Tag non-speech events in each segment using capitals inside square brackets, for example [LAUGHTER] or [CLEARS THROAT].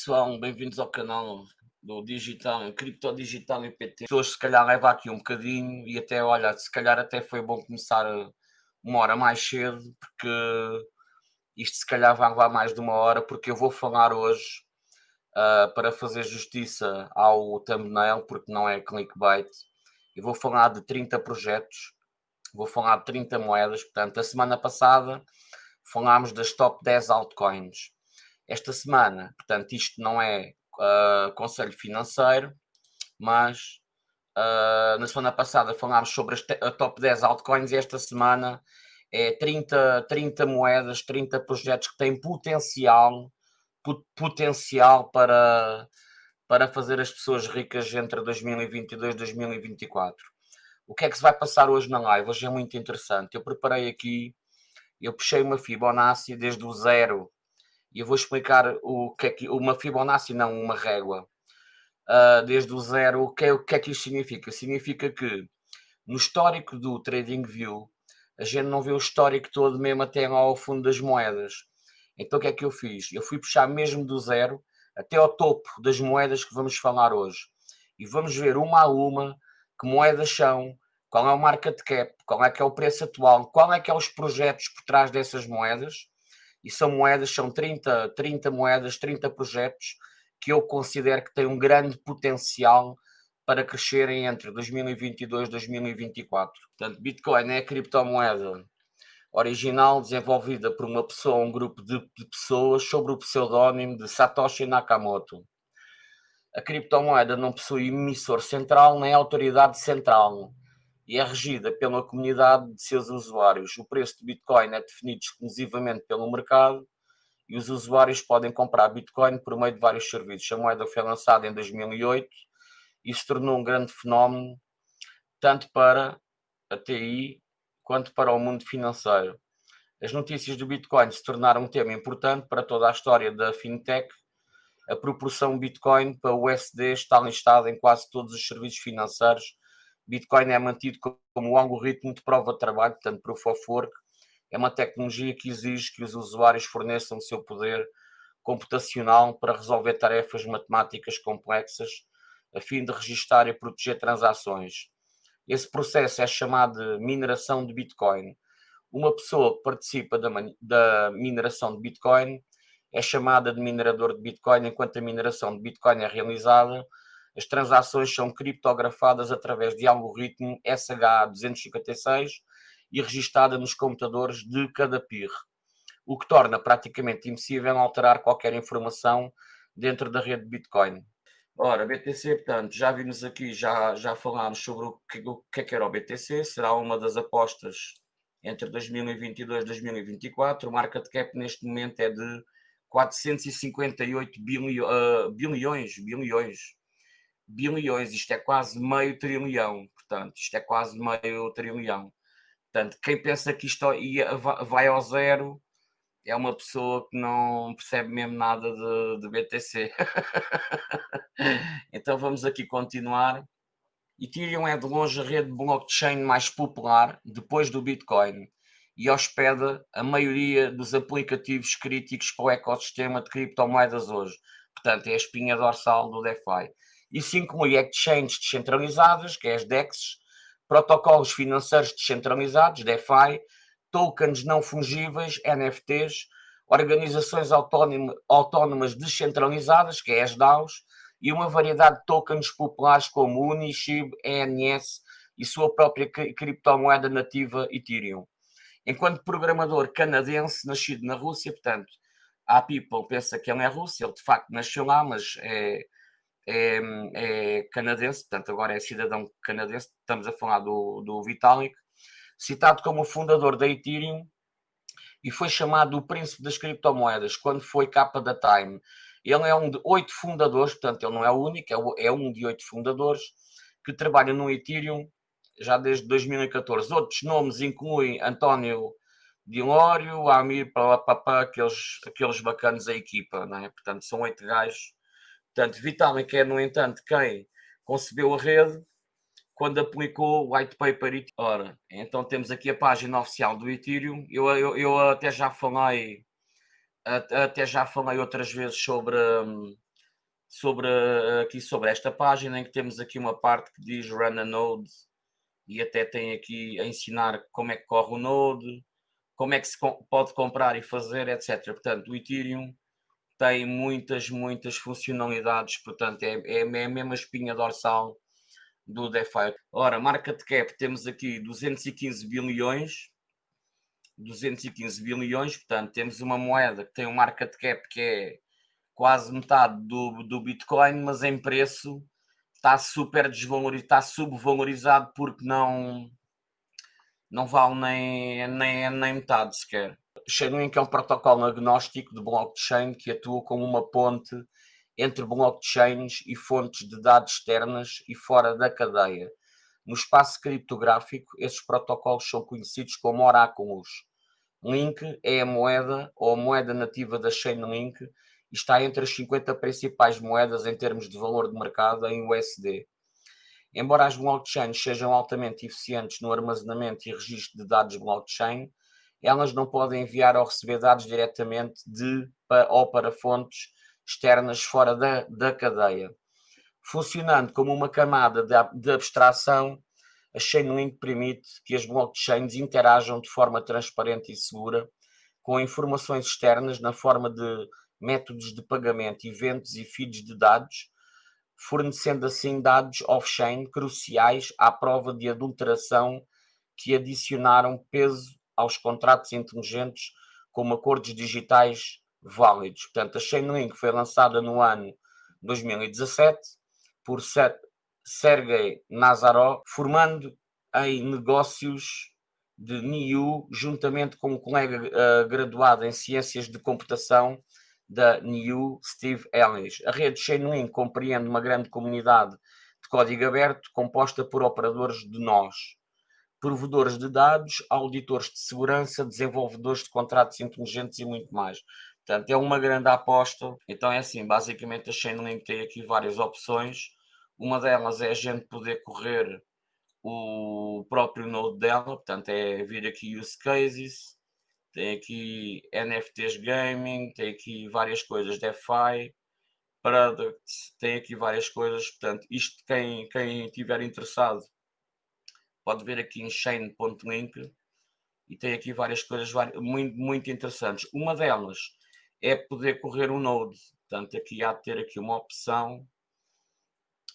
pessoal, bem-vindos ao canal do Digital, Cripto Digital. Hoje se calhar leva aqui um bocadinho e até, olha, se calhar até foi bom começar uma hora mais cedo, porque isto se calhar vai levar mais de uma hora, porque eu vou falar hoje uh, para fazer justiça ao thumbnail, porque não é clickbait. Eu vou falar de 30 projetos, vou falar de 30 moedas, portanto, a semana passada falámos das top 10 altcoins. Esta semana, portanto, isto não é uh, conselho financeiro, mas uh, na semana passada falámos sobre a top 10 altcoins e esta semana é 30, 30 moedas, 30 projetos que têm potencial, potencial para, para fazer as pessoas ricas entre 2022 e 2024. O que é que se vai passar hoje na live? Hoje é muito interessante. Eu preparei aqui eu puxei uma Fibonacci desde o zero e eu vou explicar o que é que uma Fibonacci, não uma régua, uh, desde o zero, o que, é, o que é que isto significa? Significa que no histórico do TradingView a gente não vê o histórico todo mesmo até ao fundo das moedas. Então o que é que eu fiz? Eu fui puxar mesmo do zero até ao topo das moedas que vamos falar hoje. E vamos ver uma a uma que moedas são, qual é o market cap, qual é que é o preço atual, qual é que é os projetos por trás dessas moedas, e são moedas, são 30, 30 moedas, 30 projetos que eu considero que têm um grande potencial para crescerem entre 2022 e 2024. Portanto, Bitcoin é a criptomoeda original desenvolvida por uma pessoa, um grupo de, de pessoas sob o pseudónimo de Satoshi Nakamoto. A criptomoeda não possui emissor central nem autoridade central e é regida pela comunidade de seus usuários. O preço de Bitcoin é definido exclusivamente pelo mercado e os usuários podem comprar Bitcoin por meio de vários serviços. A moeda foi lançada em 2008 e se tornou um grande fenómeno tanto para a TI quanto para o mundo financeiro. As notícias do Bitcoin se tornaram um tema importante para toda a história da fintech. A proporção Bitcoin para o USD está listada em quase todos os serviços financeiros Bitcoin é mantido como um algoritmo de prova de trabalho, portanto, Proof of Work. É uma tecnologia que exige que os usuários forneçam o seu poder computacional para resolver tarefas matemáticas complexas, a fim de registar e proteger transações. Esse processo é chamado de mineração de Bitcoin. Uma pessoa que participa da, da mineração de Bitcoin é chamada de minerador de Bitcoin, enquanto a mineração de Bitcoin é realizada as transações são criptografadas através de algoritmo SH256 e registada nos computadores de cada PIR, o que torna praticamente impossível alterar qualquer informação dentro da rede de Bitcoin. Ora, BTC, portanto, já vimos aqui, já, já falámos sobre o que, o que é que era o BTC, será uma das apostas entre 2022 e 2024. O market cap neste momento é de 458 bilhões, uh, bilhões, bilhões bilhões, isto é quase meio trilhão, portanto, isto é quase meio trilhão. Portanto, quem pensa que isto ia, vai ao zero é uma pessoa que não percebe mesmo nada de, de BTC. [LAUGHS] então vamos aqui continuar. Ethereum é de longe a rede blockchain mais popular depois do Bitcoin e hospeda a maioria dos aplicativos críticos para o ecossistema de criptomoedas hoje. Portanto, é a espinha dorsal do DeFi. Isso inclui exchanges descentralizadas, que é as DEXs, protocolos financeiros descentralizados, DeFi, tokens não fungíveis, NFTs, organizações autónomas descentralizadas, que é as DAOs, e uma variedade de tokens populares como Uni, SHIB, ENS e sua própria criptomoeda nativa Ethereum. Enquanto programador canadense, nascido na Rússia, portanto, a People pensa que ele é russo, ele de facto nasceu lá, mas é, é, é, canadense, portanto agora é cidadão canadense, estamos a falar do, do Vitalik, citado como fundador da Ethereum e foi chamado o príncipe das criptomoedas quando foi capa da Time. Ele é um de oito fundadores, portanto ele não é o único, é, é um de oito fundadores que trabalha no Ethereum já desde 2014. Outros nomes incluem António Dilório, Amir Papapá, aqueles, aqueles bacanos da equipa, não é? Portanto, são oito gajos Portanto, Vitalik é, no entanto, quem concebeu a rede quando aplicou o white paper. Ora, então temos aqui a página oficial do Ethereum. Eu, eu, eu até já falei até já falei outras vezes sobre, hum, sobre, aqui sobre esta página em que temos aqui uma parte que diz Run a Node e até tem aqui a ensinar como é que corre o Node, como é que se pode comprar e fazer, etc. Portanto, o Ethereum tem muitas, muitas funcionalidades, portanto, é, é, é a mesma espinha dorsal do DeFi. Ora, market cap, temos aqui 215 bilhões, 215 bilhões, portanto, temos uma moeda que tem um market cap que é quase metade do, do Bitcoin, mas em preço está super desvalorizado, está subvalorizado porque não, não vale nem, nem, nem metade sequer. Chainlink é um protocolo agnóstico de blockchain que atua como uma ponte entre blockchains e fontes de dados externas e fora da cadeia. No espaço criptográfico, esses protocolos são conhecidos como oráculos. Link é a moeda ou a moeda nativa da Chainlink e está entre as 50 principais moedas em termos de valor de mercado em USD. Embora as blockchains sejam altamente eficientes no armazenamento e registro de dados blockchain, elas não podem enviar ou receber dados diretamente de ou para fontes externas fora da, da cadeia. Funcionando como uma camada de, de abstração, a Chainlink permite que as blockchains interajam de forma transparente e segura com informações externas na forma de métodos de pagamento, eventos e feeds de dados, fornecendo assim dados off-chain cruciais à prova de adulteração que adicionaram peso aos contratos inteligentes como acordos digitais válidos. Portanto, a Chainlink foi lançada no ano 2017 por Sergei Nazarov, formando em negócios de NIU, juntamente com um colega uh, graduado em Ciências de Computação da NIU, Steve Ellis. A rede Chainlink compreende uma grande comunidade de código aberto composta por operadores de nós, provedores de dados, auditores de segurança, desenvolvedores de contratos inteligentes e muito mais. Portanto, é uma grande aposta. Então é assim, basicamente a Chainlink tem aqui várias opções. Uma delas é a gente poder correr o próprio node dela, portanto é vir aqui use cases, tem aqui NFTs Gaming, tem aqui várias coisas, DeFi, Products, tem aqui várias coisas, portanto, isto quem, quem estiver interessado pode ver aqui em chain.link e tem aqui várias coisas muito, muito interessantes. Uma delas é poder correr um node, portanto, aqui há de ter aqui uma opção,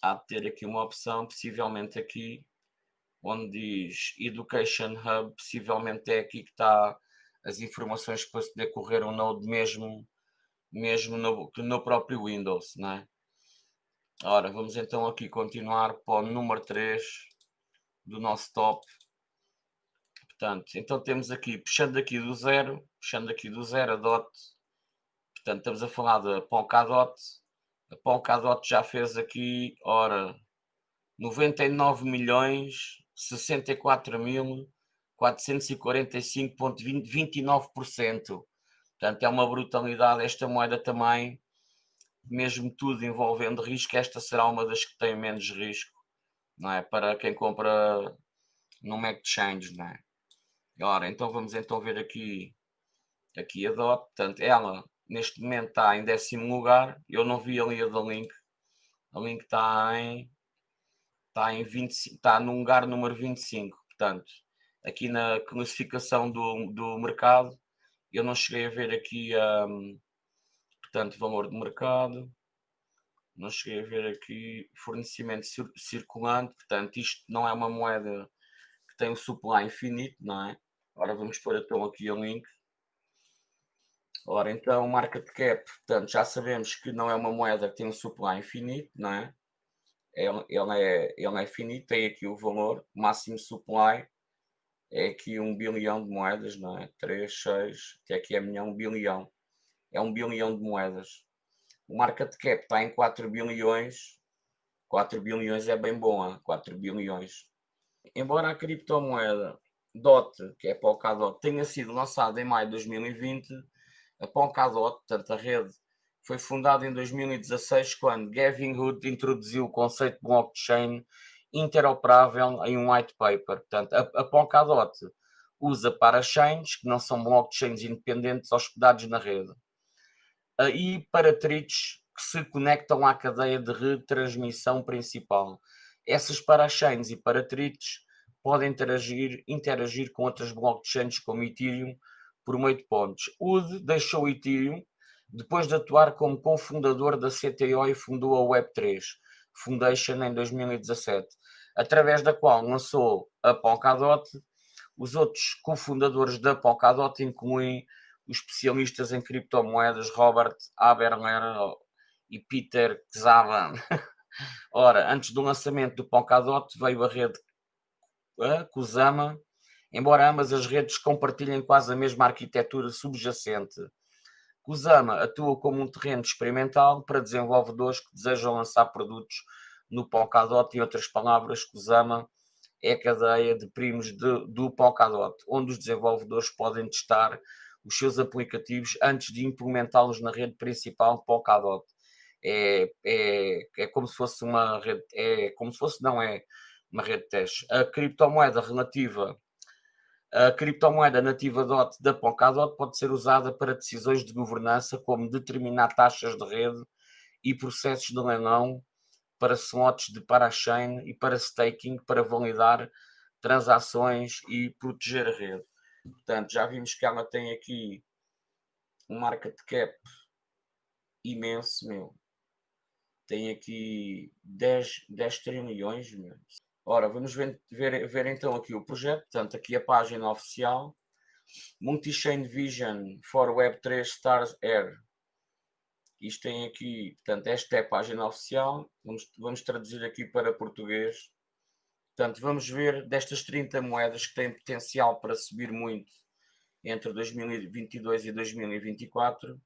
há de ter aqui uma opção, possivelmente aqui, onde diz Education Hub, possivelmente é aqui que está as informações para poder correr um Node mesmo, mesmo no, no próprio Windows, não é? Ora, vamos então aqui continuar para o número 3 do nosso top. Portanto, então temos aqui, puxando aqui do zero, puxando aqui do zero a DOT, portanto estamos a falar da Polkadot, a Polkadot já fez aqui, ora, 99 milhões 64 mil 445,29%. Portanto, é uma brutalidade. Esta moeda também, mesmo tudo envolvendo risco, esta será uma das que tem menos risco, não é? Para quem compra no exchange, não é? Ora, então vamos então ver aqui, aqui a DOT. Portanto, ela neste momento está em décimo lugar. Eu não vi ali a da Link. A Link está em, está em 20, está no lugar número 25. Portanto, aqui na classificação do, do mercado, eu não cheguei a ver aqui, um, portanto, valor de mercado, não cheguei a ver aqui fornecimento circulante, portanto, isto não é uma moeda que tem um supply infinito, não é? Ora, vamos pôr então aqui o link. Ora, então, market cap, portanto, já sabemos que não é uma moeda que tem um supply infinito, não é? Ele, ele, é, ele é finito, tem aqui o valor, máximo supply, é aqui um bilhão de moedas, não é? 3, 6, que aqui é milhão, um bilhão. É um bilhão de moedas. O market cap está em 4 bilhões. 4 bilhões é bem bom, hein? 4 bilhões. Embora a criptomoeda DOT, que é a Polkadot, tenha sido lançada em maio de 2020, a Polkadot, portanto a rede, foi fundada em 2016 quando Gavin Hood introduziu o conceito de blockchain interoperável em um white paper. Portanto, a, a Polkadot usa parachains, que não são blockchains independentes hospedados na rede. E Paratrix que se conectam à cadeia de retransmissão principal. Essas parachains e paratrites podem interagir, interagir com outras blockchains como Ethereum por meio de pontos. UD deixou Ethereum depois de atuar como cofundador da CTO e fundou a Web3 Foundation em 2017, através da qual lançou a Polkadot. Os outros cofundadores da Polkadot incluem os especialistas em criptomoedas Robert Aberler e Peter Kzavan. [LAUGHS] Ora, antes do lançamento do Polkadot veio a rede Kusama, embora ambas as redes compartilhem quase a mesma arquitetura subjacente. Kusama atua como um terreno experimental para desenvolvedores que desejam lançar produtos no Polkadot. Em outras palavras, Kusama é a cadeia de primos de, do Polkadot, onde os desenvolvedores podem testar os seus aplicativos antes de implementá-los na rede principal Polkadot. É, é, é como se fosse uma rede, é como se fosse, não é uma rede de teste. A criptomoeda relativa a criptomoeda nativa DOT da Polkadot pode ser usada para decisões de governança, como determinar taxas de rede e processos de leilão para slots de parachain e para staking para validar transações e proteger a rede. Portanto, já vimos que ela tem aqui um market cap imenso, meu. Tem aqui 10, 10 trilhões, meu. Ora, vamos ver, ver, ver então aqui o projeto, portanto, aqui a página oficial. Multi-Chain Vision for Web3 Stars Air. Isto tem aqui, portanto, esta é a página oficial. Vamos, vamos traduzir aqui para português. Portanto, vamos ver destas 30 moedas que têm potencial para subir muito entre 2022 e 2024.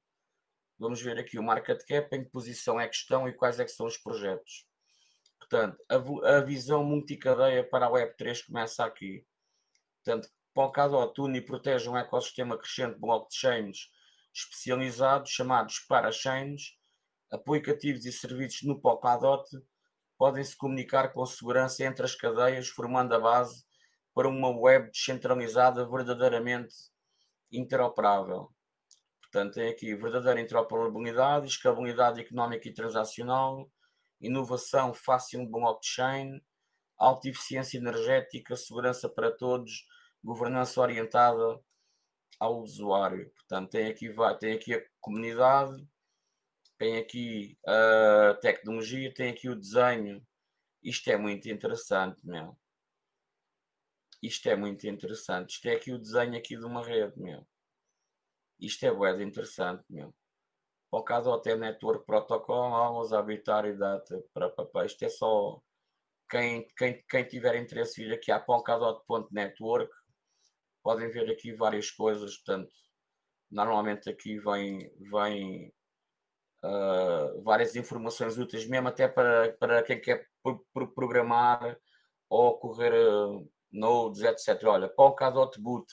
Vamos ver aqui o market cap, em que posição é que estão e quais é que são os projetos. Portanto, a, a visão multicadeia para a Web3 começa aqui. Portanto, Polkadot une e protege um ecossistema crescente de blockchains especializados, chamados parachains. Aplicativos e serviços no Polkadot podem se comunicar com segurança entre as cadeias, formando a base para uma web descentralizada verdadeiramente interoperável. Portanto, tem aqui verdadeira interoperabilidade, escalabilidade económica e transacional, inovação fácil blockchain, alta eficiência energética, segurança para todos, governança orientada ao usuário. Portanto, tem aqui, tem aqui a comunidade, tem aqui a tecnologia, tem aqui o desenho. Isto é muito interessante, meu. Isto é muito interessante. Isto é aqui o desenho aqui de uma rede, meu. Isto é bué interessante, meu. Por caso até Network Protocol, vamos habitar e data para papá. Isto é só quem, quem, quem tiver interesse vir aqui a polkadot.network podem ver aqui várias coisas, portanto, normalmente aqui vem, vem uh, várias informações úteis, mesmo até para, para quem quer pro, pro programar ou correr uh, nodes, etc. Olha, Polkadot Boot,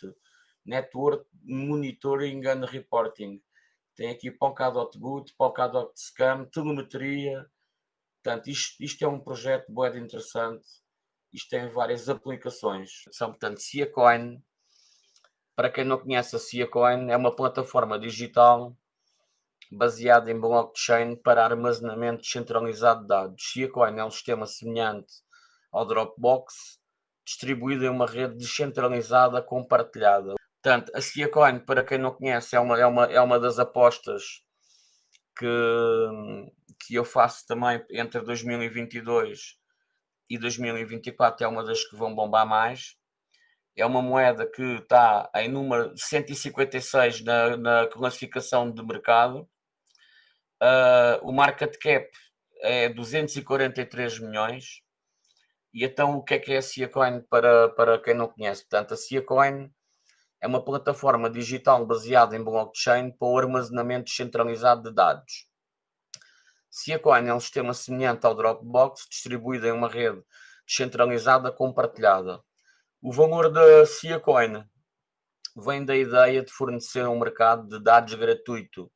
Network Monitoring and Reporting, tem aqui Polkadot Boot, Polkadot Scam, telemetria, portanto, isto, isto é um projeto bem interessante, isto tem várias aplicações, são, portanto, Siacoin, para quem não conhece a Siacoin, é uma plataforma digital baseada em blockchain para armazenamento descentralizado de dados. Siacoin é um sistema semelhante ao Dropbox, distribuído em uma rede descentralizada compartilhada. Portanto, a Siacoin, para quem não conhece, é uma, é uma, é uma das apostas que, que eu faço também entre 2022 e 2024, é uma das que vão bombar mais é uma moeda que está em número 156 na, na classificação de mercado. Uh, o market cap é 243 milhões. E então o que é que é a Siacoin para, para quem não conhece? Portanto, a Siacoin é uma plataforma digital baseada em blockchain para o armazenamento descentralizado de dados. Siacoin é um sistema semelhante ao Dropbox, distribuído em uma rede descentralizada compartilhada. O valor da Siacoin vem da ideia de fornecer um mercado de dados gratuito,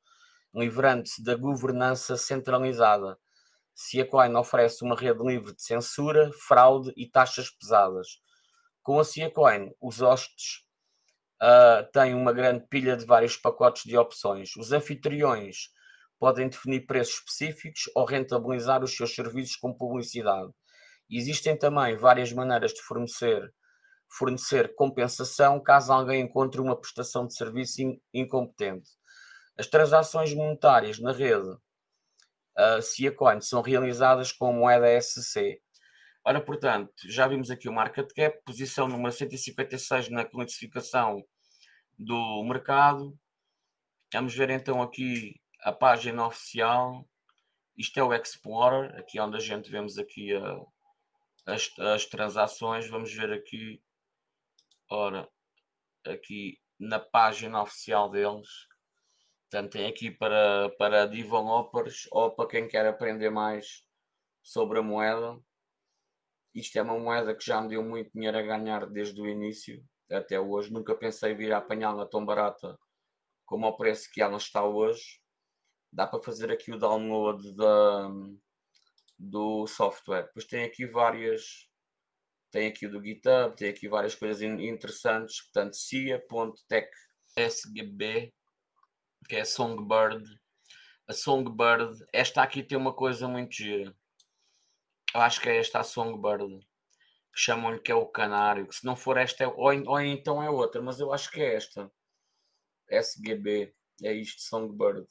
livrando-se da governança centralizada. Siacoin oferece uma rede livre de censura, fraude e taxas pesadas. Com a Siacoin, os hostes uh, têm uma grande pilha de vários pacotes de opções. Os anfitriões podem definir preços específicos ou rentabilizar os seus serviços com publicidade. Existem também várias maneiras de fornecer, fornecer compensação caso alguém encontre uma prestação de serviço incompetente. As transações monetárias na rede uh, Ciacoin são realizadas com moeda SC. Ora, portanto, já vimos aqui o market cap, posição número 156 na classificação do mercado. Vamos ver então aqui a página oficial. Isto é o Explorer, aqui onde a gente vemos aqui a, as, as transações. Vamos ver aqui, ora, aqui na página oficial deles. Portanto, tem aqui para, para developers ou para quem quer aprender mais sobre a moeda. Isto é uma moeda que já me deu muito dinheiro a ganhar desde o início até hoje. Nunca pensei vir a apanhá-la tão barata como ao preço que ela está hoje. Dá para fazer aqui o download da, do software. Depois tem aqui várias, tem aqui o do GitHub, tem aqui várias coisas interessantes. Portanto, cia.tech SGB, que é Songbird. A Songbird, esta aqui tem uma coisa muito gira. Eu acho que é esta a Songbird chamam-lhe que é o canário, que se não for esta, é, ou, ou então é outra, mas eu acho que é esta. SGB, é isto, Songbird.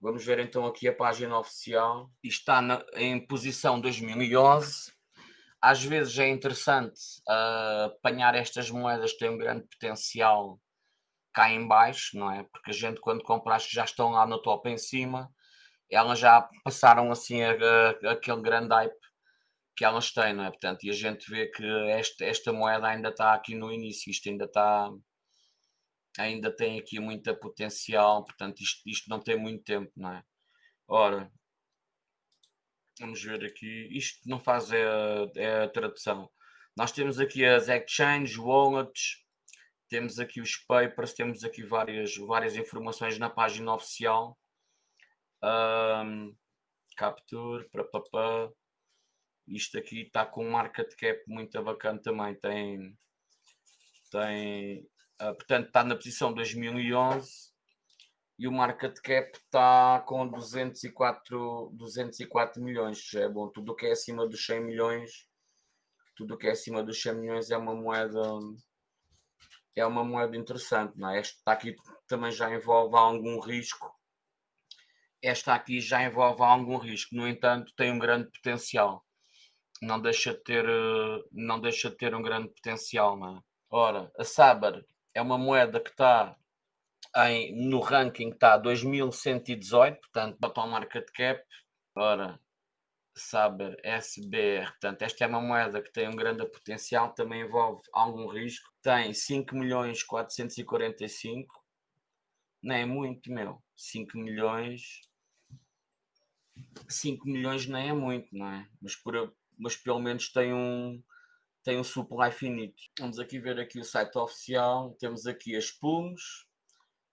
Vamos ver então aqui a página oficial. Está na, em posição 2011. Às vezes é interessante uh, apanhar estas moedas que têm um grande potencial cá em baixo, não é? Porque a gente quando compra que já estão lá no top em cima, elas já passaram assim a, a, aquele grande hype que elas têm, não é? Portanto, e a gente vê que esta, esta moeda ainda está aqui no início, isto ainda está ainda tem aqui muita potencial, portanto isto, isto não tem muito tempo, não é? Ora, vamos ver aqui, isto não faz é, é a tradução. Nós temos aqui as exchanges, wallets, temos aqui os papers, temos aqui várias, várias informações na página oficial. Um, capture, papapá. Isto aqui está com um market cap muito bacana também. Tem, tem uh, portanto, está na posição 2011 e o market cap está com 204, 204 milhões. Já é bom. Tudo o que é acima dos 100 milhões, tudo o que é acima dos 100 milhões é uma moeda é uma moeda interessante, não é? Esta aqui também já envolve algum risco. Esta aqui já envolve algum risco, no entanto, tem um grande potencial não deixa de ter, eh, não deixa de ter um grande potencial. Não é? Ora, a Saber é uma moeda que está em, no ranking está 2118, portanto, botão market cap. Ora, Saber SBR, portanto, esta é uma moeda que tem um grande potencial, também envolve algum risco. Tem 5 milhões 445, não é muito, meu. 5 milhões 5 milhões nem é muito, não é? Mas por, mas pelo menos tem um, tem um supply finito. Vamos aqui ver aqui o site oficial, temos aqui as pools,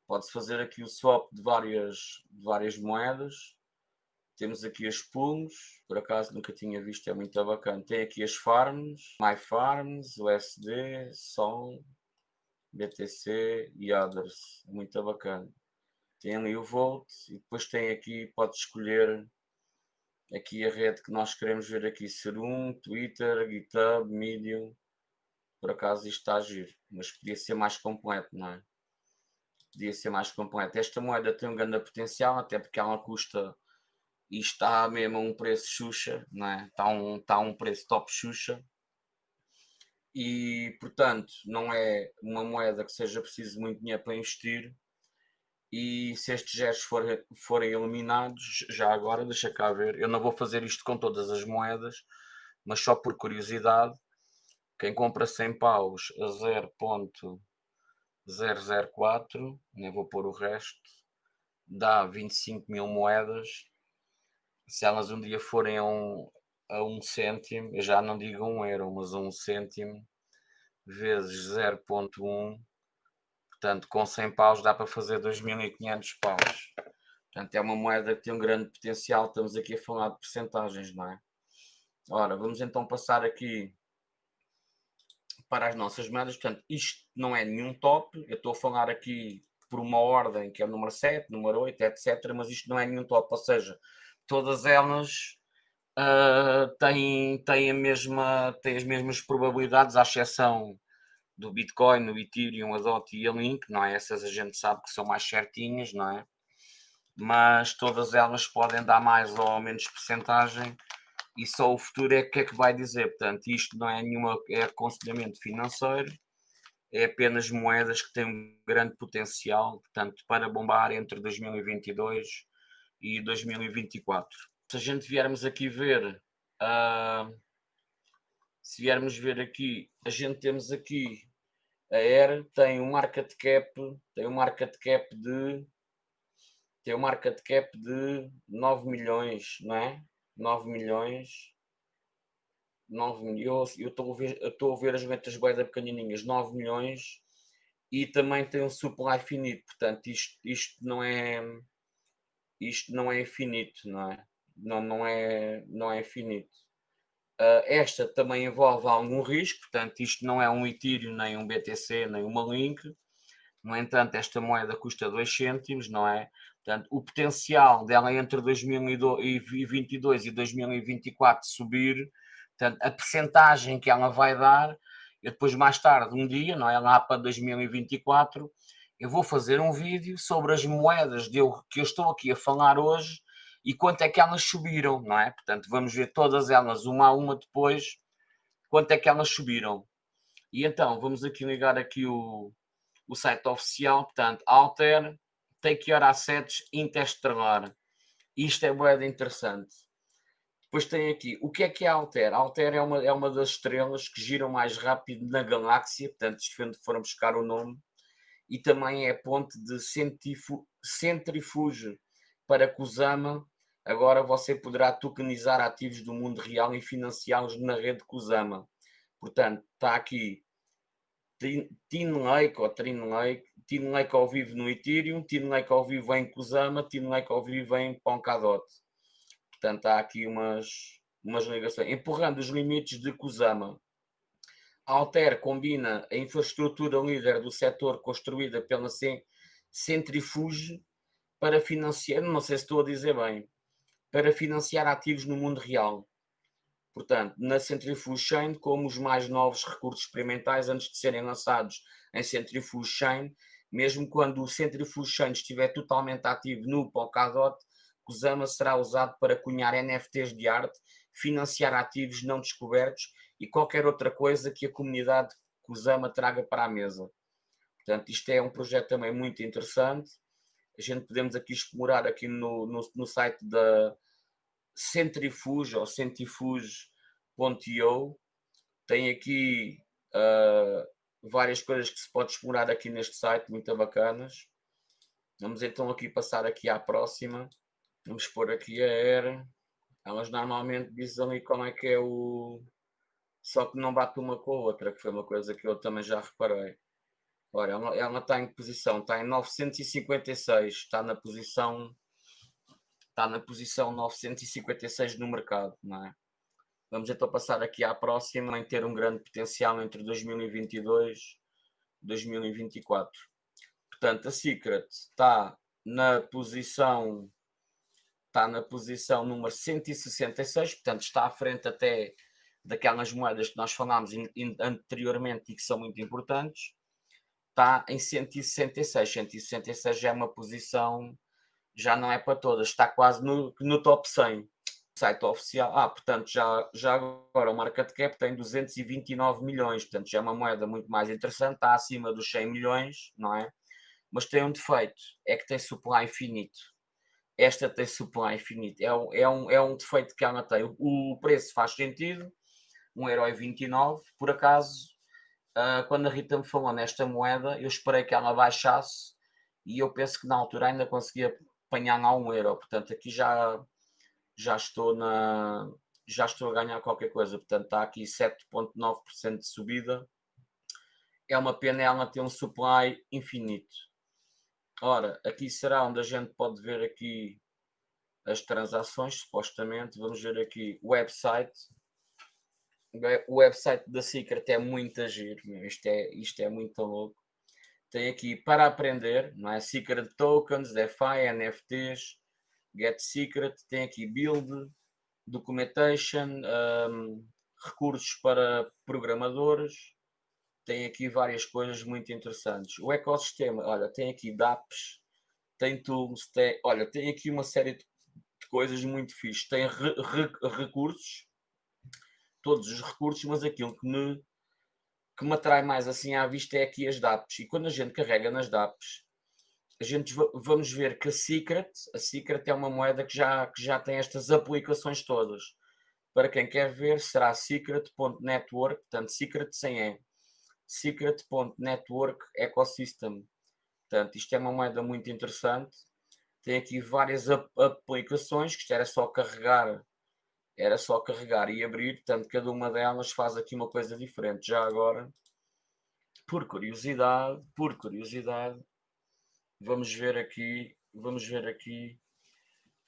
pode-se fazer aqui o swap de várias, de várias moedas. Temos aqui as pools, por acaso nunca tinha visto, é muito bacana. Tem aqui as farms, My Farms, USD, Sol, BTC e others, muito bacana. Tem ali o Volt e depois tem aqui, pode escolher aqui a rede que nós queremos ver aqui, Serum, Twitter, GitHub, Medium. Por acaso isto está a giro, mas podia ser mais completo, não é? Podia ser mais completo. Esta moeda tem um grande potencial, até porque ela custa e está mesmo a um preço Xuxa, não é? Está um, está um preço top Xuxa. E, portanto, não é uma moeda que seja preciso muito dinheiro para investir, e se estes gestos forem, forem eliminados, já agora, deixa cá ver, eu não vou fazer isto com todas as moedas, mas só por curiosidade, quem compra 100 paus a 0.004, nem vou pôr o resto, dá 25 mil moedas. Se elas um dia forem a um, a um cêntimo, eu já não digo um euro, mas um cêntimo, vezes 0.1, Portanto, com 100 paus dá para fazer 2.500 paus. Portanto, é uma moeda que tem um grande potencial. Estamos aqui a falar de percentagens, não é? Ora, vamos então passar aqui para as nossas moedas. Portanto, isto não é nenhum top. Eu estou a falar aqui por uma ordem, que é o número 7, número 8, etc. Mas isto não é nenhum top, ou seja, todas elas uh, têm, têm, a mesma, têm as mesmas probabilidades, à exceção do Bitcoin, o Ethereum, a DOT e a Link, não é? Essas a gente sabe que são mais certinhas, não é? Mas todas elas podem dar mais ou menos percentagem e só o futuro é que é que vai dizer. Portanto, isto não é nenhuma é aconselhamento financeiro, é apenas moedas que têm um grande potencial, portanto, para bombar entre 2022 e 2024. Se a gente viermos aqui ver, uh, se viermos ver aqui, a gente temos aqui a Air tem um market cap, tem um market cap de tem um market cap de 9 milhões, não é? 9 milhões. 9 milhões. Eu estou a ver, a ver as metas boeda pequenininhas, 9 milhões. E também tem um supply finito, portanto, isto, isto não é isto não é infinito, não é? Não, não é não é infinito. Uh, esta também envolve algum risco, portanto, isto não é um Ethereum, nem um BTC, nem uma Link. No entanto, esta moeda custa 2 cêntimos, não é? Portanto, o potencial dela entre 2022 e 2024 subir, portanto, a percentagem que ela vai dar, eu depois mais tarde, um dia, não é? Lá para 2024, eu vou fazer um vídeo sobre as moedas de eu, que eu estou aqui a falar hoje e quanto é que elas subiram, não é? Portanto, vamos ver todas elas uma a uma depois, quanto é que elas subiram. E então, vamos aqui ligar aqui o, o site oficial, portanto, Alter, Take Your Assets Interstellar. Isto é moeda interessante. Depois tem aqui, o que é que é Alter? Alter é uma, é uma das estrelas que giram mais rápido na galáxia, portanto, isto foram buscar o nome, e também é ponte de centrifuge para Kusama Agora você poderá tokenizar ativos do mundo real e financiá-los na rede Kusama. Portanto, está aqui Tin Lake ou Trin Lake, Tin Lake ao vivo no Ethereum, Tin Lake ao vivo em Kusama, Tin Lake ao vivo em Polkadot. Portanto, há aqui umas, umas ligações. Empurrando os limites de Kusama. Alter combina a infraestrutura líder do setor construída pela Centrifuge para financiar, não sei se estou a dizer bem, para financiar ativos no mundo real. Portanto, na Centrifuge Chain, como os mais novos recursos experimentais antes de serem lançados em Centrifuge Chain, mesmo quando o Centrifuge Chain estiver totalmente ativo no Polkadot, Kusama será usado para cunhar NFTs de arte, financiar ativos não descobertos e qualquer outra coisa que a comunidade Kusama traga para a mesa. Portanto, isto é um projeto também muito interessante a gente podemos aqui explorar aqui no, no, no site da Centrifuge ou centrifuge.io tem aqui uh, várias coisas que se pode explorar aqui neste site, muito bacanas. Vamos então aqui passar aqui à próxima. Vamos pôr aqui a era. Elas normalmente dizem ali como é que é o... Só que não bate uma com a outra, que foi uma coisa que eu também já reparei. Ora, ela, ela está em posição? Está em 956, está na posição está na posição 956 no mercado, não é? Vamos então passar aqui à próxima em ter um grande potencial entre 2022 e 2024. Portanto, a Secret está na posição está na posição número 166, portanto está à frente até daquelas moedas que nós falámos anteriormente e que são muito importantes está em 166. 166 já é uma posição, já não é para todas, está quase no, no top 100. Site oficial, ah, portanto, já, já agora o market cap tem 229 milhões, portanto, já é uma moeda muito mais interessante, está acima dos 100 milhões, não é? Mas tem um defeito, é que tem supply infinito. Esta tem supply infinito, é, é, um, é um defeito que ela tem. O, o preço faz sentido, 1,29€, por acaso uh, quando a Rita me falou nesta moeda, eu esperei que ela baixasse e eu penso que na altura ainda conseguia apanhar a um euro. Portanto, aqui já, já estou na já estou a ganhar qualquer coisa. Portanto, está aqui 7,9% de subida. É uma pena ela ter um supply infinito. Ora, aqui será onde a gente pode ver aqui as transações, supostamente. Vamos ver aqui o website o website da Secret é muito agir, isto é, isto é muito louco. tem aqui para aprender, não é? Secret Tokens, DeFi, NFTs, Get Secret, tem aqui Build, Documentation, um, recursos para programadores, tem aqui várias coisas muito interessantes. O ecossistema, olha, tem aqui DApps, tem tools, tem, olha, tem aqui uma série de coisas muito fixe. Tem re, re, recursos, todos os recursos, mas aquilo que me que me atrai mais assim à vista é aqui as DAPs. E quando a gente carrega nas DAPs, a gente vamos ver que a Secret, a Secret é uma moeda que já, que já tem estas aplicações todas. Para quem quer ver, será secret.network, portanto, secret sem E. Secret.network ecosystem. Portanto, isto é uma moeda muito interessante. Tem aqui várias aplicações, que isto era só carregar era só carregar e abrir, portanto, cada uma delas faz aqui uma coisa diferente. Já agora, por curiosidade, por curiosidade, vamos ver aqui, vamos ver aqui.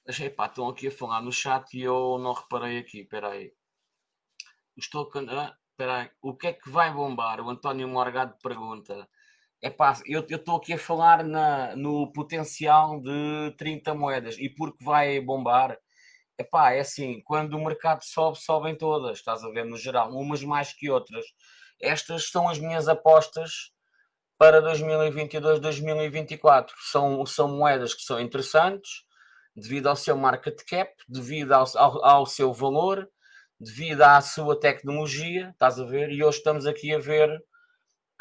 Epá, estão aqui a falar no chat e eu não reparei aqui, espera aí. Estou ah, aí. O que é que vai bombar? O António Morgado pergunta. Epá, eu estou aqui a falar na, no potencial de 30 moedas e porque vai bombar Epá, é assim, quando o mercado sobe, sobem todas, estás a ver, no geral, umas mais que outras. Estas são as minhas apostas para 2022, 2024. São, são moedas que são interessantes, devido ao seu market cap, devido ao, ao, ao seu valor, devido à sua tecnologia, estás a ver? E hoje estamos aqui a ver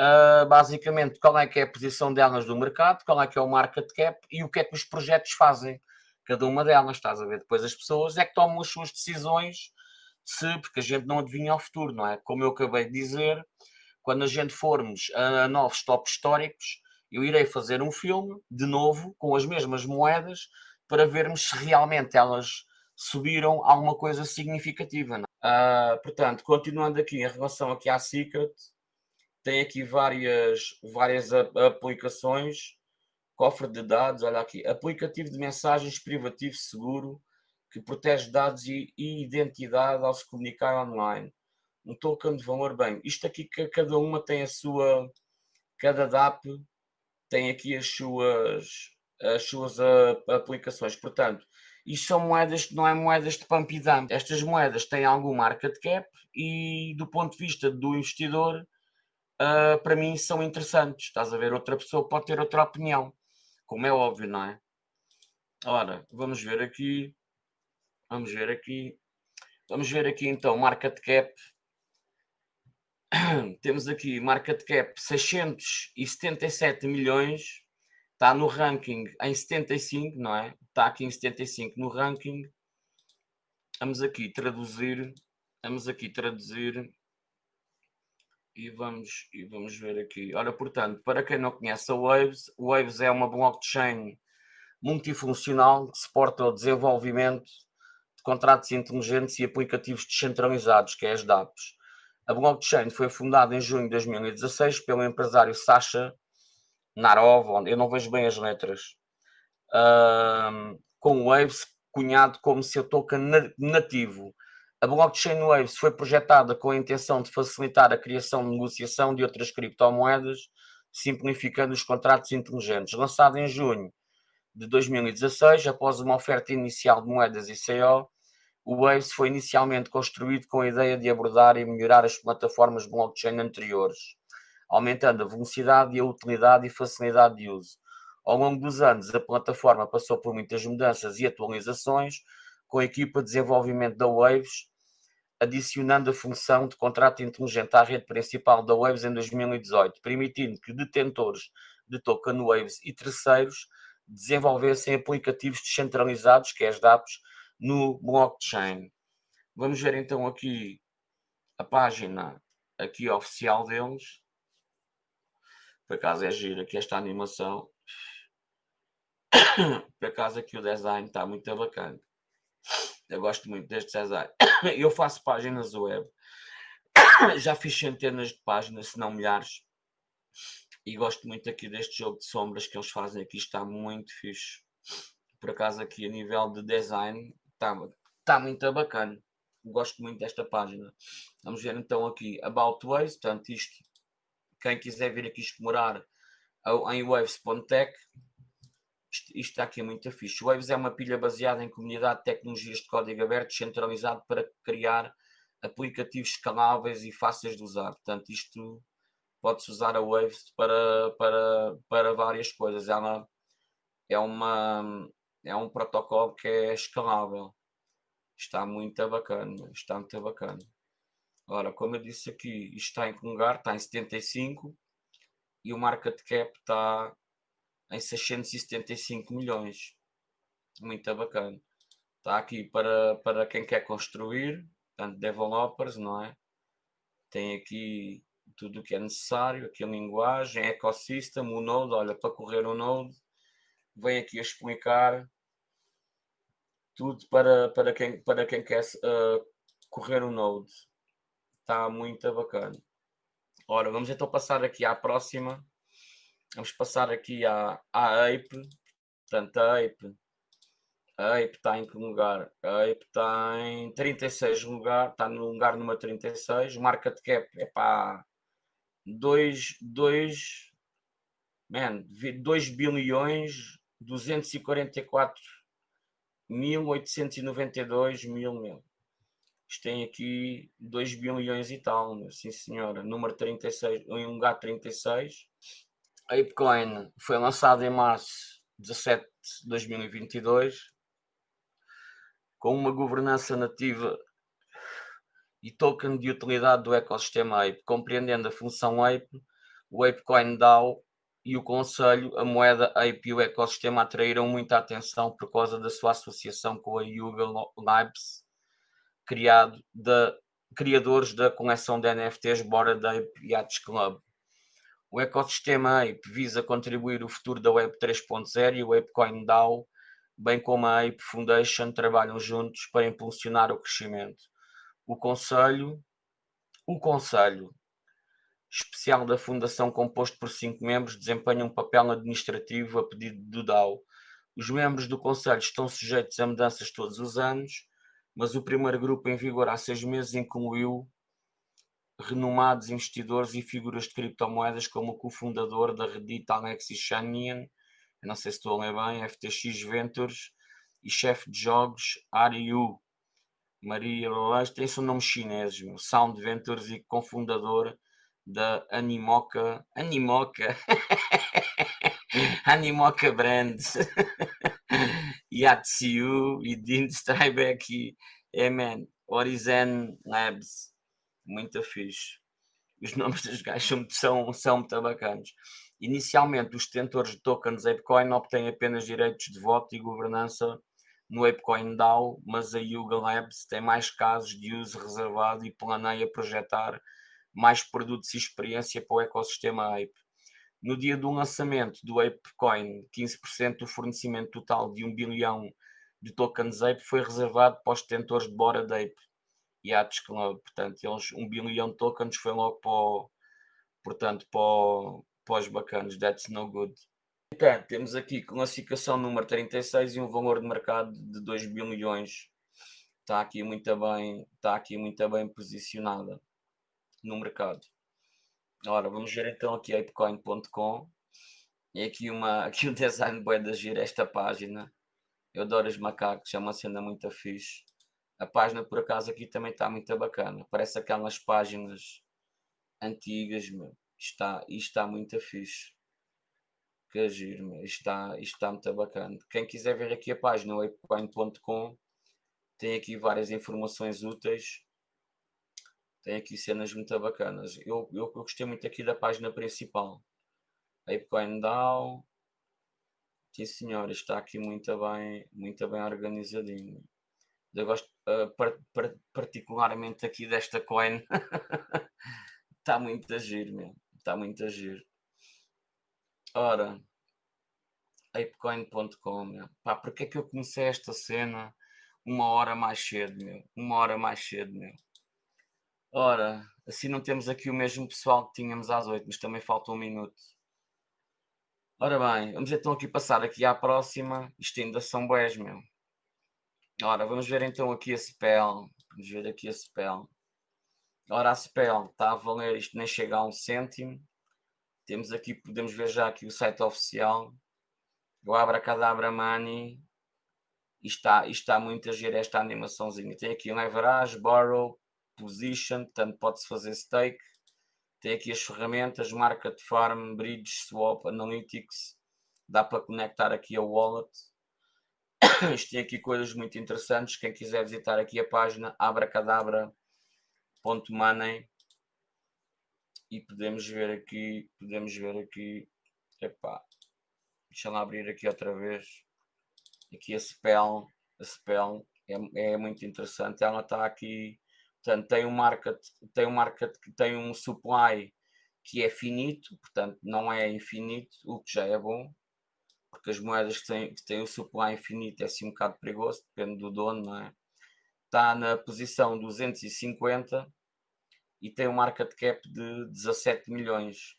uh, basicamente qual é que é a posição delas no mercado, qual é que é o market cap e o que é que os projetos fazem cada uma delas, estás a ver? Depois as pessoas é que tomam as suas decisões, se, porque a gente não adivinha o futuro, não é? Como eu acabei de dizer, quando a gente formos a novos tops históricos, eu irei fazer um filme, de novo, com as mesmas moedas, para vermos se realmente elas subiram alguma coisa significativa. Uh, portanto, continuando aqui em relação aqui à Secret, tem aqui várias, várias aplicações Cofre de dados, olha aqui, aplicativo de mensagens privativo seguro que protege dados e, e identidade ao se comunicar online. Um token de valor bem. Isto aqui que cada uma tem a sua, cada DAP tem aqui as suas, as suas aplicações. Portanto, isto são moedas que não é moedas de pump e dump. Estas moedas têm algum market cap e do ponto de vista do investidor, uh, para mim são interessantes. Estás a ver? Outra pessoa pode ter outra opinião como é óbvio, não é? Ora, vamos ver aqui. Vamos ver aqui. Vamos ver aqui então market cap. [COUGHS] Temos aqui market cap 677 milhões. Está no ranking em 75, não é? Está aqui em 75 no ranking. Vamos aqui traduzir. Vamos aqui traduzir e vamos, e vamos ver aqui. Ora, portanto, para quem não conhece a Waves, Waves é uma blockchain multifuncional que suporta o desenvolvimento de contratos inteligentes e aplicativos descentralizados, que é as DApps. A blockchain foi fundada em junho de 2016 pelo empresário Sasha Narov, eu não vejo bem as letras, com o Waves cunhado como seu token nativo a blockchain Waves foi projetada com a intenção de facilitar a criação de negociação de outras criptomoedas, simplificando os contratos inteligentes. Lançado em junho de 2016, após uma oferta inicial de moedas ICO, o Waves foi inicialmente construído com a ideia de abordar e melhorar as plataformas blockchain anteriores, aumentando a velocidade e a utilidade e facilidade de uso. Ao longo dos anos, a plataforma passou por muitas mudanças e atualizações, com a equipa de desenvolvimento da Waves adicionando a função de contrato inteligente à rede principal da Waves em 2018, permitindo que detentores de token Waves e terceiros desenvolvessem aplicativos descentralizados, que é as DApps, no blockchain. Vamos ver então aqui a página aqui oficial deles. Por acaso é gira aqui esta animação. [COUGHS] Por acaso aqui o design está muito bacana. Eu gosto muito deste César. [COUGHS] Eu faço páginas web. [COUGHS] Já fiz centenas de páginas, se não milhares. E gosto muito aqui deste jogo de sombras que eles fazem aqui. Está muito fixe. Por acaso aqui a nível de design está, está muito bacana. Gosto muito desta página. Vamos ver então aqui About Ways. Portanto, isto, quem quiser vir aqui explorar em waves.tech. Isto, isto aqui muito fixe. Waves é uma pilha baseada em comunidade de tecnologias de código aberto centralizado para criar aplicativos escaláveis e fáceis de usar. Portanto, isto pode-se usar a Waves para, para, para várias coisas. Ela é, uma, é um protocolo que é escalável. Está muito bacana. Está muito bacana. Ora, como eu disse aqui, isto está em que lugar? Está em 75 e o market cap está em 675 milhões. Muito bacana. Está aqui para, para quem quer construir, portanto, developers, não é? Tem aqui tudo o que é necessário, aqui a linguagem, ecossistema, o Node, olha, para correr o Node, vem aqui a explicar tudo para, para, quem, para quem quer uh, correr o Node. Está muito bacana. Ora, vamos então passar aqui à próxima. Vamos passar aqui à, à Ape. Portanto, a Ape. A Ape está em que lugar? A Ape está em 36 lugar. Está no lugar número 36. Market cap é para 2, 2, man, 2 bilhões 244 1892 mil, meu. Isto tem aqui 2 bilhões e tal, sim senhora. Número 36, em lugar 36. A foi lançada em março 17 de 2022 com uma governança nativa e token de utilidade do ecossistema Ape, compreendendo a função Ape, o Apecoin DAO e o Conselho, a moeda Ape e o ecossistema atraíram muita atenção por causa da sua associação com a Yuga Labs, criado da, criadores da coleção de NFTs Bored Ape Yachts Club. O ecossistema Ape visa contribuir o futuro da Web 3.0 e o Apecoin DAO, bem como a Ape Foundation, trabalham juntos para impulsionar o crescimento. O Conselho, o Conselho especial da Fundação, composto por cinco membros, desempenha um papel administrativo a pedido do DAO. Os membros do Conselho estão sujeitos a mudanças todos os anos, mas o primeiro grupo em vigor há seis meses incluiu renomados investidores e figuras de criptomoedas como o cofundador da Reddit Alexis Shanian, não sei se estou a ler bem, FTX Ventures e chefe de jogos Ariu Maria Lalage, tem seu nome chinês, meu, Sound Ventures e cofundador da Animoca, Animoca, [LAUGHS] Animoca Brands, [LAUGHS] Yatsiu e Dean Strybeck e Eman, Horizon Labs, muito fixe. Os [LAUGHS] nomes dos gajos são, são muito bacanas. Inicialmente, os detentores de tokens ApeCoin obtêm apenas direitos de voto e governança no ApeCoin DAO, mas a Yuga Labs tem mais casos de uso reservado e planeia projetar mais produtos e experiência para o ecossistema Ape. No dia do lançamento do ApeCoin, 15% do fornecimento total de 1 bilhão de tokens Ape foi reservado para os detentores de Bora de Ape e Atos Club. Portanto, eles, 1 bilhão de tokens foi logo para, o, portanto, para, o, para os bacanos. That's no good. Portanto, temos aqui classificação número 36 e um valor de mercado de 2 bilhões. Está aqui muito bem, está aqui muito bem posicionada no mercado. Ora, vamos ver então aqui apecoin.com. E aqui, uma, [LAUGHS] aqui um design bué de gira esta página. Eu adoro os macacos, é uma cena muito fixe. A página por acaso aqui também está muito bacana. Parece aquelas páginas antigas, meu. Está, está muito fixe. Que giro, meu. Está, está muito bacana. Quem quiser ver aqui a página, o apecoin.com, tem aqui várias informações úteis. Tem aqui cenas muito bacanas. Eu, eu, eu gostei muito aqui da página principal. Apecoin DAO. Sim senhor, está aqui muito bem, muito bem organizadinho. Eu gosto uh, par, par, particularmente aqui desta coin. está [LAUGHS] muito a giro, meu. Está muito a giro. Ora, apecoin.com, meu. Pá, porque é que eu comecei esta cena uma hora mais cedo, meu? Uma hora mais cedo, meu. Ora, assim não temos aqui o mesmo pessoal que tínhamos às 8, mas também falta um minuto. Ora bem, vamos então aqui passar aqui à próxima. Isto ainda são boés, meu. Ora, vamos ver então aqui a spell. Vamos ver aqui a spell. Ora, a spell está a valer, isto nem chega a um cêntimo. Temos aqui, podemos ver já aqui o site oficial. O Abracadabra Money. Isto está, isto está muito a giro esta animaçãozinha. Tem aqui leverage, borrow, position, portanto pode-se fazer stake. Tem aqui as ferramentas, market farm, bridge, swap, analytics. Dá para conectar aqui a wallet. [COUGHS] Isto tem aqui coisas muito interessantes. Quem quiser visitar aqui a página abracadabra.money e podemos ver aqui, podemos ver aqui, epá, deixa lá abrir aqui outra vez, aqui a spell, a spell é, é muito interessante, ela está aqui, portanto tem um market, tem um market que tem um supply que é finito, portanto não é infinito, o que já é bom, porque as moedas que têm, que têm o supply infinito é assim um bocado perigoso, depende do dono, não é? Está na posição 250 e tem um market cap de 17 milhões.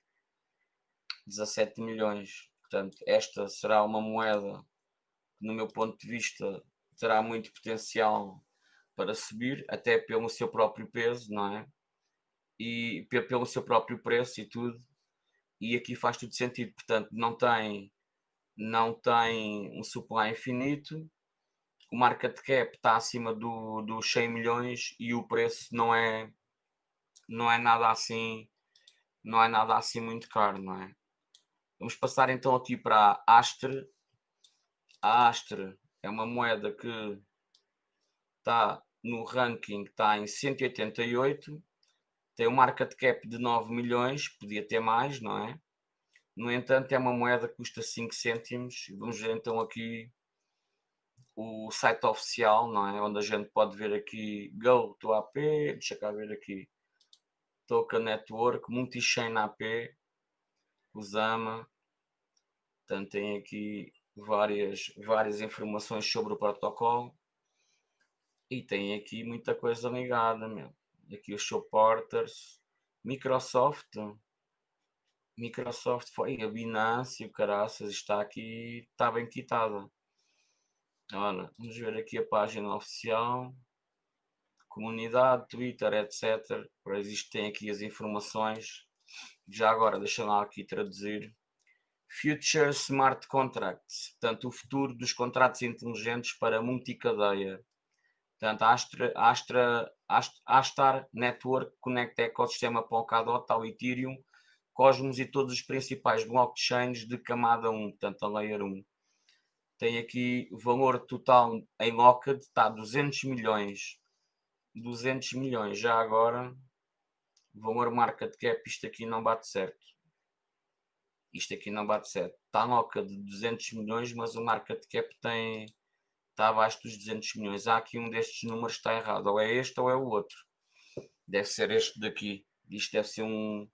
17 milhões. Portanto, esta será uma moeda que, no meu ponto de vista, terá muito potencial para subir, até pelo seu próprio peso, não é? E pelo seu próprio preço e tudo. E aqui faz tudo sentido. Portanto, não tem, não tem um supply infinito. O market cap está acima do, dos 100 milhões e o preço não é não é nada assim, não é nada assim muito caro, não é? Vamos passar então aqui para a Astre. A Astre é uma moeda que está no ranking, está em 188, tem um market cap de 9 milhões, podia ter mais, não é? No entanto, é uma moeda que custa 5 cêntimos. Vamos ver então aqui o site oficial, não é? Onde a gente pode ver aqui Go to AP, deixa cá ver aqui Token Network, Multichain AP, Usama. Portanto, tem aqui várias, várias informações sobre o protocolo. E tem aqui muita coisa ligada, meu. Aqui os supporters. Microsoft. Microsoft foi a Binance, o caraças está aqui, está bem quitada. Olha, vamos ver aqui a página oficial comunidade, Twitter, etc. Para existem aqui as informações. Já agora, deixa lá aqui traduzir. Future Smart Contracts, portanto, o futuro dos contratos inteligentes para multicadeia. Portanto, Astra, Astra, Astra, Astar Network conecta ecossistema Polkadot ao Ethereum, Cosmos e todos os principais blockchains de camada 1, portanto, a Layer 1. Tem aqui o valor total em locked, está a 200 milhões 200 milhões. Já agora, valor market cap, isto aqui não bate certo. Isto aqui não bate certo. Está noca de 200 milhões, mas o market cap tem, está abaixo dos 200 milhões. Há aqui um destes números que está errado. Ou é este ou é o outro. Deve ser este daqui. Isto deve ser um,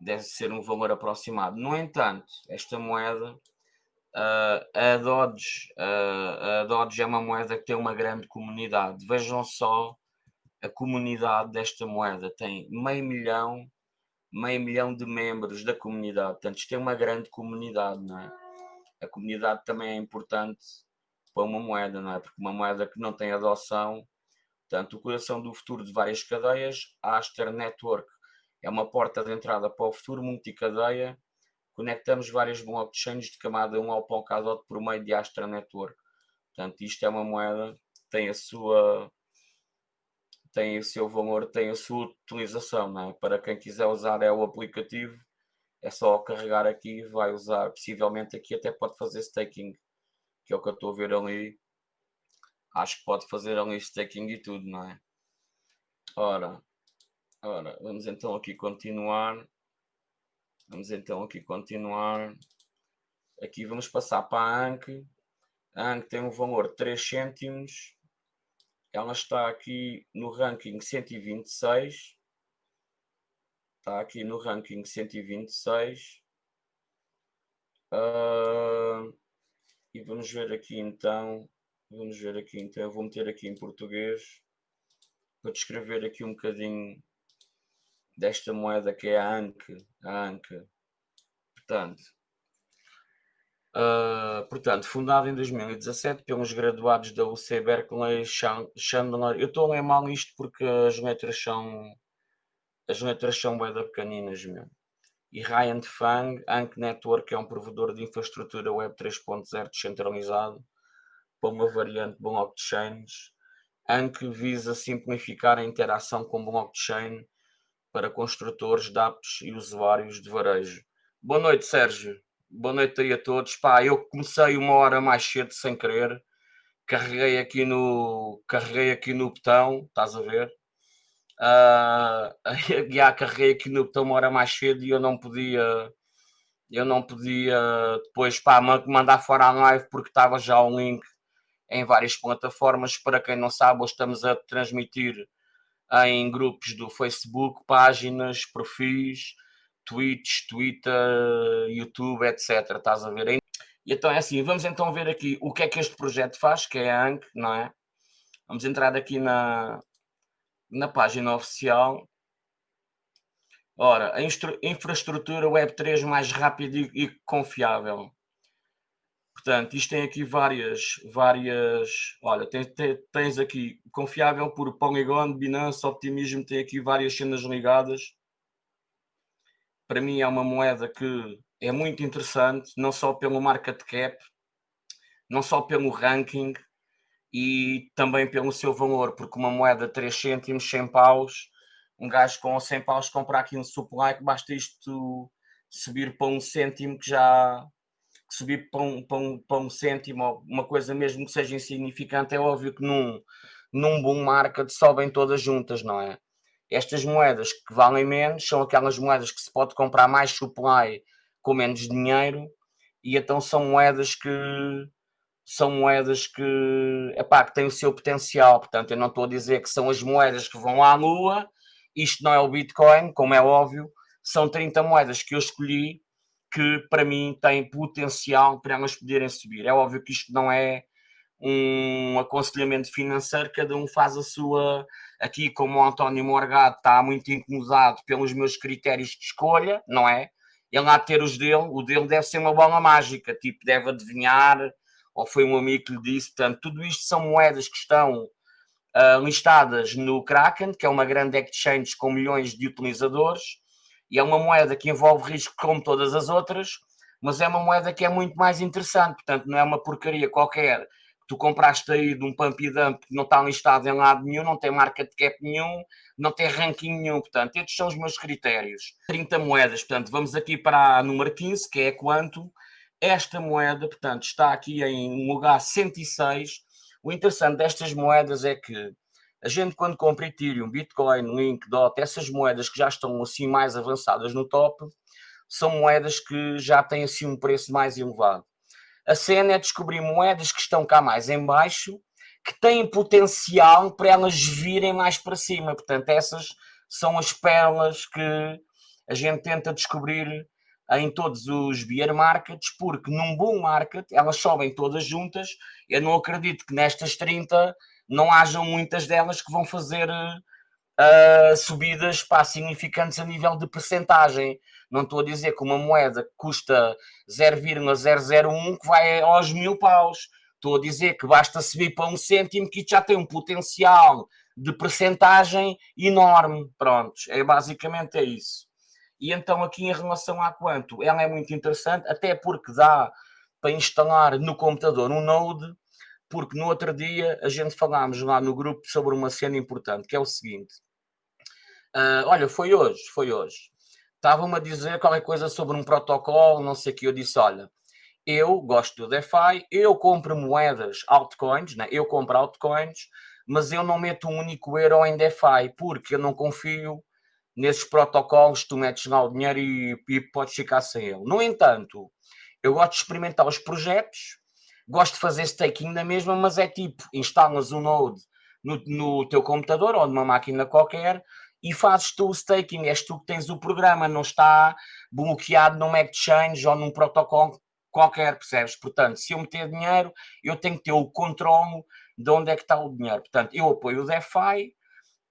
deve ser um valor aproximado. No entanto, esta moeda, uh, a, Dodge, uh, a Dodge é uma moeda que tem uma grande comunidade. Vejam só a comunidade desta moeda tem meio milhão, meio milhão de membros da comunidade. Portanto, isto é uma grande comunidade, não é? A comunidade também é importante para uma moeda, não é? Porque uma moeda que não tem adoção, portanto, o coração do futuro de várias cadeias, a Aster Network é uma porta de entrada para o futuro multicadeia. Conectamos várias blockchains de camada 1 ao Polkadot por meio de Astra Network. Portanto, isto é uma moeda que tem a sua tem o seu valor, tem a sua utilização, é? Para quem quiser usar é o aplicativo, é só carregar aqui, vai usar, possivelmente aqui até pode fazer staking, que é o que eu estou a ver ali. Acho que pode fazer ali staking e tudo, não é? Ora, ora, vamos então aqui continuar. Vamos então aqui continuar. Aqui vamos passar para a ANC. A ANC tem um valor de 3 cêntimos ela está aqui no ranking 126. Está aqui no ranking 126. Uh, ah, e vamos ver aqui então. Vamos ver aqui então. Eu vou meter aqui em português para descrever aqui um bocadinho desta moeda que é a ANC. A ANC. Portanto, Uh, portanto, fundado em 2017 pelos graduados da UC Berkeley Chandler. Eu estou a ler mal isto porque as letras são as letras são bem pequeninas mesmo. e Ryan Fang, Ank Network é um provedor de infraestrutura Web 3.0 descentralizado para uma variante blockchains. Ank visa simplificar a interação com blockchain para construtores de e usuários de varejo. Boa noite, Sérgio. Boa noite aí a todos. Pá, eu comecei uma hora mais cedo sem querer. Carreguei aqui no, carreguei aqui no botão, estás a ver? Uh, [LAUGHS] já carreguei aqui no botão uma hora mais cedo e eu não podia, eu não podia depois pá, mandar fora a live porque estava já o link em várias plataformas. Para quem não sabe, hoje estamos a transmitir em grupos do Facebook, páginas, perfis, Twitch, Twitter, YouTube, etc. Estás a ver? E então é assim, vamos então ver aqui o que é que este projeto faz, que é a ANC, não é? Vamos entrar aqui na, na página oficial. Ora, a infraestrutura Web3 mais rápida e, e confiável. Portanto, isto tem aqui várias, várias. Olha, tens, tens aqui confiável por Polygon, Binance, Optimismo, tem aqui várias cenas ligadas. Para mim é uma moeda que é muito interessante, não só pelo market cap, não só pelo ranking e também pelo seu valor, porque uma moeda 3 cêntimos, 100 paus, um gajo com 100 paus comprar aqui um supply que basta isto subir para um cêntimo que já subir para um, para um, para um cêntimo, uma coisa mesmo que seja insignificante, é óbvio que num, num bom market sobem todas juntas, não é? Estas moedas que valem menos são aquelas moedas que se pode comprar mais supply com menos dinheiro e então são moedas que são moedas que, epá, que têm o seu potencial. Portanto, eu não estou a dizer que são as moedas que vão à lua, isto não é o Bitcoin, como é óbvio, são 30 moedas que eu escolhi que para mim têm potencial para elas poderem subir. É óbvio que isto não é um aconselhamento financeiro, cada um faz a sua. Aqui, como o António Morgado está muito incomodado pelos meus critérios de escolha, não é? ele há de ter os dele, o dele deve ser uma bola mágica, tipo, deve adivinhar, ou foi um amigo que lhe disse, portanto, tudo isto são moedas que estão uh, listadas no Kraken, que é uma grande exchange com milhões de utilizadores, e é uma moeda que envolve risco como todas as outras, mas é uma moeda que é muito mais interessante, portanto, não é uma porcaria qualquer. Tu compraste aí de um pump e dump que não está listado em lado nenhum, não tem market cap nenhum, não tem ranking nenhum, portanto, estes são os meus critérios. 30 moedas, portanto, vamos aqui para a número 15, que é quanto. Esta moeda, portanto, está aqui em lugar 106. O interessante destas moedas é que a gente quando compra Ethereum, Bitcoin, Link, DOT, essas moedas que já estão assim mais avançadas no top, são moedas que já têm assim um preço mais elevado. A cena é descobrir moedas que estão cá mais em baixo, que têm potencial para elas virem mais para cima. Portanto, essas são as pérolas que a gente tenta descobrir em todos os bear markets, porque num bom market elas sobem todas juntas. Eu não acredito que nestas 30 não hajam muitas delas que vão fazer uh, subidas pá, significantes a nível de percentagem. Não estou a dizer que uma moeda que custa 0,001 que vai aos mil paus. Estou a dizer que basta subir para um cêntimo que já tem um potencial de percentagem enorme. Pronto, é basicamente é isso. E então aqui em relação a quanto, ela é muito interessante, até porque dá para instalar no computador um Node, porque no outro dia a gente falámos lá no grupo sobre uma cena importante, que é o seguinte. Uh, olha, foi hoje, foi hoje estavam-me a dizer qualquer coisa sobre um protocolo, não sei o que. Eu disse: olha, eu gosto do DeFi, eu compro moedas, altcoins, né? eu compro altcoins, mas eu não meto um único euro em DeFi, porque eu não confio nesses protocolos, tu metes lá o dinheiro e, e podes ficar sem ele. No entanto, eu gosto de experimentar os projetos, gosto de fazer staking na mesma, mas é tipo, instalas um node no, no teu computador ou numa máquina qualquer, e fazes tu o staking, és tu que tens o programa, não está bloqueado num exchange ou num protocolo qualquer, percebes? Portanto, se eu meter dinheiro, eu tenho que ter o controle de onde é que está o dinheiro. Portanto, eu apoio o DeFi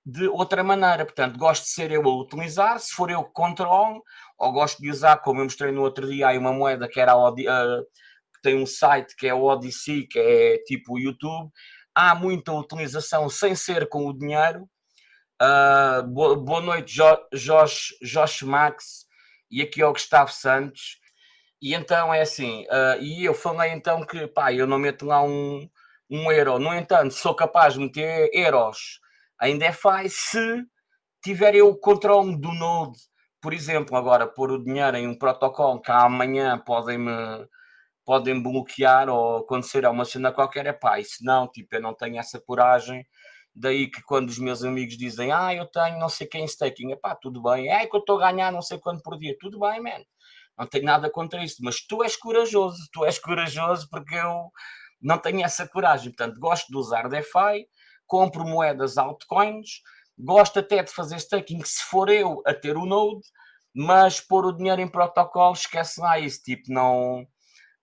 de outra maneira. Portanto, gosto de ser eu a utilizar, se for eu que controlo, ou gosto de usar, como eu mostrei no outro dia, aí uma moeda que era a, tem um site que é o Odyssey, que é tipo o YouTube. Há muita utilização sem ser com o dinheiro, Uh, boa, boa, noite, jo Josh, Josh Max. e aqui é o Gustavo Santos. E então é assim, uh, e eu falei então que pá, eu não meto lá um, um euro. No entanto, sou capaz de meter euros em DeFi se tiver eu o controle do Node. Por exemplo, agora pôr o dinheiro em um protocolo que amanhã podem-me podem bloquear ou acontecer uma cena qualquer, é pá, se não, tipo, eu não tenho essa coragem. Daí que quando os meus amigos dizem, ah, eu tenho não sei quem staking, é pá, tudo bem, é que eu estou a ganhar não sei quanto por dia, tudo bem, man, não tenho nada contra isso, mas tu és corajoso, tu és corajoso porque eu não tenho essa coragem, portanto, gosto de usar DeFi, compro moedas altcoins, gosto até de fazer staking se for eu a ter o Node, mas pôr o dinheiro em protocolo, esquece lá isso, tipo, não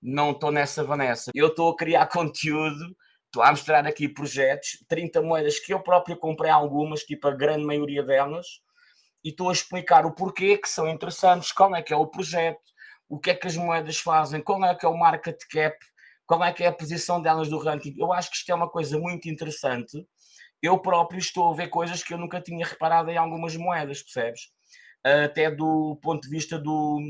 não estou nessa Vanessa. Eu estou a criar [LAUGHS] conteúdo, estou a mostrar aqui projetos, 30 moedas que eu próprio comprei algumas, tipo a grande maioria delas, e estou a explicar o porquê que são interessantes, qual é que é o projeto, o que é que as moedas fazem, qual é que é o market cap, qual é que é a posição delas do ranking. Eu acho que isto é uma coisa muito interessante. Eu próprio estou a ver coisas que eu nunca tinha reparado em algumas moedas, percebes? Até do ponto de vista do,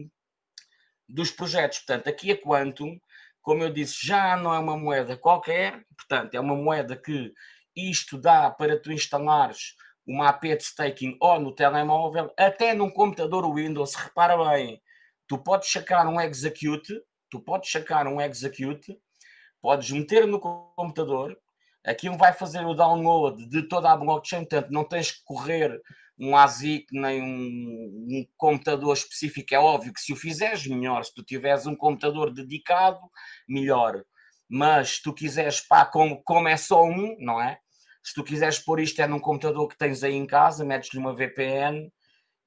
dos projetos. Portanto, aqui a Quantum, como eu disse, já não é uma moeda qualquer, portanto, é uma moeda que isto dá para tu instalares uma AP de staking ou no telemóvel, até num computador Windows, repara bem, tu podes sacar um execute, tu podes sacar um execute, podes meter no computador, aquilo vai fazer o download de toda a blockchain, portanto não tens que correr um ASIC nem um, um, computador específico, é óbvio que se o fizeres, melhor. Se tu tiveres um computador dedicado, melhor. Mas se tu quiseres, pá, como, como é só um, não é? Se tu quiseres pôr isto é num computador que tens aí em casa, metes-lhe uma VPN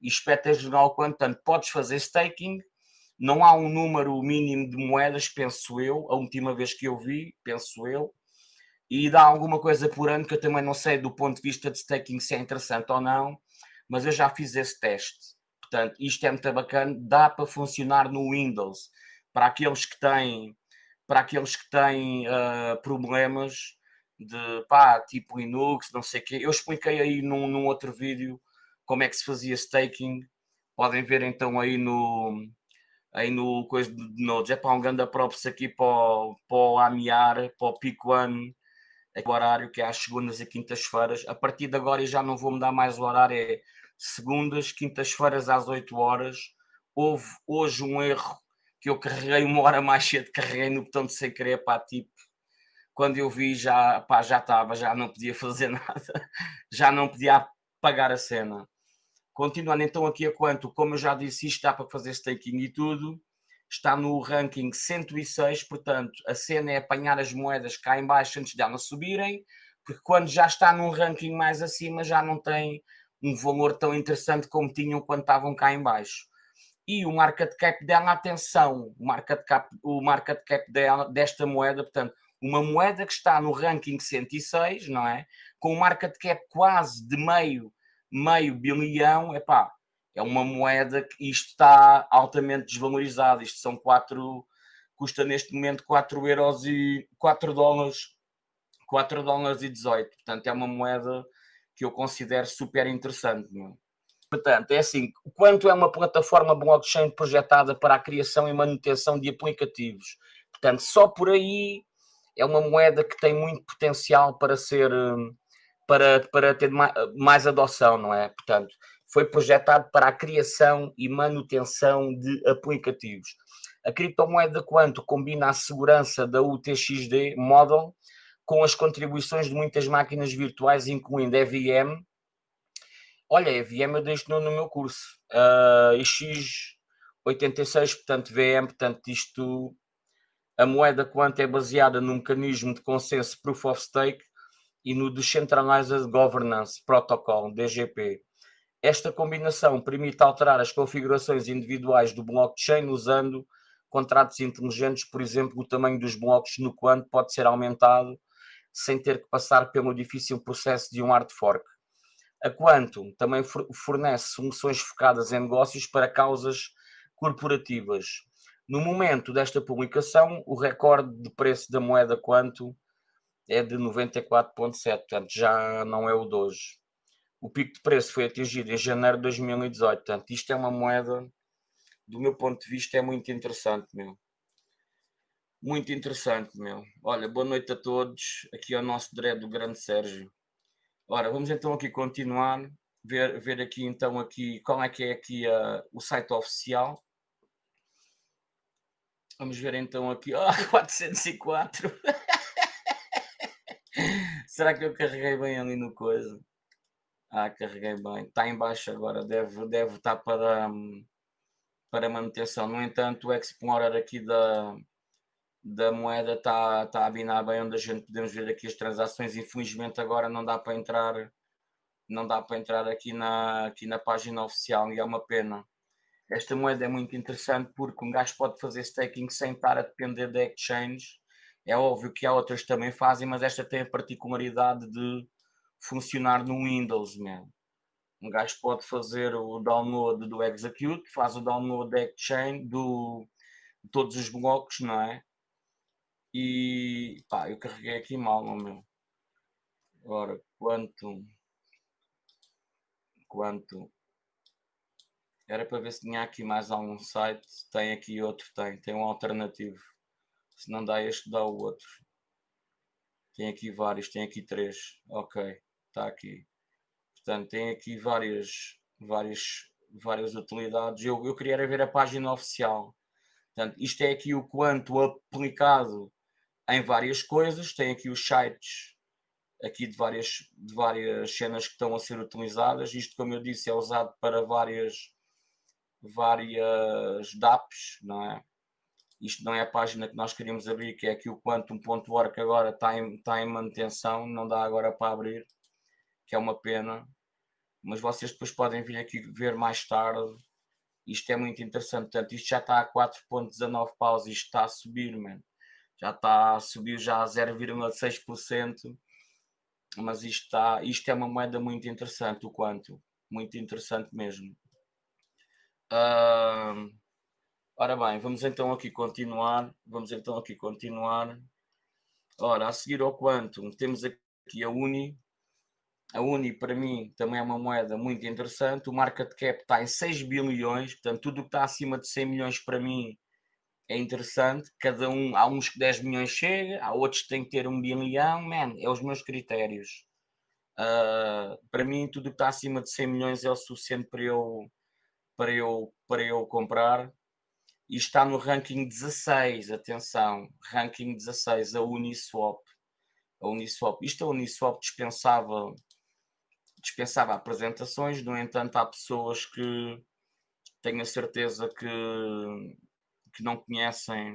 e espetas jornal quanto tanto. Podes fazer staking, não há um número mínimo de moedas, penso eu, a última vez que eu vi, penso eu, e dá alguma coisa por ano que eu também não sei do ponto de vista de staking se é interessante ou não, mas eu já fiz esse teste. Portanto, isto é muito bacana, dá para funcionar no Windows. Para aqueles que têm, para aqueles que têm uh, problemas de pá, tipo Linux, não sei o quê. Eu expliquei aí num, num outro vídeo como é que se fazia staking. Podem ver então aí no aí no coisa de Nodes. É para um grande props aqui para o, para o Amiar, para o Pico One o horário que é às segundas e quintas-feiras. A partir de agora, e já não vou mudar mais o horário, é segundas, quintas-feiras às 8 horas. Houve hoje um erro que eu carreguei uma hora mais cedo, carreguei no botão de sem querer, pá, tipo, quando eu vi já, pá, já estava, já não podia fazer [LAUGHS] nada, já não podia apagar a cena. Continuando então aqui a quanto, como eu já disse, isto está para fazer staking e tudo, está no ranking 106, portanto, a cena é apanhar as moedas cá em baixo antes de elas subirem, porque quando já está num ranking mais acima já não tem um valor tão interessante como tinham quando estavam cá em baixo. E o market cap dela, atenção, o market cap, o market cap dela, desta moeda, portanto, uma moeda que está no ranking 106, não é? Com um market cap quase de meio, meio bilhão, é pá, é uma moeda que isto está altamente desvalorizado. Isto são 4, custa neste momento 4 euros e 4 dólares, 4 dólares e 18. Portanto, é uma moeda que eu considero super interessante. Não é? Portanto, é assim, quanto é uma plataforma blockchain projetada para a criação e manutenção de aplicativos. Portanto, só por aí é uma moeda que tem muito potencial para ser para, para ter mais, mais adoção, não é? Portanto, foi projetado para a criação e manutenção de aplicativos. A criptomoeda Quanto combina a segurança da UTXD Model com as contribuições de muitas máquinas virtuais, incluindo EVM. Olha, EVM eu deixo no, no meu curso. Uh, X86, portanto, VM, portanto, isto. A moeda Quanto é baseada no mecanismo de consenso Proof of Stake e no Decentralized Governance Protocol, DGP. Esta combinação permite alterar as configurações individuais do blockchain usando contratos inteligentes, por exemplo, o tamanho dos blocos no Quant pode ser aumentado sem ter que passar pelo difícil processo de um hard fork. A Quantum também fornece soluções focadas em negócios para causas corporativas. No momento desta publicação, o recorde de preço da moeda Quantum é de 94,7, portanto já não é o de hoje o pico de preço foi atingido em janeiro de 2018. Portanto, isto é uma moeda do meu ponto de vista, é muito interessante, meu. Muito interessante, meu. Olha, boa noite a todos. Aqui é o nosso dread do grande Sérgio. Ora, vamos então aqui continuar, ver, ver aqui então aqui qual é que é aqui uh, o site oficial. Vamos ver então aqui. Ah, [LAUGHS] oh, [LAUGHS] 404. Será que eu carreguei bem ali no coisa? Ah, carreguei bem. Está em baixo agora. Deve, deve estar para, para manutenção. No entanto, o Explorer aqui da, da moeda está, está a binar bem onde a gente podemos ver aqui as transações. Infelizmente agora não dá para entrar não dá para entrar aqui na, aqui na página oficial e é uma pena. Esta moeda é muito interessante porque um gajo pode fazer staking sem estar a depender da exchange. É óbvio que há outras que também fazem, mas esta tem a particularidade de funcionar no Windows mesmo. Um gajo pode fazer o download do Execute, faz o download da exchange, do, de todos os blocos, não é? E pá, eu carreguei aqui mal, não meu. Agora, quanto. Quanto era para ver se tinha aqui mais algum site. Tem aqui outro, tem. Tem um alternativo. Se não dá este, dá o outro. Tem aqui vários, tem aqui três. Ok, está aqui. Portanto, tem aqui várias, várias, várias utilidades. Eu, eu queria ver a página oficial. Portanto, isto é aqui o quanto aplicado em várias coisas. Tem aqui os sites aqui de várias, de várias cenas que estão a ser utilizadas. Isto, como eu disse, é usado para várias várias DAPs, não é? Isto não é a página que nós queríamos abrir, que é aqui o Quantum.org, agora está em, está em manutenção, não dá agora para abrir, que é uma pena. Mas vocês depois podem vir aqui ver mais tarde. Isto é muito interessante. Portanto, isto já está a 4.19 paus, isto está a subir, man. Já está a subir já a 0,6%. Mas isto, está, isto é uma moeda muito interessante, o quanto. Muito interessante mesmo. Uh, ora bem, vamos então aqui continuar. Vamos então aqui continuar. Ora, a seguir ao Quantum, temos aqui a Uni. A Uni, para mim, também é uma moeda muito interessante. O market cap está em 6 bilhões, portanto, tudo que está acima de 100 milhões para mim é interessante. Cada um, há uns que 10 milhões chega, há outros que têm que ter um bilhão. Man, é os meus critérios. Uh, para mim, tudo que está acima de 100 milhões é o suficiente para eu para eu, para eu comprar e está no ranking 16, atenção, ranking 16, a Uniswap. A Uniswap. Isto a Uniswap dispensava, dispensava apresentações, no entanto há pessoas que tenho a certeza que, que não conhecem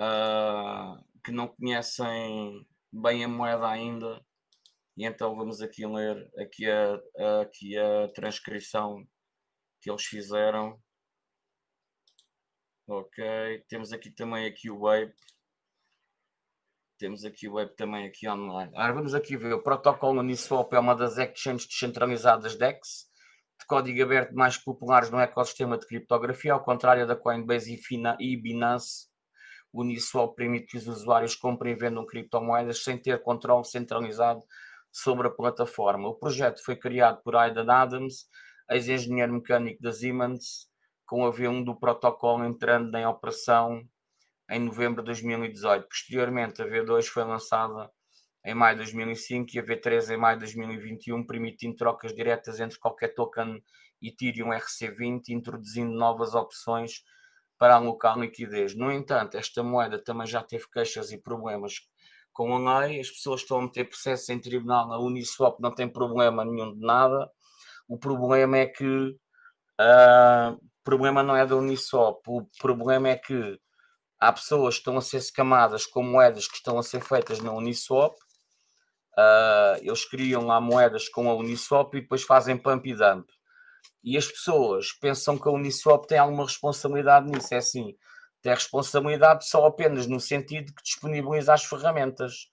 uh, que não conhecem bem a moeda ainda e então vamos aqui ler aqui a, a aqui a transcrição que eles fizeram. Ok, temos aqui também aqui o Wave. Temos aqui o Wave também aqui online. Agora vamos aqui ver. O protocolo Uniswap é uma das exchanges descentralizadas DEX, de código aberto mais populares no ecossistema de criptografia, ao contrário da Coinbase e Binance. O Uniswap permite que os usuários comprem e vendam criptomoedas sem ter controle centralizado sobre a plataforma. O projeto foi criado por Aidan Adams, ex-engenheiro mecânico da Siemens, com a V1 do protocolo entrando em operação em novembro de 2018. Posteriormente, a V2 foi lançada em maio de 2005 e a V3 em maio de 2021, permitindo trocas diretas entre qualquer token Ethereum RC20, introduzindo novas opções para alocar liquidez. No entanto, esta moeda também já teve queixas e problemas com a lei, as pessoas estão a meter processo em tribunal, a Uniswap não tem problema nenhum de nada, o problema é que uh, o problema não é da Uniswap, o problema é que há pessoas que estão a ser escamadas com moedas que estão a ser feitas na Uniswap. Uh, eles criam lá moedas com a Uniswap e depois fazem pump e dump. E as pessoas pensam que a Uniswap tem alguma responsabilidade nisso. É assim, tem responsabilidade só apenas no sentido que disponibiliza as ferramentas.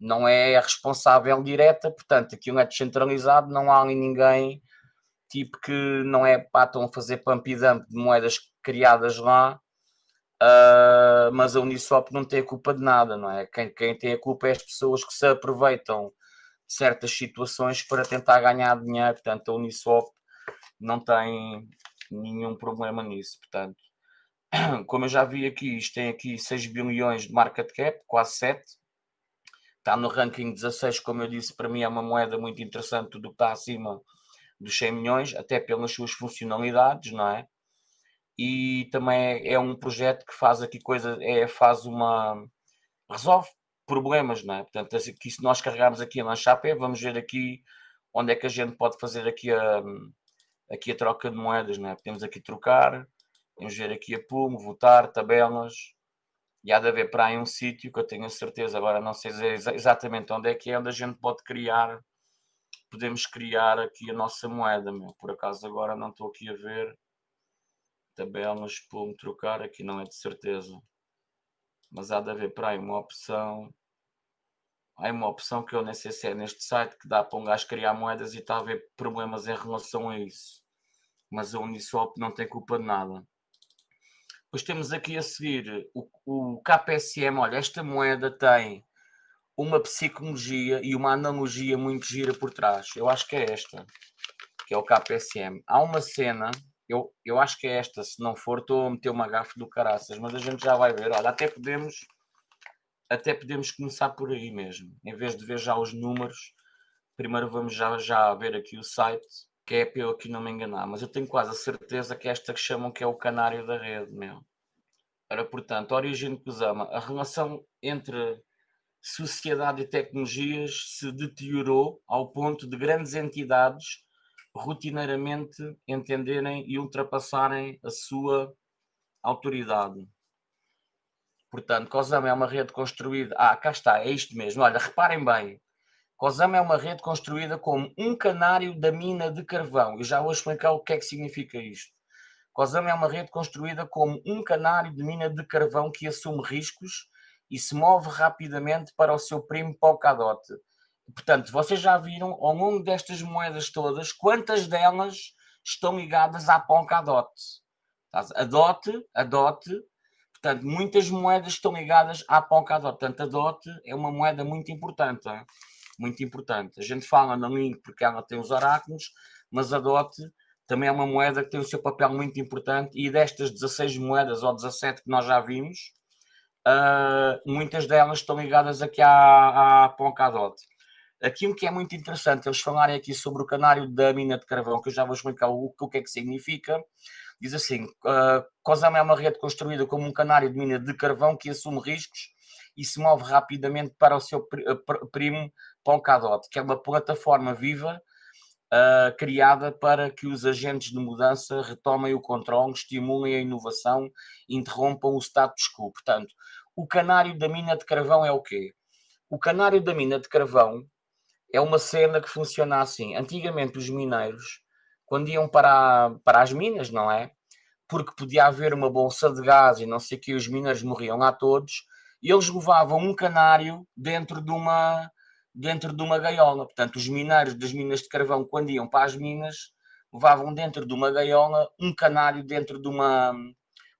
Não é responsável direta, portanto, aquilo é descentralizado, não há ali ninguém tipo que não é pá, estão a fazer pump e dump de moedas criadas lá, uh, mas a Uniswap não tem a culpa de nada, não é? Quem, quem tem a culpa é as pessoas que se aproveitam de certas situações para tentar ganhar dinheiro, portanto a Uniswap não tem, nenhum problema nisso, portanto. [CLEARS THROAT] Como eu já vi aqui, isto tem aqui 6 bilhões de market cap, quase 7. Está no ranking 16, como eu disse, para mim é uma moeda muito interessante, tudo que está acima dos 100 milhões, até pelas suas funcionalidades, não é? E também é, é um projeto que faz aqui coisa, é, faz uma... resolve problemas, não é? Portanto, aqui, se nós carregarmos aqui na chapé, vamos ver aqui onde é que a gente pode fazer aqui a, aqui a troca de moedas, não é? Podemos aqui trocar, podemos ver aqui a Pumo, votar, tabelas, e há de haver para aí um sítio que eu tenho a certeza, agora não sei exatamente onde é que é, onde a gente pode criar, podemos criar aqui a nossa moeda, meu. por acaso agora não estou aqui a ver, tabelas, Pumo, trocar, aqui não é de certeza, mas há de haver para aí uma opção, há uma opção que eu nem sei se é neste site que dá para um gajo criar moedas e está a haver problemas em relação a isso. Mas a Uniswap não tem culpa de nada. Depois temos aqui a seguir o, o KPSM. Olha, esta moeda tem uma psicologia e uma analogia muito gira por trás. Eu acho que é esta, que é o KPSM. Há uma cena, eu, eu acho que é esta, se não for, estou a meter uma gafe do caraças, mas a gente já vai ver. Olha, até podemos até podemos começar por aí mesmo. Em vez de ver já os números, primeiro vamos já, já ver aqui o site, que é para eu aqui não me enganar. Mas eu tenho quase a certeza que é esta que chamam que é o canário da rede, meu. Ora, portanto, origem de Kusama, a relação entre sociedade e tecnologias se deteriorou ao ponto de grandes entidades rotineiramente entenderem e ultrapassarem a sua autoridade. Portanto, COSAMA é uma rede construída. Ah, cá está, é isto mesmo. Olha, reparem bem. COSAMA é uma rede construída como um canário da mina de carvão. Eu já vou explicar o que é que significa isto. COSAMA é uma rede construída como um canário de mina de carvão que assume riscos e se move rapidamente para o seu primo Polkadot. Portanto, vocês já viram ao longo destas moedas todas quantas delas estão ligadas à Polkadot. A DOT, a DOT Portanto, muitas moedas estão ligadas à Polkadot. Portanto, a DOT é uma moeda muito importante. Muito importante. A gente fala na Link porque ela tem os oráculos, mas a DOT também é uma moeda que tem o seu papel muito importante e destas 16 moedas ou 17 que nós já vimos, uh, muitas delas estão ligadas aqui à, à Polkadot. Aquilo que é muito interessante eles falarem aqui sobre o canário da mina de carvão, que eu já vou explicar o, o que é que significa, Diz assim: uh, COSAM é uma rede construída como um canário de mina de carvão que assume riscos e se move rapidamente para o seu ah, primo Polkadot, que é uma plataforma viva uh, criada para que os agentes de mudança retomem o controle, estimulem a inovação, interrompam o status quo. Portanto, o canário da mina de carvão é o quê? O canário da mina de carvão é uma cena que funciona assim. Antigamente, os mineiros quando iam para, para as minas, não é? Porque podia haver uma bolsa de gás e não sei o que, os mineiros morriam lá todos, e eles levavam um canário dentro de uma dentro de uma gaiola. Portanto, os mineiros das minas de carvão, quando iam para as minas, levavam dentro de uma gaiola um canário dentro de uma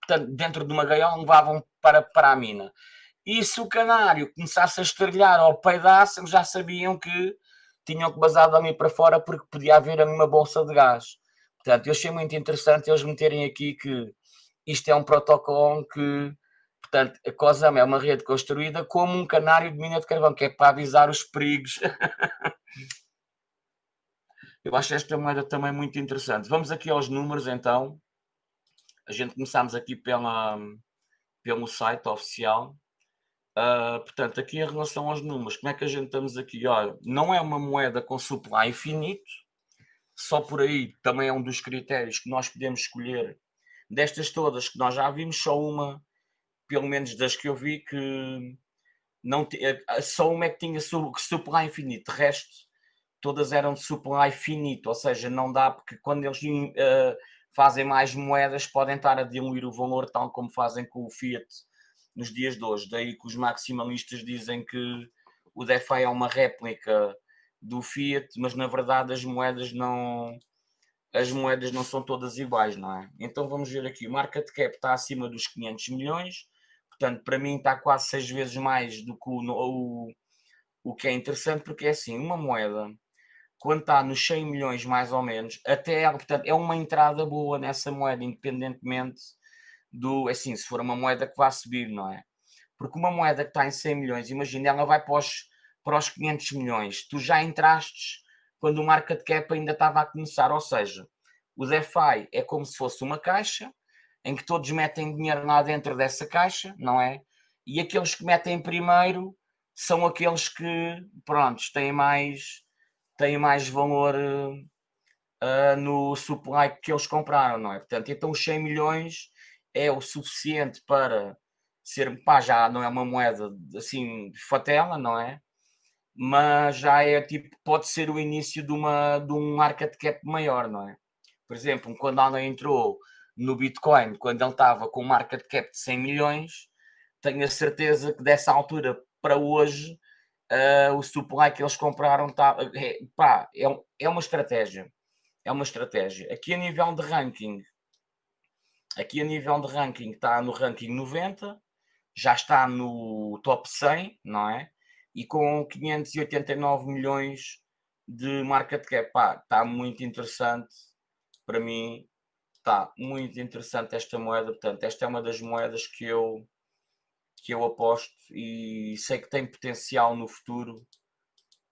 portanto, dentro de uma gaiola levavam para, para a mina. E se o canário começasse a estrelhar ou peidasse, já sabiam que tinham que basar dali para fora porque podia haver uma bolsa de gás. Portanto, eu achei muito interessante eles meterem aqui que isto é um protocolo que, portanto, a COSAM é uma rede construída como um canário de mina de carvão, que é para avisar os perigos. [LAUGHS] eu acho esta moeda também muito interessante. Vamos aqui aos números então. A gente começamos aqui pela, pelo site oficial. Uh, portanto, aqui em relação aos números, como é que a gente estamos aqui? Olha, não é uma moeda com supply infinito, só por aí também é um dos critérios que nós podemos escolher. Destas todas que nós já vimos, só uma, pelo menos das que eu vi, que não eh, só uma é que tinha supply infinito, de resto todas eram de supply finito, ou seja, não dá porque quando eles uh, fazem mais moedas podem estar a diluir o valor tal como fazem com o Fiat nos dias de hoje. Daí que os maximalistas dizem que o DeFi é uma réplica do Fiat, mas na verdade as moedas não as moedas não são todas iguais, não é? Então vamos ver aqui, o market cap está acima dos 500 milhões, portanto para mim está quase seis vezes mais do que o, o, o que é interessante, porque é assim, uma moeda quando está nos 100 milhões mais ou menos, até portanto, é uma entrada boa nessa moeda, independentemente do, assim, se for uma moeda que vá subir, não é? Porque uma moeda que está em 100 milhões, imagina, ela vai para os, para os 500 milhões, tu já entraste quando o market cap ainda estava a começar, ou seja, o DeFi é como se fosse uma caixa, em que todos metem dinheiro lá dentro dessa caixa, não é? E aqueles que metem primeiro são aqueles que, pronto, têm mais, têm mais valor uh, no supply que eles compraram, não é? Portanto, então os 100 milhões é o suficiente para ser, pá, já não é uma moeda assim fatela, não é? Mas já é tipo, pode ser o início de, uma, de um market cap maior, não é? Por exemplo, quando alguém entrou no Bitcoin, quando ele estava com um market cap de 100 milhões, tenho a certeza que dessa altura para hoje uh, o supply que eles compraram tá, é, pá, é, é uma estratégia. É uma estratégia. Aqui a nível de ranking, aqui a nível de ranking está no ranking 90, já está no top 100, não é? E com 589 milhões de market cap, pá, está muito interessante para mim. Está muito interessante esta moeda, portanto, esta é uma das moedas que eu que eu aposto e sei que tem potencial no futuro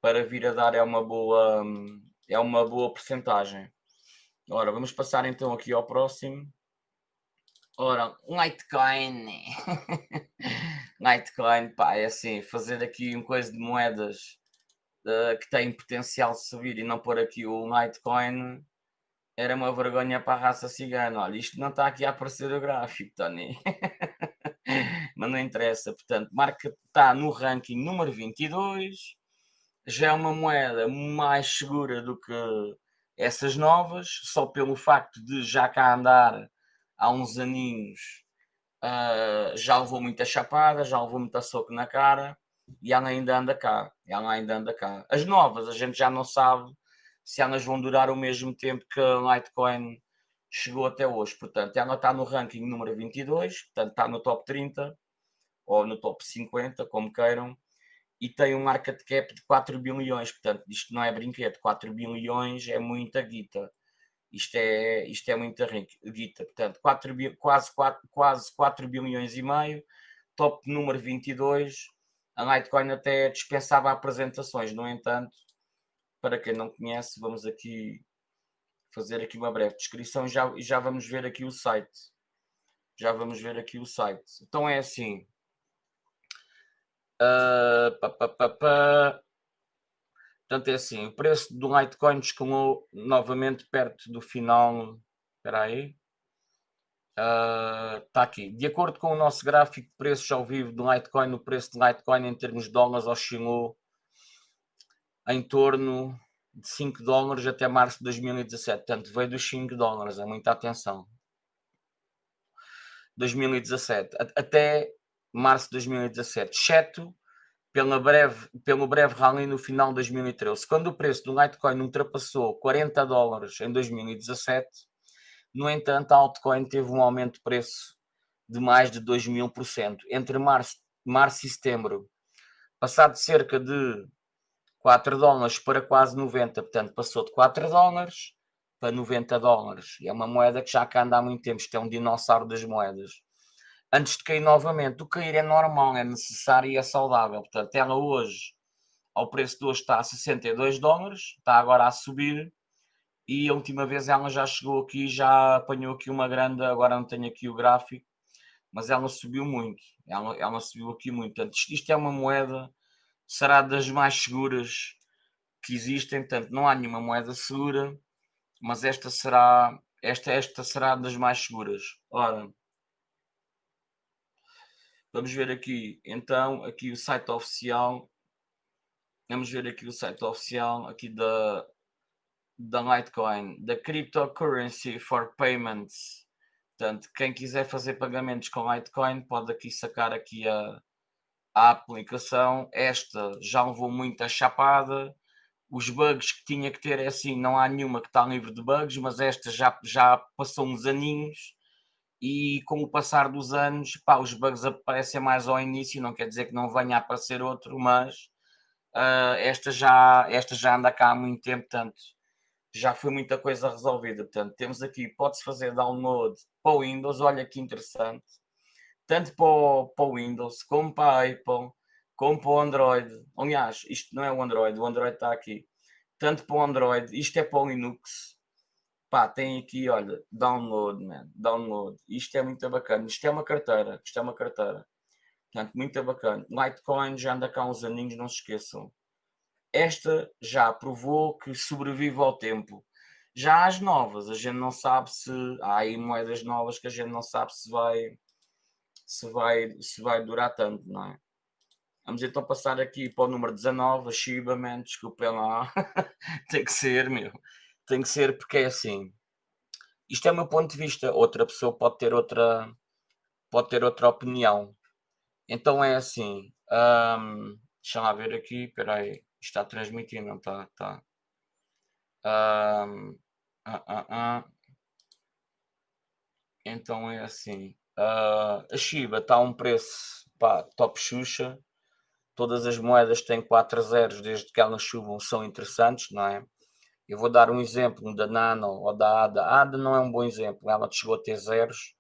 para vir a dar é uma boa é uma boa percentagem. Ora, vamos passar então aqui ao próximo. Ora, Litecoin. [LAUGHS] Litecoin, pá, é assim, fazer aqui um coisa de moedas uh, que têm potencial de subir e não pôr aqui o Litecoin era uma vergonha para a raça cigana. Olha, isto não está aqui a aparecer o gráfico, Tony. [LAUGHS] Mas não interessa. Portanto, marca está no ranking número 22. Já é uma moeda mais segura do que essas novas, só pelo facto de já cá andar há uns aninhos, uh, já levou muita chapada, já levou muita soco na cara e ela ainda anda cá. Ela ainda anda cá. As novas, a gente já não sabe se elas vão durar o mesmo tempo que a Litecoin chegou até hoje. Portanto, ela está no ranking número 22, portanto, está no top 30 ou no top 50, como queiram, e tem um market cap de 4 bilhões. Portanto, isto não é brinquedo, 4 bilhões é muita guita. Isto é, isto é muita guita. Portanto, 4, quase, 4, quase 4 bilhões e meio, top número 22. A Litecoin até dispensava apresentações, no entanto, para quem não conhece, vamos aqui fazer aqui uma breve descrição e já, já vamos ver aqui o site. Já vamos ver aqui o site. Então é assim. Uh, pá, pá, pá. Portanto, é assim, o preço do Litecoin escalou novamente perto do final. Espera aí. Está uh, aqui. De acordo com o nosso gráfico de preços ao vivo do Litecoin, o preço de Litecoin em termos de dólares oscilou em torno de 5 dólares até março de 2017. Portanto, veio dos 5 dólares, é muita atenção. 2017, até março de 2017, exceto pela breve, pelo breve rally no final de 2013. Quando o preço do Litecoin ultrapassou 40 dólares em 2017, no entanto, a altcoin teve um aumento de preço de mais de 2 mil por cento. Entre março, março e setembro, passado cerca de 4 dólares para quase 90, portanto passou de 4 dólares para 90 dólares. E é uma moeda que já anda há muito tempo, isto é um dinossauro das moedas. Antes de cair novamente, o cair é normal, é necessário e é saudável. Portanto, ela hoje, ao preço de hoje, está a 62 dólares, está agora a subir. E a última vez ela já chegou aqui, já apanhou aqui uma grande, agora não tenho aqui o gráfico, mas ela subiu muito. Ela, ela subiu aqui muito. Portanto, isto, é uma moeda será das mais seguras que existem. Portanto, não há nenhuma moeda segura, mas esta será, esta, esta será das mais seguras. Ora, vamos ver aqui, então, aqui o site oficial. Vamos ver aqui o site oficial aqui da, da Litecoin, da Cryptocurrency for Payments. Portanto, quem quiser fazer pagamentos com Litecoin pode aqui sacar aqui a, a aplicação. Esta já levou muita chapada. Os bugs que tinha que ter é assim, não há nenhuma que está livre de bugs, mas esta já, já passou uns aninhos e com o passar dos anos, pá, os bugs aparecem mais ao início, não quer dizer que não venha a aparecer outro, mas uh, esta, já, esta já anda cá há muito tempo, portanto, já foi muita coisa resolvida. Portanto, temos aqui, pode-se fazer download para o Windows, olha que interessante, tanto para o, para o Windows como para a Apple, como para o Android. Aliás, isto não é o Android, o Android está aqui. Tanto para o Android, isto é para o Linux. Pá, tem aqui, olha, download, man, download. Isto é muito bacana. Isto é uma carteira, isto é uma carteira. Portanto, muito bacana. Litecoin já anda cá uns aninhos, não se esqueçam. Esta já provou que sobrevive ao tempo. Já as novas, a gente não sabe se há aí moedas novas que a gente não sabe se vai se vai, se vai durar tanto, não é? Vamos então passar aqui para o número 19, a Shiba, man, desculpem lá. [LAUGHS] tem que ser, meu. Tem que ser porque é assim. Isto é o meu ponto de vista. Outra pessoa pode ter outra, pode ter outra opinião. Então é assim. Um, deixa lá ver aqui. Espera aí. Está transmitindo, não está? Um, ah, ah, ah. Então é assim. Uh, a Shiba está a um preço pá, top Xuxa. Todas as moedas têm 4 zeros desde que elas subam, são interessantes, não é? Eu vou dar um exemplo da Nano ou da ADA. A ADA não é um bom exemplo, ela chegou a ter zeros,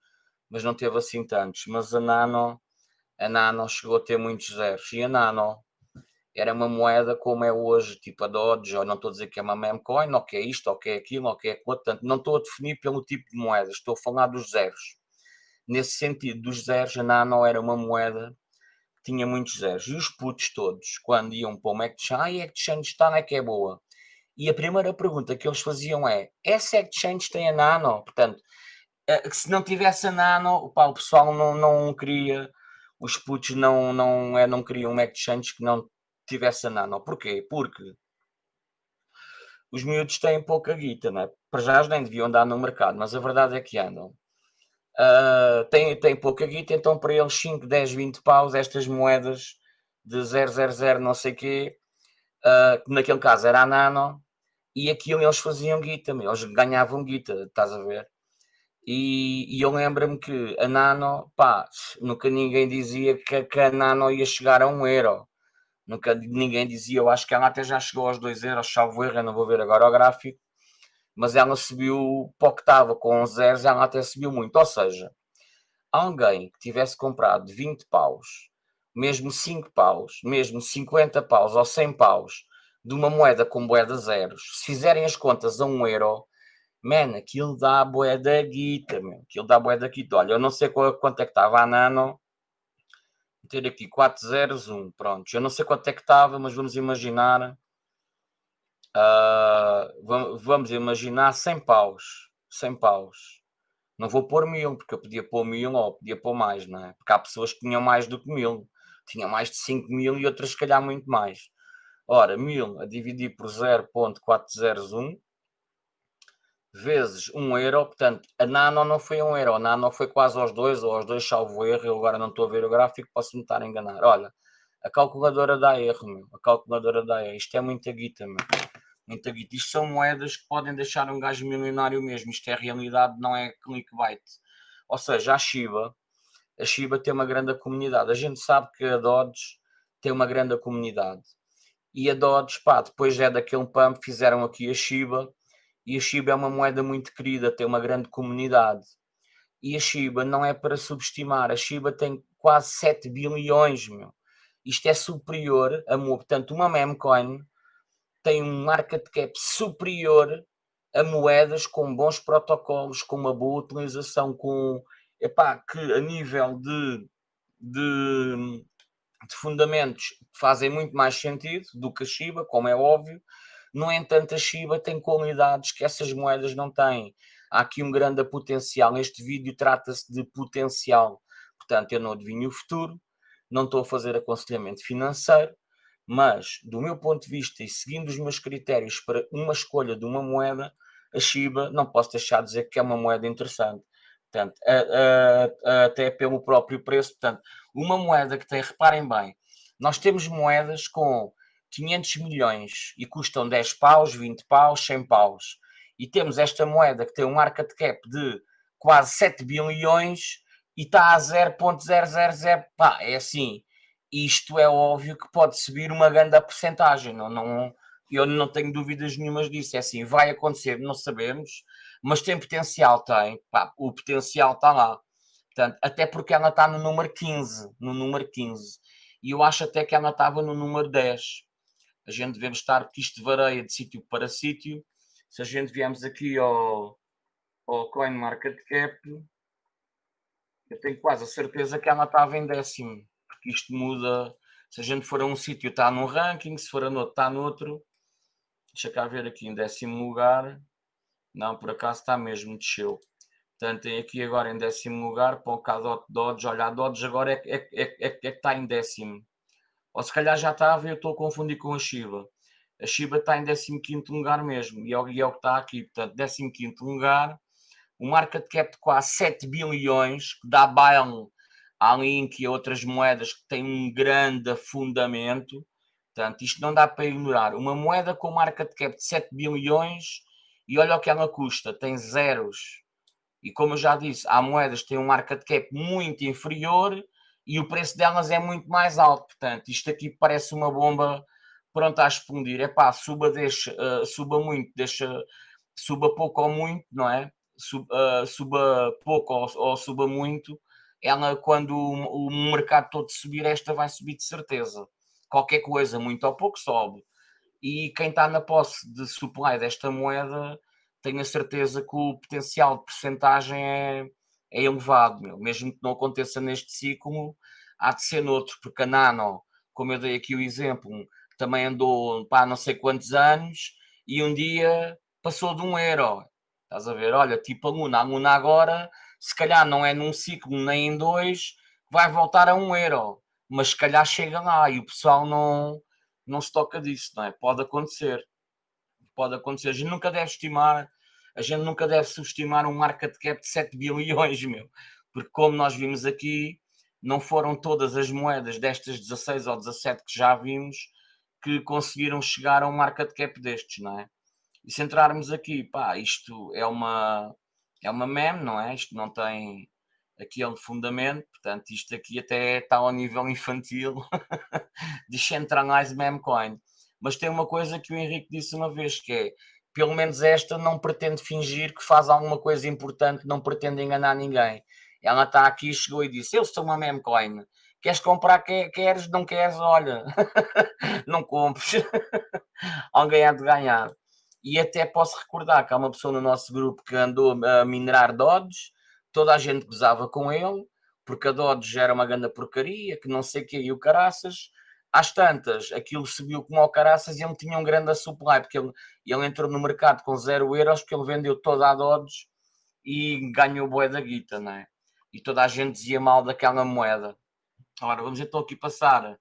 mas não teve assim tantos. Mas a Nano, a Nano chegou a ter muitos zeros. E a Nano era uma moeda como é hoje, tipo a Dodge, ou não estou a dizer que é uma meme coin, ou que é isto, ou que é aquilo, ou que é aquilo. Portanto, não estou a definir pelo tipo de moeda, estou a falar dos zeros. Nesse sentido, dos zeros, a Nano era uma moeda tinha muitos zeros. E os putos todos, quando iam para uma exchange, ah, a exchange está, é que é boa. E a primeira pergunta que eles faziam é, essa exchange tem a Nano? Portanto, eh, se não tivesse a Nano, opa, o pessoal não, não queria, os putos não, não, é, não queriam uma exchange que não tivesse a Nano. Porquê? Porque os miúdos têm pouca guita, não é? Para já nem deviam andar no mercado, mas a verdade é que andam uh, tem, tem pouca guita, então para eles 5, 10, 20 paus, estas moedas de 000 não sei quê, uh, que naquele caso era a nano, e aquilo eles faziam guita, eles ganhavam guita, estás a ver? E, e eu lembro-me que a nano, pá, nunca ninguém dizia que, que, a nano ia chegar a um euro. Nunca ninguém dizia, eu acho que ela até já chegou aos 2 euros, salvo erro, eu não vou ver agora o gráfico mas ela subiu para o que estava com zeros, ela até subiu muito. Ou seja, alguém que tivesse comprado 20 paus, mesmo 5 paus, mesmo 50 paus ou 100 paus de uma moeda com moeda zeros, se fizerem as contas a 1 euro, man, aquilo dá boé da guita, meu. aquilo dá boé da guita. Olha, eu não sei quanto é que estava a nano, vou ter aqui 401, pronto. Eu não sei quanto é que estava, mas vamos imaginar Uh, vamos imaginar 100 paus. 100 paus. Não vou pôr mil, porque eu podia pôr mil ou podia pôr mais, não é? Porque há pessoas que tinham mais do que mil. Tinham mais de 5 mil e outras, se calhar, muito mais. Ora, mil a dividir por 0.401 vezes 1 euro, portanto, a nano não foi 1 euro, a nano foi quase aos 2 ou aos 2, salvo erro, eu agora não estou a ver o gráfico, posso me estar a enganar. Olha, a calculadora dá erro, meu. a calculadora dá erro, isto é muita guita, meu muita guita. Isto são moedas que podem deixar um gajo milionário mesmo. Isto é realidade, não é clickbait. Ou seja, a Shiba, a Shiba tem uma grande comunidade. A gente sabe que a Dodge tem uma grande comunidade. E a Dodge, pá, depois é daquele pump, fizeram aqui a Shiba. E a Shiba é uma moeda muito querida, tem uma grande comunidade. E a Shiba não é para subestimar. A Shiba tem quase 7 bilhões, meu. Isto é superior a, portanto, uma meme coin tem um market cap superior a moedas com bons protocolos, com uma boa utilização, com epá, que a nível de, de, de fundamentos fazem muito mais sentido do que a Shiba, como é óbvio. No entanto, a Shiba tem qualidades que essas moedas não têm. Há aqui um grande potencial. Este vídeo trata-se de potencial. Portanto, eu não adivinho o futuro, não estou a fazer aconselhamento financeiro, mas, do meu ponto de vista e seguindo os meus critérios para uma escolha de uma moeda, a Shiba não posso deixar de dizer que é uma moeda interessante. Portanto, a, a, a, até pelo próprio preço. Portanto, uma moeda que tem, reparem bem, nós temos moedas com 500 milhões e custam 10 paus, 20 paus, 100 paus. E temos esta moeda que tem um market cap de quase 7 bilhões e está a 0.000. Pá, é assim isto é óbvio que pode subir uma grande porcentagem, não, não, eu não tenho dúvidas nenhumas disso. É assim, vai acontecer, não sabemos, mas tem potencial, tem. Pá, o potencial está lá. Portanto, até porque ela está no número 15, no número 15. E eu acho até que ela estava no número 10. A gente devemos estar, porque isto varia de sítio para sítio. Se a gente viemos aqui ao, ao CoinMarketCap, eu tenho quase a certeza que ela estava em décimo, porque isto muda. Se a gente for a um sítio, está num ranking, se for a outro, está noutro. Deixa cá ver aqui em décimo lugar. Não, por acaso está mesmo, desceu. Portanto, tem aqui agora em décimo lugar, para o Cadot Dodge. Olha, a Dodge agora é, é, é, é, é que está em décimo. Ou se calhar já estava e eu estou a confundir com a Shiba. A Shiba está em 15 lugar mesmo, e é, e é o que está aqui. Portanto, 15 lugar, um market cap de quase 7 bilhões, que dá baile à Link e a outras moedas que têm um grande fundamento. Portanto, isto não dá para ignorar. Uma moeda com market cap de 7 bilhões e olha o que ela custa, tem zeros. E como eu já disse, há moedas que têm um market cap muito inferior e o preço delas é muito mais alto. Portanto, isto aqui parece uma bomba pronta a explodir. É pá, suba, deixa, uh, suba muito, deixa, suba pouco ou muito, não é? Sub, uh, suba pouco ou, ou, suba muito, ela, quando o, o mercado todo subir, esta vai subir de certeza. Qualquer coisa, muito ou pouco, sobe. E quem está na posse de supply desta moeda, tenho a certeza que o potencial de percentagem é, é elevado, meu. mesmo que não aconteça neste ciclo, há de ser noutro, porque a Nano, como eu dei aqui o exemplo, também andou para não sei quantos anos e um dia passou de um euro. Estás a ver? Olha, tipo a Luna, a Luna agora, se calhar não é num ciclo nem em dois, vai voltar a um euro, mas se calhar chega lá e o pessoal não, não se toca disso, não é? Pode acontecer. Pode acontecer. A gente nunca deve estimar, a gente nunca deve subestimar um market cap de 7 bilhões, meu. Porque como nós vimos aqui, não foram todas as moedas destas 16 ou 17 que já vimos que conseguiram chegar a um market cap destes, não é? E se entrarmos aqui, pá, isto é uma, é uma meme, não é? Isto não tem aquele fundamento, portanto, isto aqui até está ao nível infantil [LAUGHS] Decentralized Meme Coin. Mas tem uma coisa que o Henrique disse uma vez, que é, pelo menos esta não pretende fingir que faz alguma coisa importante, não pretende enganar ninguém. Ela está aqui, chegou e disse, eu sou uma meme coin, Queres comprar, queres, não queres, olha, [LAUGHS] não compres. [LAUGHS] Alguém há de ganhar. E até posso recordar que há uma pessoa no nosso grupo que andou a minerar Dodge, toda a gente gozava com ele, porque a Dodge era uma grande porcaria, que não sei o que, e o caraças. Às tantas, aquilo subiu como ao caraças e ele tinha um grande supply, porque ele, ele entrou no mercado com zero euros, porque ele vendeu toda a Dodge e ganhou boé da guita, não é? E toda a gente dizia mal daquela moeda. Ora, vamos então aqui passar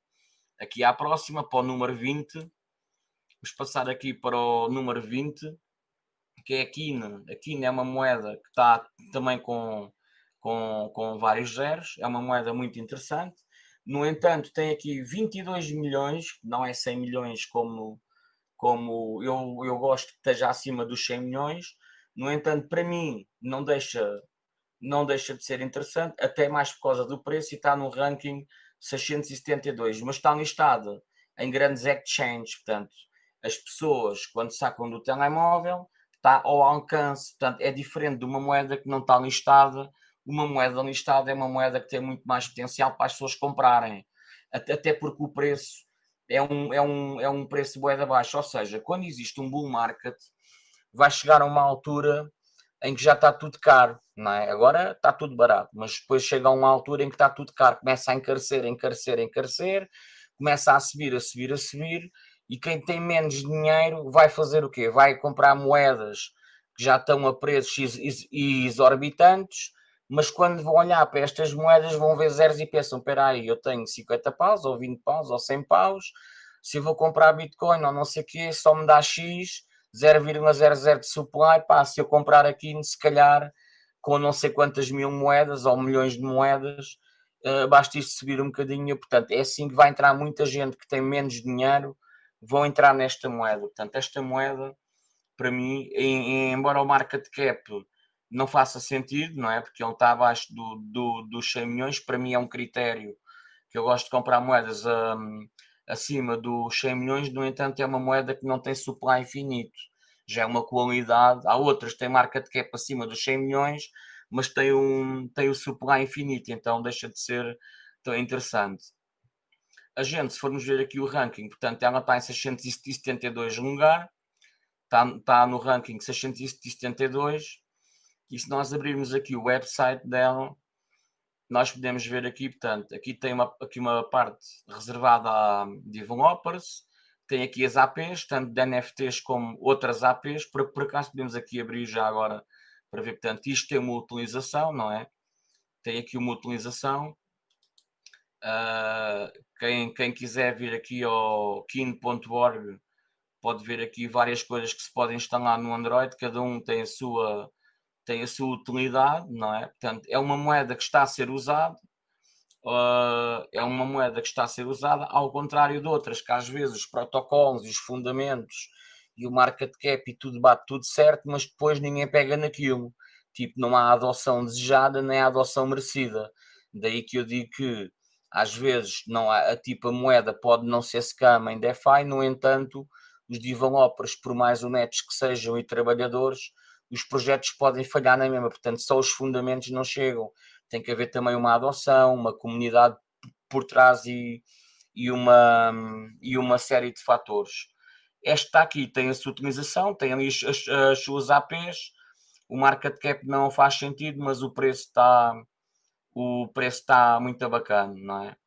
aqui à próxima, para o número 20. Vamos passar aqui para o número 20, que é a Kina. A Kina é uma moeda que está também com, com, com vários zeros. É uma moeda muito interessante. No entanto, tem aqui 22 milhões, não é 100 milhões como, como eu, eu gosto que esteja acima dos 100 milhões. No entanto, para mim, não deixa não deixa de ser interessante, até mais por causa do preço e está no ranking 672, mas está listada em grandes exchanges, portanto, as pessoas quando sacam do telemóvel está ao alcance, portanto, é diferente de uma moeda que não está listada, uma moeda listada é uma moeda que tem muito mais potencial para as pessoas comprarem, até porque o preço é um, é um, é um preço moeda baixo, ou seja, quando existe um bull market, vai chegar a uma altura em que já está tudo caro, não é? Agora está tudo barato, mas depois chega a uma altura em que está tudo caro, começa a encarecer, encarecer, encarecer, começa a subir, a subir, a subir, e quem tem menos dinheiro vai fazer o quê? Vai comprar moedas que já estão a preços exorbitantes, mas quando vão olhar para estas moedas vão ver zeros e pensam, espera aí, eu tenho 50 paus, ou 20 paus, ou 100 paus, se eu vou comprar Bitcoin ou não sei o quê, só me dá X, 0,00 de supply, pá, se eu comprar aqui, se calhar com não sei quantas mil moedas ou milhões de moedas, uh, basta isto subir um bocadinho. Portanto, é assim que vai entrar muita gente que tem menos dinheiro, vão entrar nesta moeda. Portanto, esta moeda, para mim, em, em, embora o market cap não faça sentido, não é? Porque ele está abaixo do, do, dos 100 milhões, para mim é um critério que eu gosto de comprar moedas um, acima dos 100 milhões, no entanto, é uma moeda que não tem supply infinito. Já é uma qualidade. Há outras que têm market cap acima dos 100 milhões, mas tem, um, tem o supply infinito, então deixa de ser tão interessante. A gente, se formos ver aqui o ranking, portanto, ela está em 672 lugar, está, está no ranking 672, e se nós abrirmos aqui o website dela, nós podemos ver aqui, portanto, aqui tem uma, aqui uma parte reservada a developers, tem aqui as APs, tanto de NFTs como outras APs, por, por acaso podemos aqui abrir já agora para ver, portanto, isto tem uma utilização, não é? Tem aqui uma utilização. Uh, quem, quem quiser vir aqui ao kin.org pode ver aqui várias coisas que se podem instalar no Android, cada um tem a sua tem a sua utilidade, não é? Portanto, é uma moeda que está a ser usada, uh, é uma moeda que está a ser usada, ao contrário de outras, que às vezes os protocolos e os fundamentos e o market cap e tudo bate tudo certo, mas depois ninguém pega naquilo. Tipo, não há adoção desejada nem há adoção merecida. Daí que eu digo que às vezes não há, a tipo a moeda pode não ser scam em DeFi, no entanto, os developers, por mais honestos que sejam e trabalhadores, os projetos podem falhar na mesma, portanto, só os fundamentos não chegam. Tem que haver também uma adoção, uma comunidade por trás e, e, uma, e uma série de fatores. Esta aqui tem a sua utilização, tem ali as, as, as suas APs, o market cap não faz sentido, mas o preço está o preço está muito bacana, não é?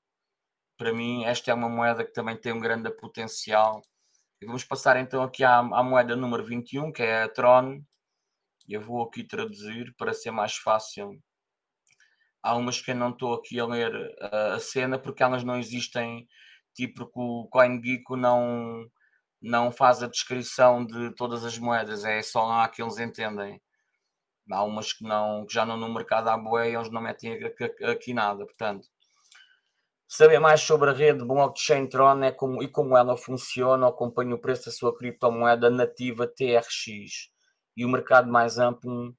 Para mim, esta é uma moeda que também tem um grande potencial. E vamos passar então aqui à, à moeda número 21, que é a Tron. Eu vou aqui traduzir para ser mais fácil. Há umas que eu não estou aqui a ler a, a cena porque elas não existem, tipo que o CoinGeeko não, não faz a descrição de todas as moedas, é só lá que eles entendem. Há umas que, não, que já não no mercado há boé e eles não metem aqui, nada, portanto. Saber mais sobre a rede blockchain Tron é como, e como ela funciona, acompanhe o preço da sua criptomoeda nativa TRX e o mercado mais amplo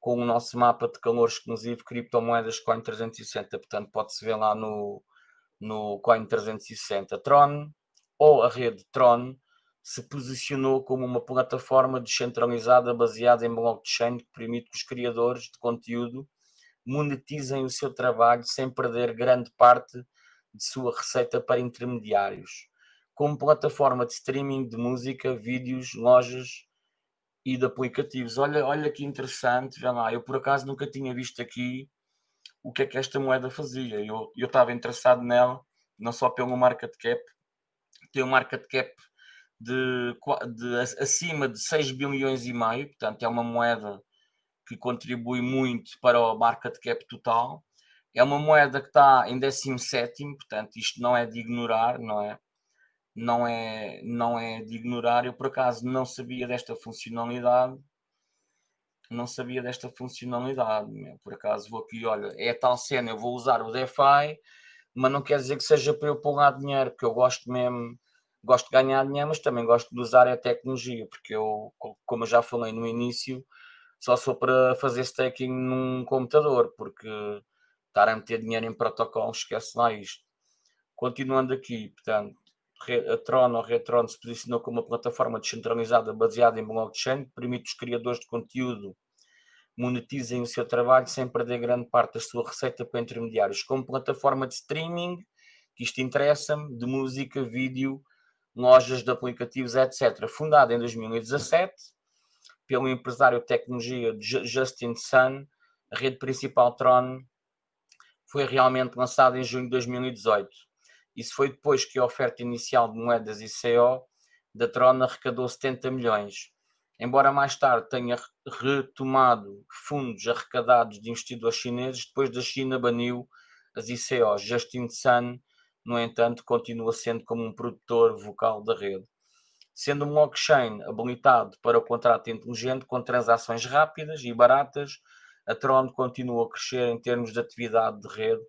com o nosso mapa de calor exclusivo criptomoedas Coin 360. Portanto, pode-se ver lá no, no Coin 360. Tron ou a rede Tron se posicionou como uma plataforma descentralizada baseada em blockchain que permite que os criadores de conteúdo monetizem o seu trabalho sem perder grande parte de sua receita para intermediários. Como plataforma de streaming de música, vídeos, lojas e de aplicativos. Olha, olha que interessante, vê lá, eu por acaso nunca tinha visto aqui o que é que esta moeda fazia. Eu, eu estava interessado nela, não só pelo market cap, tem um market cap de, de, acima de 6 bilhões e meio, portanto é uma moeda que contribui muito para o market cap total. É uma moeda que está em 17, portanto isto não é de ignorar, não é? não é, não é de ignorar. Eu por acaso não sabia desta funcionalidade. Não sabia desta funcionalidade. Meu. Por acaso vou aqui, olha, é tal cena, eu vou usar o DeFi, mas não quer dizer que seja para eu pôr lá dinheiro, porque eu gosto mesmo, gosto de ganhar dinheiro, mas também gosto de usar a tecnologia, porque eu, como eu já falei no início, só sou para fazer staking num computador, porque estar a meter dinheiro em protocolo, esquece lá isto. Continuando aqui, portanto, a Tron ou Retron se posicionou como uma plataforma descentralizada baseada em blockchain que permite os criadores de conteúdo monetizem o seu trabalho sem perder grande parte da sua receita para intermediários, como plataforma de streaming, que isto interessa-me, de música, vídeo, lojas de aplicativos, etc. Fundada em 2017 pelo empresário de tecnologia Justin Sun, a rede principal Tron foi realmente lançada em junho de 2018 isso foi depois que a oferta inicial de moedas ICO da Tron arrecadou 70 milhões. Embora mais tarde tenha retomado fundos arrecadados de investidores chineses, depois da China baniu as ICOs. Justin Sun, no entanto, continua sendo como um produtor vocal da rede. Sendo um blockchain habilitado para o contrato inteligente com transações rápidas e baratas, a Tron continua a crescer em termos de atividade de rede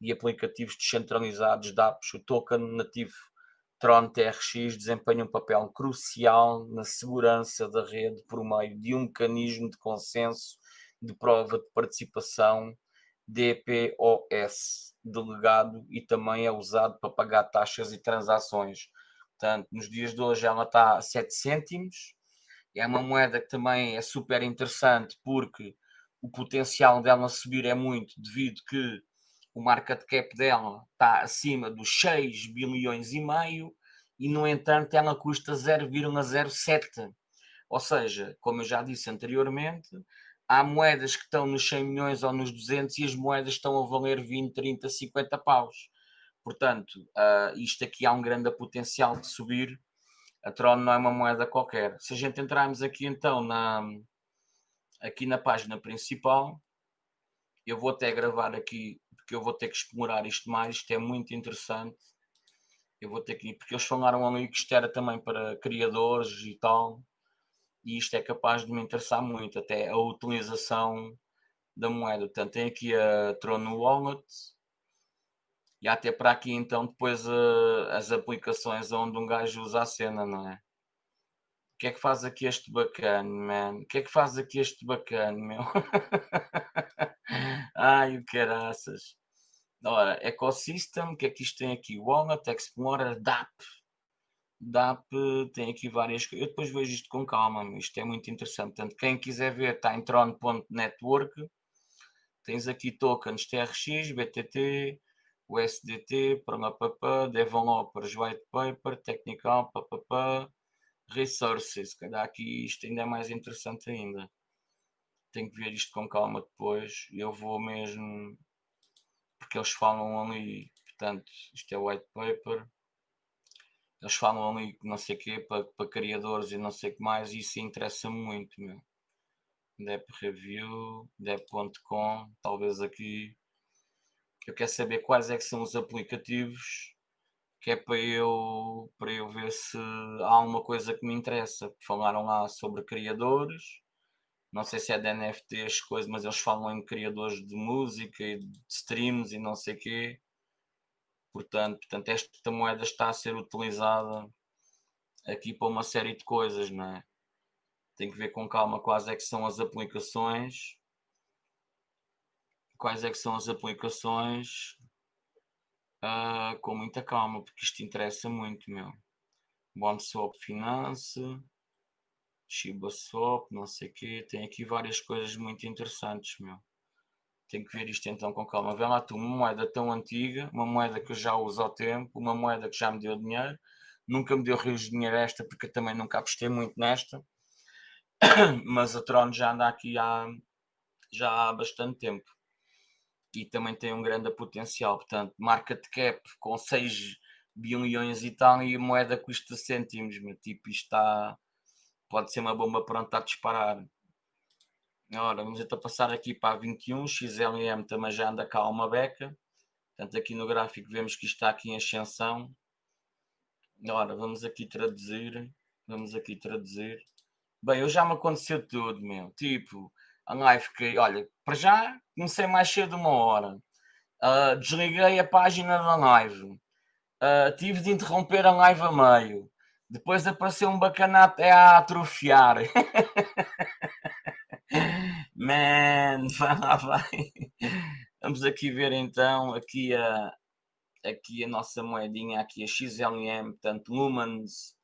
e aplicativos descentralizados de apps, o token nativo Tron TRX desempenha um papel crucial na segurança da rede por meio de um mecanismo de consenso de prova de participação DPOS, delegado, e também é usado para pagar taxas e transações. Portanto, nos dias de hoje ela está a 7 cêntimos. É uma moeda que também é super interessante porque o potencial dela subir é muito devido que o market cap dela está acima dos 6 bilhões e meio e no entanto ela custa 0,07. Ou seja, como eu já disse anteriormente, há moedas que estão nos 100 milhões ou nos 200 e as moedas estão a valer 20, 30, 50 paus. Portanto, uh, isto aqui há um grande potencial de subir. A Tron não é uma moeda qualquer. Se a gente entrarmos aqui então na, aqui na página principal, eu vou até gravar aqui, porque eu vou ter que explorar isto mais, isto é muito interessante. Eu vou ter que, porque eles falaram ali que isto era também para criadores e tal e isto é capaz de me interessar muito, até a utilização da moeda. Portanto, tem aqui a Tron Wallet e até para aqui então depois uh, as aplicações onde um gajo usa a cena, não é? O que é que faz aqui este bacana, man? O que é que faz aqui este bacana, meu? [LAUGHS] Ai, o caraças. Ora, Ecosystem, o que é que isto tem aqui? Wallet, Explorer, DAP DAP tem aqui várias. Eu depois vejo isto com calma, isto é muito interessante. Portanto, quem quiser ver, está em tron.network. Tens aqui tokens TRX, BTT, USDT, PRMAPP, Developers, White Paper, Technical, PPP, Resources. Cada aqui isto ainda é mais interessante ainda. Tenho que ver isto com calma depois. Eu vou mesmo. Porque eles falam ali. Portanto, isto é White Paper eles falam ali não sei o quê para, para criadores e não sei o que mais, e isso interessa muito, meu. Dep Review, Dep.com, talvez aqui. Eu quero saber quais é que são os aplicativos que é para eu, para eu ver se há alguma coisa que me interessa. Falaram lá sobre criadores, não sei se é de NFTs, coisas, mas eles falam em criadores de música e de streams e não sei o quê. Portanto, portanto, esta moeda está a ser utilizada aqui para uma série de coisas, não é? Tem que ver com calma quais é que são as aplicações. Quais é que são as aplicações uh, com muita calma, porque isto interessa muito, meu. BondSwap Finance, Shiba Swap, não sei o quê. Tem aqui várias coisas muito interessantes, meu. Tenho que ver isto então com calma. Vê lá tu, uma moeda tão antiga, uma moeda que eu já uso ao tempo, uma moeda que já me deu dinheiro, nunca me deu rios de dinheiro esta, porque eu também nunca apostei muito nesta, [COUGHS] mas a Tron já anda aqui há, já há bastante tempo e também tem um grande potencial. Portanto, market cap com 6 bilhões e tal e a moeda custa cêntimos, meu tipo, isto está, pode ser uma bomba pronta a disparar. Ora, vamos então passar aqui para a 21, XLM também já anda cá uma beca. Portanto, aqui no gráfico vemos que está aqui em ascensão. Ora, vamos aqui traduzir. Vamos aqui traduzir. Bem, eu já me aconteceu tudo, meu. Tipo, a live que, olha, para já comecei mais cedo uma hora. Uh, desliguei a página da live. Uh, tive de interromper a live a meio. Depois apareceu um bacanato a atrofiar. [LAUGHS] Man, [LAUGHS] vai lá, vai. Vamos aqui ver então aqui a, aqui a nossa moedinha, aqui a XLM, portanto, Lumens,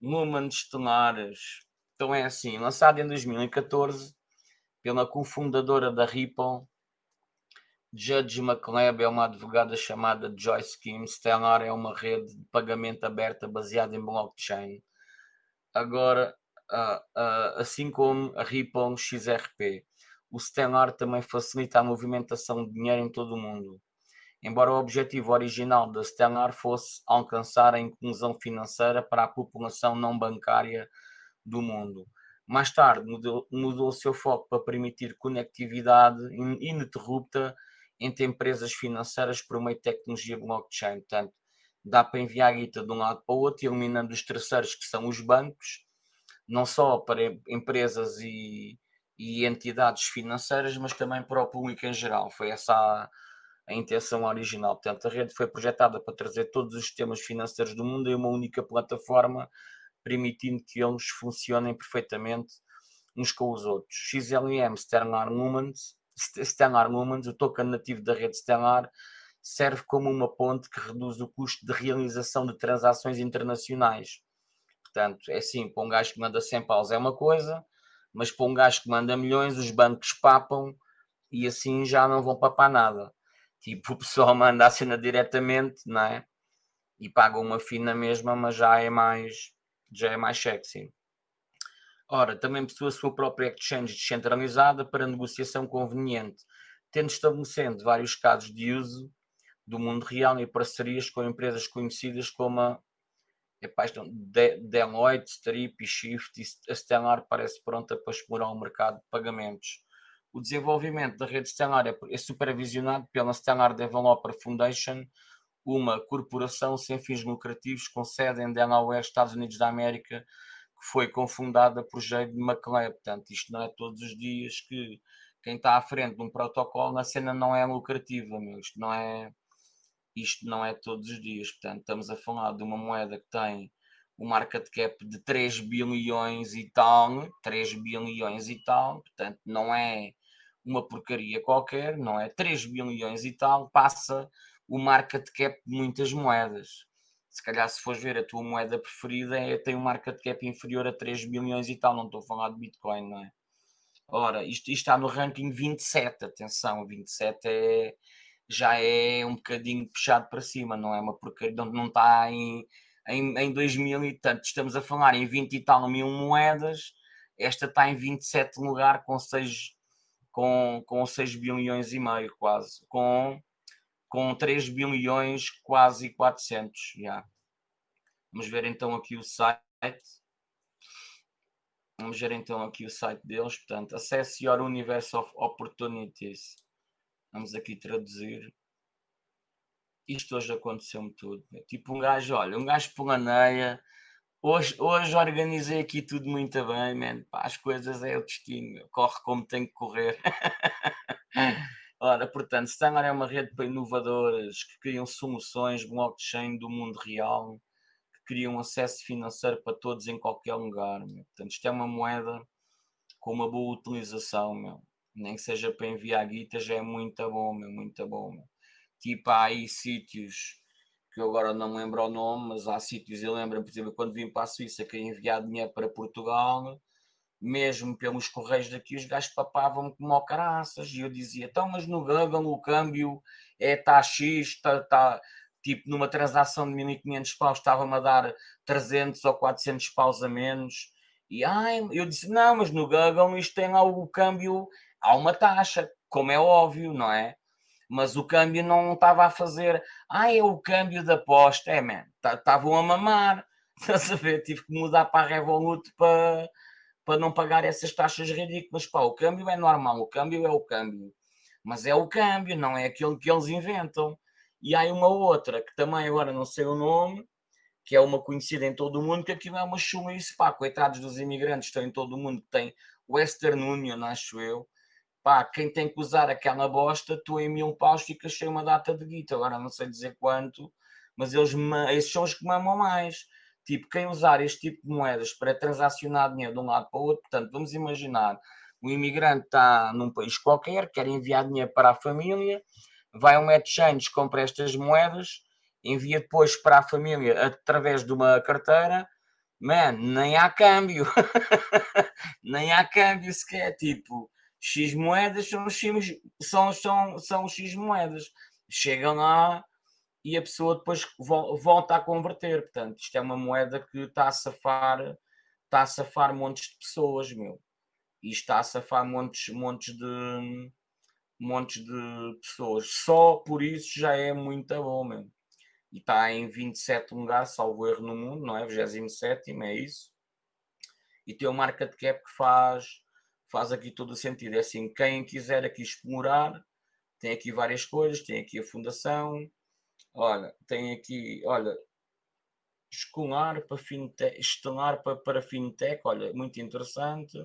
Lumens estelares. Então é assim, lançado em 2014 pela cofundadora da Ripple, Judge McLeod é uma advogada chamada Joyce Kim. Stellar é uma rede de pagamento aberta baseada em blockchain. Agora, assim como a Ripple XRP. O Stellar também facilita a movimentação de dinheiro em todo o mundo. Embora o objetivo original da Stellar fosse alcançar a inclusão financeira para a população não bancária do mundo. Mais tarde mudou, mudou o seu foco para permitir conectividade ininterrupta entre empresas financeiras por meio de tecnologia blockchain. Portanto, dá para enviar guita de um lado para o outro, eliminando os terceiros que são os bancos, não só para empresas e, e entidades financeiras, mas também para o público em geral. Foi essa a, a intenção original. Portanto, a rede foi projetada para trazer todos os sistemas financeiros do mundo em uma única plataforma, permitindo que eles funcionem perfeitamente uns com os outros. XLM Sterling Movement Stellar Lumens, o token nativo da rede Stellar, serve como uma ponte que reduz o custo de realização de transações internacionais. Portanto, é assim, para um gajo que manda 100 paus é uma coisa, mas para um gajo que manda milhões, os bancos papam e assim já não vão papar nada. Tipo, [LAUGHS] o pessoal manda a cena diretamente, não é? E paga uma fina mesma, mas já é mais, já é mais sexy. Ora, também possui a sua própria exchange descentralizada para negociação conveniente, tendo estabelecendo vários casos de uso do mundo real e parcerias com empresas conhecidas como a epá, Deloitte, Strip e Shift, e a Stellar parece pronta para explorar o mercado de pagamentos. O desenvolvimento da rede Stellar é, é supervisionado pela Stellar Developer Foundation, uma corporação sem fins lucrativos com sede em Delaware, Estados Unidos da América, que foi confundada por Jade McLeod. Portanto, isto não é todos os dias que quem está à frente de um protocolo na cena não é lucrativa, meu. Isto não é, isto não é todos os dias. Portanto, estamos a falar de uma moeda que tem um market cap de 3 bilhões e tal, 3 bilhões e tal, portanto, não é uma porcaria qualquer, não é 3 bilhões e tal, passa o market cap de muitas moedas se calhar se fores ver a tua moeda preferida é, tem um market cap inferior a 3 bilhões e tal, não estou a falar de Bitcoin, não é? Ora, isto, isto está no ranking 27, atenção, 27 é, já é um bocadinho puxado para cima, não é uma porcaria, não, está em, em, em 2000 e tanto, estamos a falar em 20 e tal mil moedas, esta está em 27 lugar com 6, com, com 6 bilhões e meio quase, com com 3 bilhões, quase 400. Yeah. Vamos ver então aqui o site. Vamos ver então aqui o site deles. Portanto, Access Your Universe of Opportunities. Vamos aqui traduzir. Isto hoje aconteceu-me tudo. Tipo um gajo, olha, um gajo planeia. Hoje, hoje organizei aqui tudo muito bem, man. Pá, as coisas é o destino. Corre como tem que correr. [LAUGHS] Ora, portanto, Stellar é uma rede para inovadoras que criam soluções blockchain do mundo real, que criam acesso financeiro para todos em qualquer lugar. Meu. Portanto, isto é uma moeda com uma boa utilização, meu. Nem que seja para enviar guita, já é muito bom, meu, muito bom. Meu. Tipo, há aí sítios que eu agora não lembro o nome, mas há sítios, eu lembro, por exemplo, quando vim para a Suíça, que ia enviar dinheiro para Portugal mesmo pelos correios daqui, os gajos papavam como ao caraças, e eu dizia, então, mas no Google o câmbio é tá X, tá, tá, tipo, numa transação de 1500 paus estava-me a dar 300 ou 400 paus a menos, e ai, eu disse, não, mas no Google isto tem lá o câmbio, há uma taxa, como é óbvio, não é? Mas o câmbio não estava a fazer, ai, é o câmbio da aposta, é, man, estavam a mamar, [LAUGHS] estás a ver? Tive que mudar para a Revolut para para não pagar essas taxas ridículas. Pá, o câmbio é normal, o câmbio é o câmbio. Mas é o câmbio, não é aquilo que eles inventam. E há uma outra, que também agora não sei o nome, que é uma conhecida em todo o mundo, que aquilo é uma chumice, pá, coitados dos imigrantes, estão em todo o mundo, tem Western Union, acho eu, pá, quem tem que usar aquela bosta, tu em mil paus ficas sem uma data de guita, agora não sei dizer quanto, mas eles, esses são os que mamam mais. Tipo, quem usar este tipo de moedas para transacionar dinheiro de um lado para o outro, portanto, vamos imaginar, o imigrante está num país qualquer, quer enviar dinheiro para a família, vai a um exchange, compra estas moedas, envia depois para a família através de uma carteira, man, nem há câmbio, [LAUGHS] nem há câmbio sequer, tipo, X moedas são, X, são, são, são X moedas, chegam lá e a pessoa depois volta a converter. Portanto, isto é uma moeda que está a safar, está a safar montes de pessoas, meu. E está a safar montes, montes de montes de pessoas. Só por isso já é muito bom, meu. E está em 27 lugar, salvo erro no mundo, não é? 27 é isso. E tem uma marca de cap que faz, faz aqui todo o sentido. É assim, quem quiser aqui explorar, tem aqui várias coisas, tem aqui a fundação, Olha, tem aqui, olha, escolar para fintech, estelar para, para fintech, olha, muito interessante.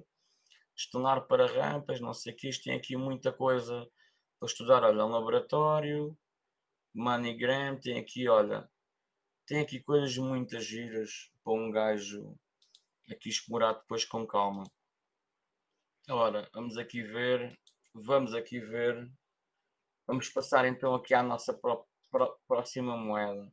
Estelar para rampas, não sei o que, isto tem aqui muita coisa para estudar, olha, um laboratório, MoneyGram, tem aqui, olha, tem aqui coisas muito giras para um gajo aqui explorar depois com calma. Ora, vamos aqui ver vamos aqui ver. Vamos passar então aqui à nossa pró pró próxima moeda.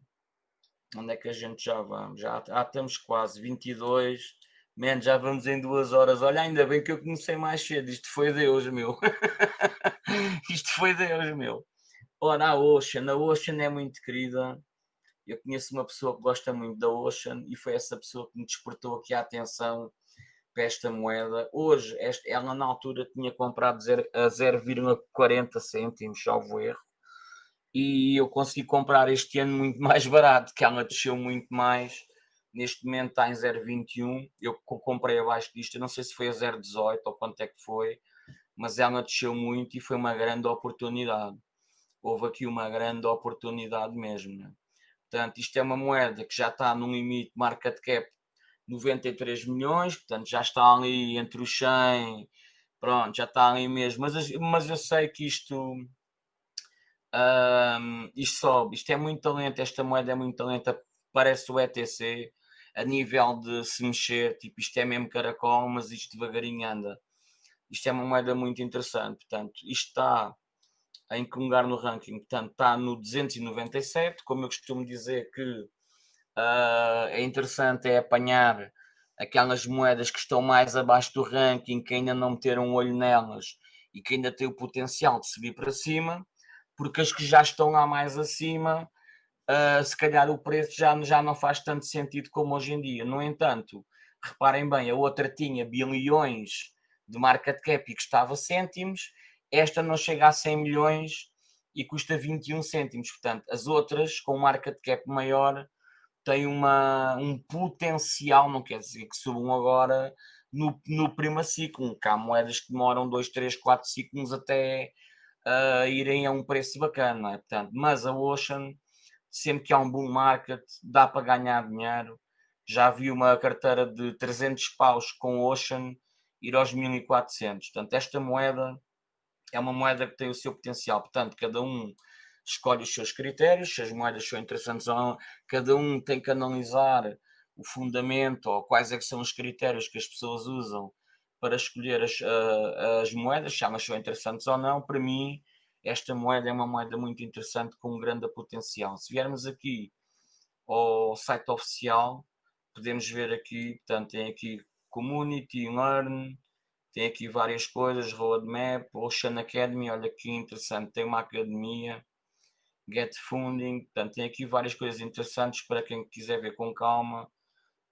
Onde é que a gente já vamos? Já, já estamos quase 22. Man, já vamos em duas horas. Olha, ainda bem que eu comecei mais cedo. Isto foi Deus, meu. [LAUGHS] Isto foi Deus, meu. Ora, a Ocean. A Ocean é muito querida. Eu conheço uma pessoa que gosta muito da Ocean e foi essa pessoa que me despertou aqui a atenção para esta moeda. Hoje, esta, ela na altura tinha comprado a 0,40 cêntimos, salvo erro e eu consegui comprar este ano muito [LAUGHS] mais barato, que ela desceu muito mais. Neste momento está em 0,21. Eu comprei abaixo disto, não sei se foi a 0,18 ou quanto é que foi, mas ela desceu muito e foi uma grande oportunidade. Houve aqui uma grande oportunidade mesmo. Né? Portanto, isto é uma moeda que já está num limite market cap 93 milhões, portanto já está ali entre os 100, pronto, já está ali mesmo. Mas, mas eu sei que isto um, isto sobe, isto é muito talento, esta moeda é muito talento, parece o ETC a nível de se mexer, tipo, isto é mesmo caracol, mas isto devagarinho anda. Isto é uma moeda muito interessante, portanto, isto está em que lugar no ranking? Portanto, está no 297, como eu costumo dizer que uh, é interessante é apanhar aquelas moedas que estão mais abaixo do ranking, que ainda não meteram um olho nelas e que ainda têm o potencial de subir para cima porque as que já estão lá mais acima, uh, se calhar o preço já, já não faz tanto sentido como hoje em dia. No entanto, reparem bem, a outra tinha bilhões de market cap e custava cêntimos, esta não chega a 100 milhões e custa 21 cêntimos. Portanto, as outras, com market cap maior, têm uma, um potencial, não quer dizer que subam agora no, no primeiro ciclo, que há moedas que demoram 2, 3, 4 ciclos até uh, irem a um preço bacana, é? Portanto, mas a Ocean, sempre que há um boom market, dá para ganhar dinheiro. Já vi uma carteira de 300 paus com Ocean ir aos 1400. Portanto, esta moeda é uma moeda que tem o seu potencial. Portanto, cada um escolhe os seus critérios, se as moedas são interessantes ou não, cada um tem que analisar o fundamento ou quais é são os critérios que as pessoas usam para escolher as, as moedas, se elas são interessantes ou não. Para mim, esta moeda é uma moeda muito interessante com um grande potencial. Se viermos aqui ao site oficial, podemos ver aqui, portanto, tem aqui Community, Learn, tem aqui várias coisas, Roadmap, Ocean Academy, olha que interessante, tem uma academia, Get Funding, portanto, tem aqui várias coisas interessantes para quem quiser ver com calma.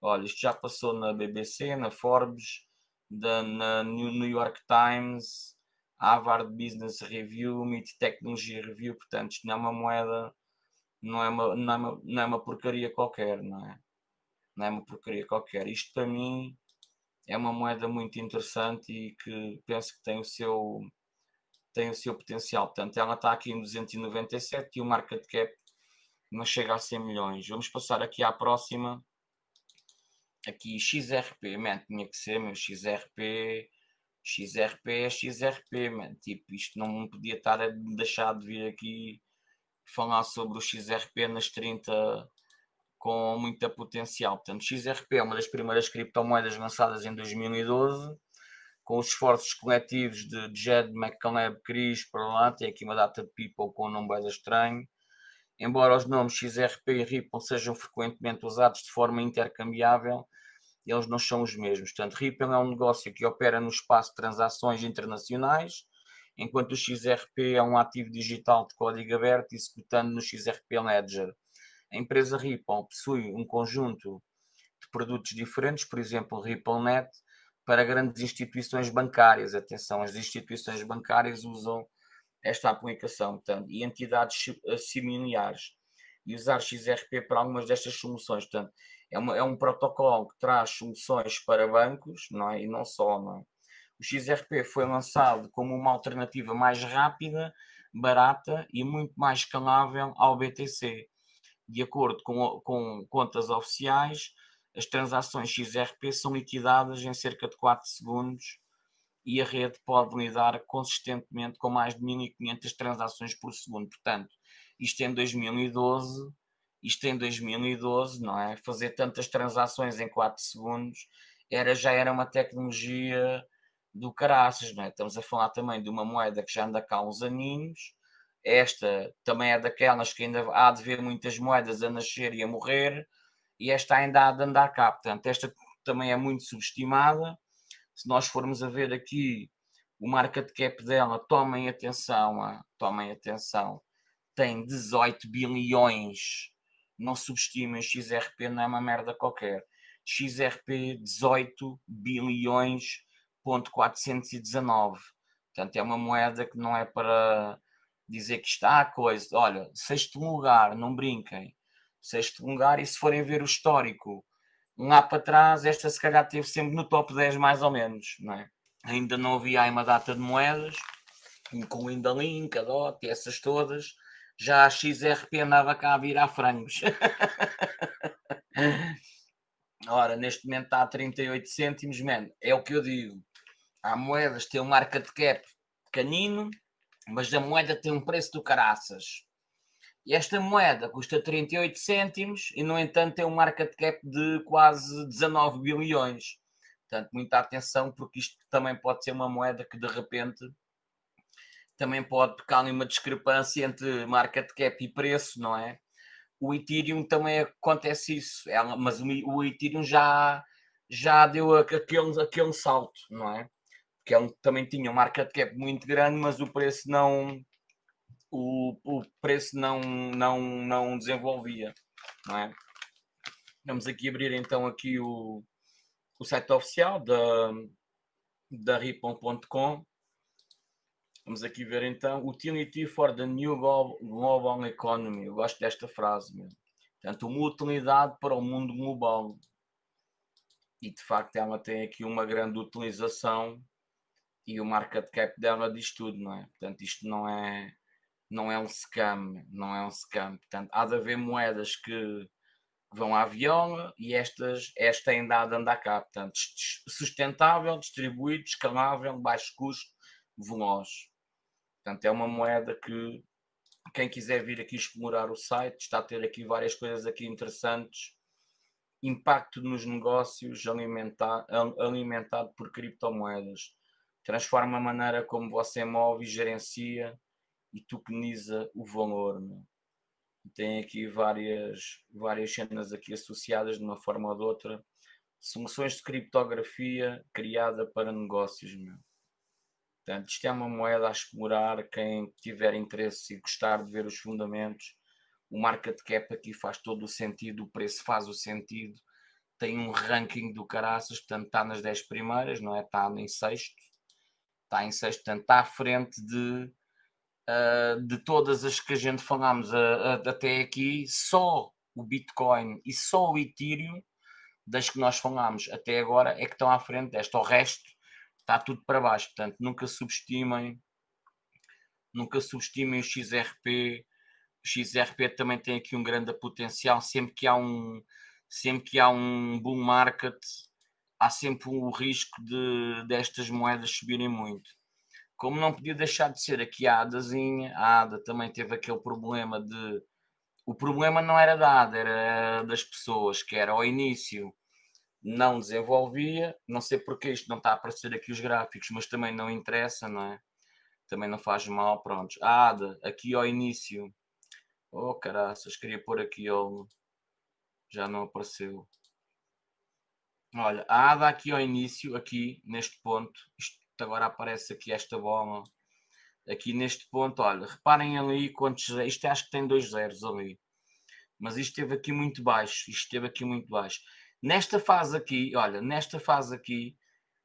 Olha, isto já passou na BBC, na Forbes, da, na New York Times, Harvard Business Review, MIT Technology Review, portanto, isto não é uma moeda, não é uma, não é uma, não é uma porcaria qualquer, não é? Não é uma porcaria qualquer. Isto para mim é uma moeda muito interessante e que penso que tem o seu tem o seu potencial. Portanto, ela está aqui em 297 e o market cap não chega a 100 milhões. Vamos passar aqui à próxima aqui XRP, man, tinha que ser, meu, XRP, XRP é XRP, man, tipo, isto não podia estar a deixar de vir aqui falar sobre o XRP nas 30 com muita potencial. Portanto, XRP é uma das primeiras criptomoedas lançadas em 2012, com os esforços coletivos de Jed McCaleb, Chris, para lá, tem aqui uma data de people com um nome bem estranho. Embora os nomes XRP e Ripple sejam frequentemente usados de forma intercambiável, eles não são os mesmos. Portanto, Ripple é um negócio que opera no espaço de transações internacionais, enquanto o XRP é um ativo digital de código aberto executando no XRP Ledger. A empresa Ripple possui um conjunto de produtos diferentes, por exemplo, RippleNet, para grandes instituições bancárias. Atenção, as instituições bancárias usam esta aplicação, portanto, e entidades similares. E usar XRP para algumas destas soluções. Portanto, é, uma, é um protocolo que traz soluções para bancos, não é? E não só, não é? O XRP foi lançado como uma alternativa mais rápida, barata e muito mais escalável ao BTC. De acordo com, com contas oficiais, as transações XRP são liquidadas em cerca de 4 segundos e a rede pode lidar consistentemente com mais de 1500 transações por segundo. Portanto, isto em 2012 isto em 2012, não é? Fazer tantas transações em 4 segundos era, já era uma tecnologia do caraças, não é? Estamos a falar também de uma moeda que já anda cá uns aninhos. Esta também é daquelas que ainda há de ver muitas moedas a nascer e a morrer, e esta ainda há de andar cá. Portanto, esta também é muito subestimada. Se nós formos a ver aqui o market cap dela, tomem atenção, ah, tomem atenção, tem 18 bilhões. Não subestimem, XRP não é uma merda qualquer. XRP 18 bilhões ponto 419. Portanto, é uma moeda que não é para dizer que está a coisa. Olha, sexto lugar, não brinquem. Sexto lugar, e se forem ver o histórico, lá para trás, esta se calhar teve sempre no top 10 mais ou menos, não é? Ainda não havia aí uma data de moedas, incluindo a Link, a DOT essas todas. Já a XRP andava cá a virar frangos. [LAUGHS] Ora, neste momento está a 38 cêntimos, man, é o que eu digo. Há moedas que têm um market cap pequenino, mas a moeda tem um preço do caraças. E esta moeda custa 38 cêntimos e, no entanto, tem um market cap de quase 19 bilhões. Portanto, muita atenção, porque isto também pode ser uma moeda que de repente também pode pecar numa discrepância entre market cap e preço, não é? O Ethereum também acontece isso, é, mas o Ethereum já, já deu aquele, aquele salto, não é? Porque ele também tinha um market cap muito grande, mas o preço não o, o preço não, não, não desenvolvia, não é? Vamos aqui abrir então aqui o, o site oficial da, da Ripon.com. Vamos aqui ver então Utility for the New Global Economy. Eu gosto desta frase mesmo. Portanto, uma utilidade para o mundo global. E de facto ela tem aqui uma grande utilização e o market cap dela diz tudo, não é? Portanto, isto não é, não é um scam, não é um scam. Portanto, há de haver moedas que vão à viola e estas, esta ainda há de andar cá. Portanto, sustentável, distribuído, escalável, baixo custo, veloz. Portanto, é uma moeda que quem quiser vir aqui explorar o site está a ter aqui várias coisas aqui interessantes. Impacto nos negócios alimentar, alimentado por criptomoedas. Transforma a maneira como você move e gerencia e tokeniza o valor. Né? tem aqui várias, várias cenas aqui associadas de uma forma ou de outra. Soluções de criptografia criada para negócios. Meu. Portanto, isto é uma moeda a explorar. Quem tiver interesse e gostar de ver os fundamentos, o market cap aqui faz todo o sentido, o preço faz o sentido. Tem um ranking do caraças, portanto está nas 10 primeiras, não é? Está em sexto. Está em sexto, portanto está à frente de uh, de todas as que a gente falámos uh, uh, até aqui, só o Bitcoin e só o Ethereum, das que nós falámos até agora, é que estão à frente desta. O resto está tudo para baixo. Portanto, nunca subestimem, nunca subestimem o XRP. O XRP também tem aqui um grande potencial. Sempre que há um, sempre que há um bull market, há sempre o risco de destas moedas subirem muito como não podia deixar de ser aqui a Adazinha, a Ada também teve aquele problema de. O problema não era da Ada, era das pessoas, que era ao início não desenvolvia, não sei porque isto não está a aparecer aqui os gráficos, mas também não interessa, não é? Também não faz mal, pronto. A Ada, aqui ao início. Oh caraças, queria pôr aqui o. Já não apareceu. Olha, a Ada aqui ao início, aqui neste ponto, isto agora aparece aqui esta bola aqui neste ponto, olha, reparem ali quantos, isto acho que tem dois zeros ali, mas isto esteve aqui muito baixo, isto esteve aqui muito baixo. Nesta fase aqui, olha, nesta fase aqui,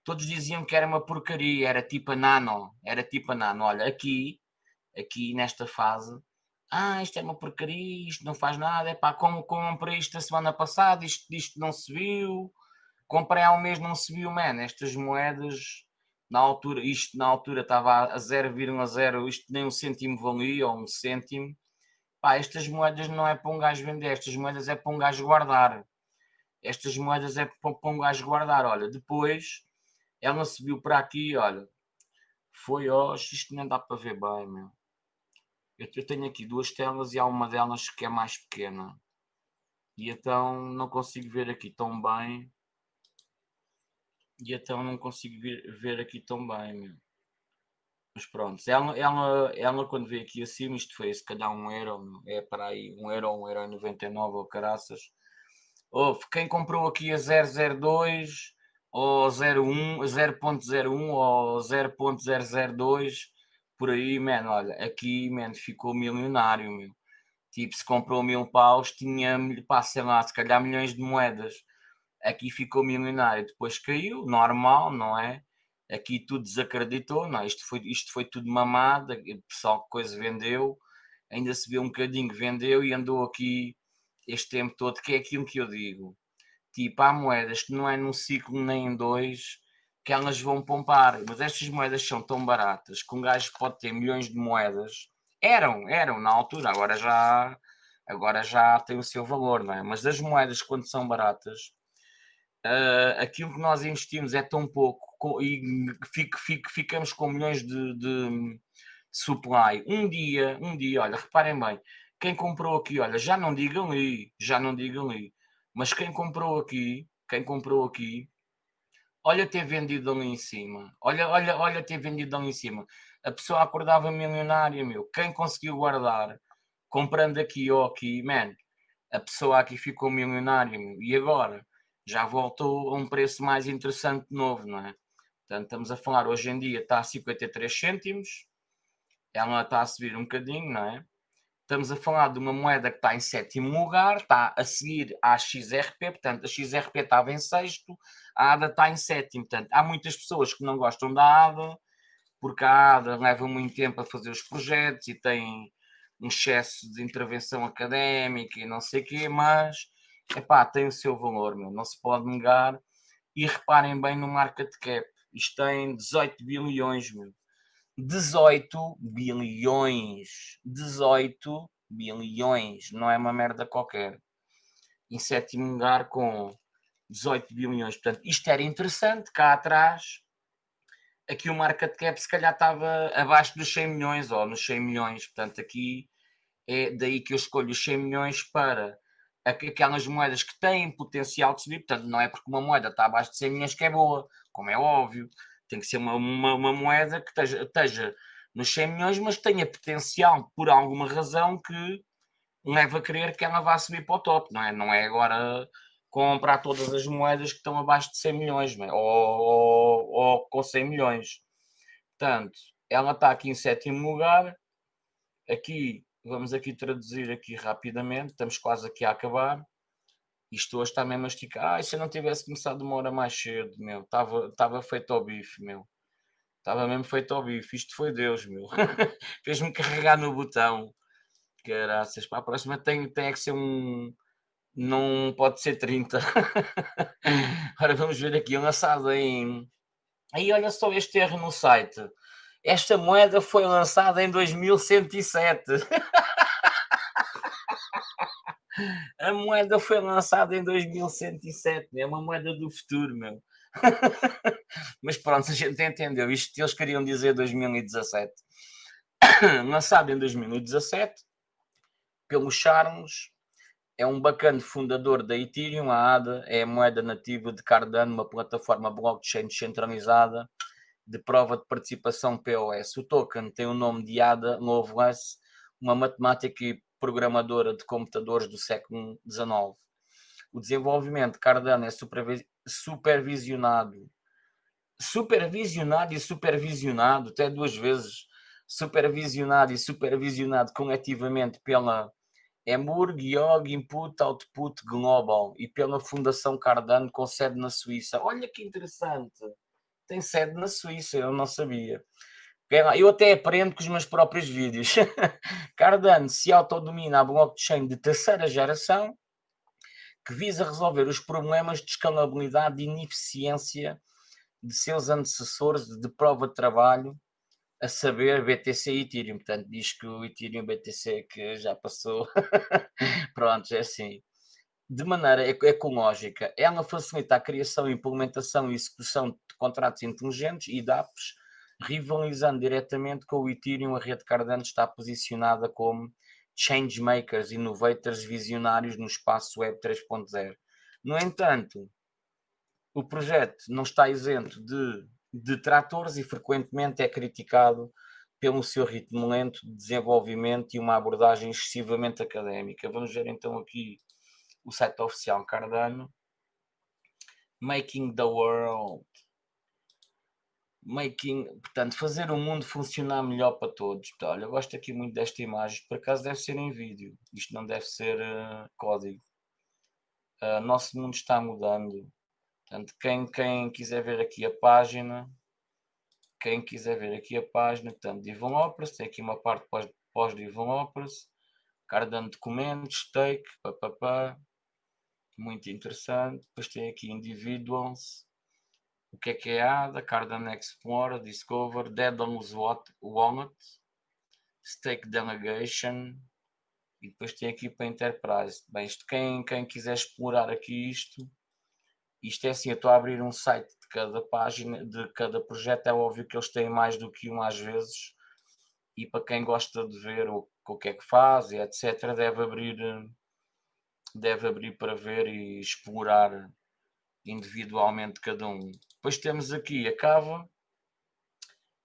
todos diziam que era uma porcaria, era tipo a nano, era tipo a nano, olha, aqui, aqui nesta fase, ah, isto é uma porcaria, isto não faz nada, é pá, como comprei isto a semana passada, isto, isto não se viu, comprei há um mês, não se viu, man, estas moedas na altura, isto na altura estava a 0,0, isto nem um cêntimo valia, ou um cêntimo. Pá, estas moedas não é para um gajo vender, estas moedas é para um gajo guardar. Estas moedas é para, um gajo guardar. Olha, depois ela subiu para aqui, olha, foi hoje, isto nem dá para ver bem, meu. Eu, eu tenho aqui duas telas e há uma delas que é mais pequena. E então não consigo ver aqui tão bem E então não consigo ver, ver aqui tão bem, meu. Mas pronto, ela, ela, ela quando veio aqui acima, isto foi se calhar um euro, é para aí um euro, um euro 99 ou caraças. Houve quem comprou aqui a 002 ou 01, 0.01 ou 0.002 por aí, mano, olha, aqui, mano, ficou milionário, meu. Tipo, se comprou mil paus, tinha, pá, sei lá, se calhar milhões de moedas. Aqui ficou milionário, depois caiu, normal, não é? Aqui tudo desacreditou, não? Isto foi, isto foi tudo mamado, o pessoal que coisa vendeu, ainda se vê um bocadinho vendeu e andou aqui este tempo todo, que é aquilo que eu digo. Tipo, há moedas que não é num ciclo nem em dois que elas vão pompar, mas estas moedas são tão baratas que um gajo pode ter milhões de moedas. Eram, eram na altura, agora já, agora já tem o seu valor, não é? Mas as moedas, quando são baratas, uh, aquilo que nós investimos é tão pouco e fico, fico, ficamos com milhões de, de, supply. Um dia, um dia, olha, reparem bem, quem comprou aqui, olha, já não digam ali, já não digam ali, mas quem comprou aqui, quem comprou aqui, olha ter vendido ali em cima, olha, olha, olha ter vendido ali em cima. A pessoa acordava milionária, meu. Quem conseguiu guardar, comprando aqui ou aqui, man, a pessoa aqui ficou milionária, meu. E agora? Já voltou a um preço mais interessante de novo, não é? Portanto, estamos a falar, hoje em dia está a 53 cêntimos, ela está a subir um bocadinho, não é? Estamos a falar de uma moeda que está em sétimo lugar, está a seguir à XRP, portanto, a XRP estava em sexto, a ADA está em sétimo. Portanto, há muitas pessoas que não gostam da ADA, porque a ADA leva muito tempo a fazer os projetos e tem um excesso de intervenção académica e não sei o quê, mas epá, tem o seu valor, meu, não se pode negar. E reparem bem no market cap, isto tem 18 bilhões, meu. 18 bilhões. 18 bilhões. Não é uma merda qualquer. Em sétimo lugar com 18 bilhões. Portanto, isto era interessante. Cá atrás, aqui o market cap se calhar estava abaixo dos 100 milhões ou nos 100 milhões. Portanto, aqui é daí que eu escolho os 100 milhões para aquelas moedas que têm potencial de subir. Portanto, não é porque uma moeda está abaixo de 100 milhões que é boa, como é óbvio. Tem que ser uma, uma, uma moeda que esteja, esteja nos 100 milhões, mas tenha potencial por alguma razão que leva a crer que ela vá subir para o top, não é? Não é agora comprar todas as moedas que estão abaixo de 100 milhões, é? ou, ou, ou, com 100 milhões. Portanto, ela está aqui em sétimo lugar. Aqui, vamos aqui traduzir aqui rapidamente, estamos quase aqui a acabar. Isto hoje está mesmo a esticar. Ah, se eu não tivesse começado uma hora mais cedo, meu, estava, estava feito ao bife, meu. Estava mesmo feito ao bife. Isto foi Deus, meu. [LAUGHS] Fez-me carregar no botão. Graças. Para a próxima tem, tem é que ser um. Não pode ser 30. [LAUGHS] Agora vamos ver aqui, lançado em. Aí olha só este erro no site. Esta moeda foi lançada em 2107. [LAUGHS] A moeda foi lançada em 2107, é uma moeda do futuro, meu. [LAUGHS] Mas pronto, a gente entendeu. Isto eles queriam dizer 2017. [COUGHS] Lançado em 2017 pelo Charles, é um bacana fundador da Ethereum, a ADA é a moeda nativa de Cardano, uma plataforma blockchain descentralizada de prova de participação POS. O token tem o nome de ADA Lovelace, uma matemática e programadora de computadores do século XIX. O desenvolvimento de Cardano é supervisionado, supervisionado e supervisionado, até duas vezes, supervisionado e supervisionado coletivamente pela Emurg Yog Input Output Global e pela Fundação Cardano com sede na Suíça. Olha que interessante, tem sede na Suíça, eu não sabia. Eu até aprendo com os meus próprios vídeos. [LAUGHS] Cardano se autodomina a blockchain de terceira geração que visa resolver os problemas de escalabilidade e ineficiência de seus antecessores de prova de trabalho, a saber BTC e Ethereum. Portanto, diz que o Ethereum BTC que já passou. [LAUGHS] Pronto, é assim. De maneira ecológica, ela facilita a criação, implementação e execução de contratos inteligentes e DApps rivalizando diretamente com o Ethereum, a rede Cardano está posicionada como changemakers, innovators, visionários no espaço Web 3.0. No entanto, o projeto não está isento de detratores e frequentemente é criticado pelo seu ritmo lento de desenvolvimento e uma abordagem excessivamente académica. Vamos ver então aqui o site oficial Cardano. Making the World. Making, portanto, fazer o mundo funcionar melhor para todos. Olha, eu gosto aqui muito desta imagem, por acaso deve ser em vídeo, isto não deve ser uh, código. Uh, nosso mundo está mudando. Portanto, quem, quem quiser ver aqui a página, quem quiser ver aqui a página, portanto, Developers, tem aqui uma parte pós-Developers, Cardano documentos, stake, papapá, muito interessante. Depois tem aqui Individuals, o que é que é ADA, Cardano Explorer, Discover, Daedalus Walnut, Stake Delegation, e depois tem aqui para Enterprise. Bem, isto, quem, quem quiser explorar aqui isto, isto é assim, eu estou a abrir um site de cada página, de cada projeto, é óbvio que eles têm mais do que um às vezes, e para quem gosta de ver o, o que é que faz, etc., deve abrir deve abrir para ver e explorar individualmente cada um. Depois temos aqui a cava,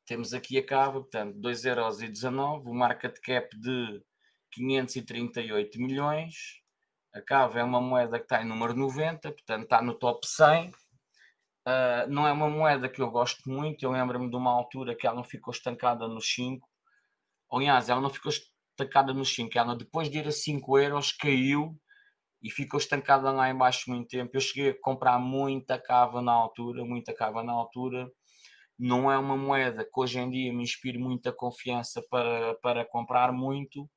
temos aqui a cava, portanto 2,19€, o market cap de 538 milhões, a cava é uma moeda que está em número 90, portanto está no top 100, uh, ah, não é uma moeda que eu gosto muito, eu lembro-me de uma altura que ela não ficou estancada nos 5, aliás, ela não ficou estancada nos 5, ela depois de ir a 5 euros caiu e ficou estancada lá embaixo muito tempo. Eu cheguei a comprar muita cava na altura, muita cava na altura. Não é uma moeda que hoje em dia me inspire muita confiança para, para comprar muito,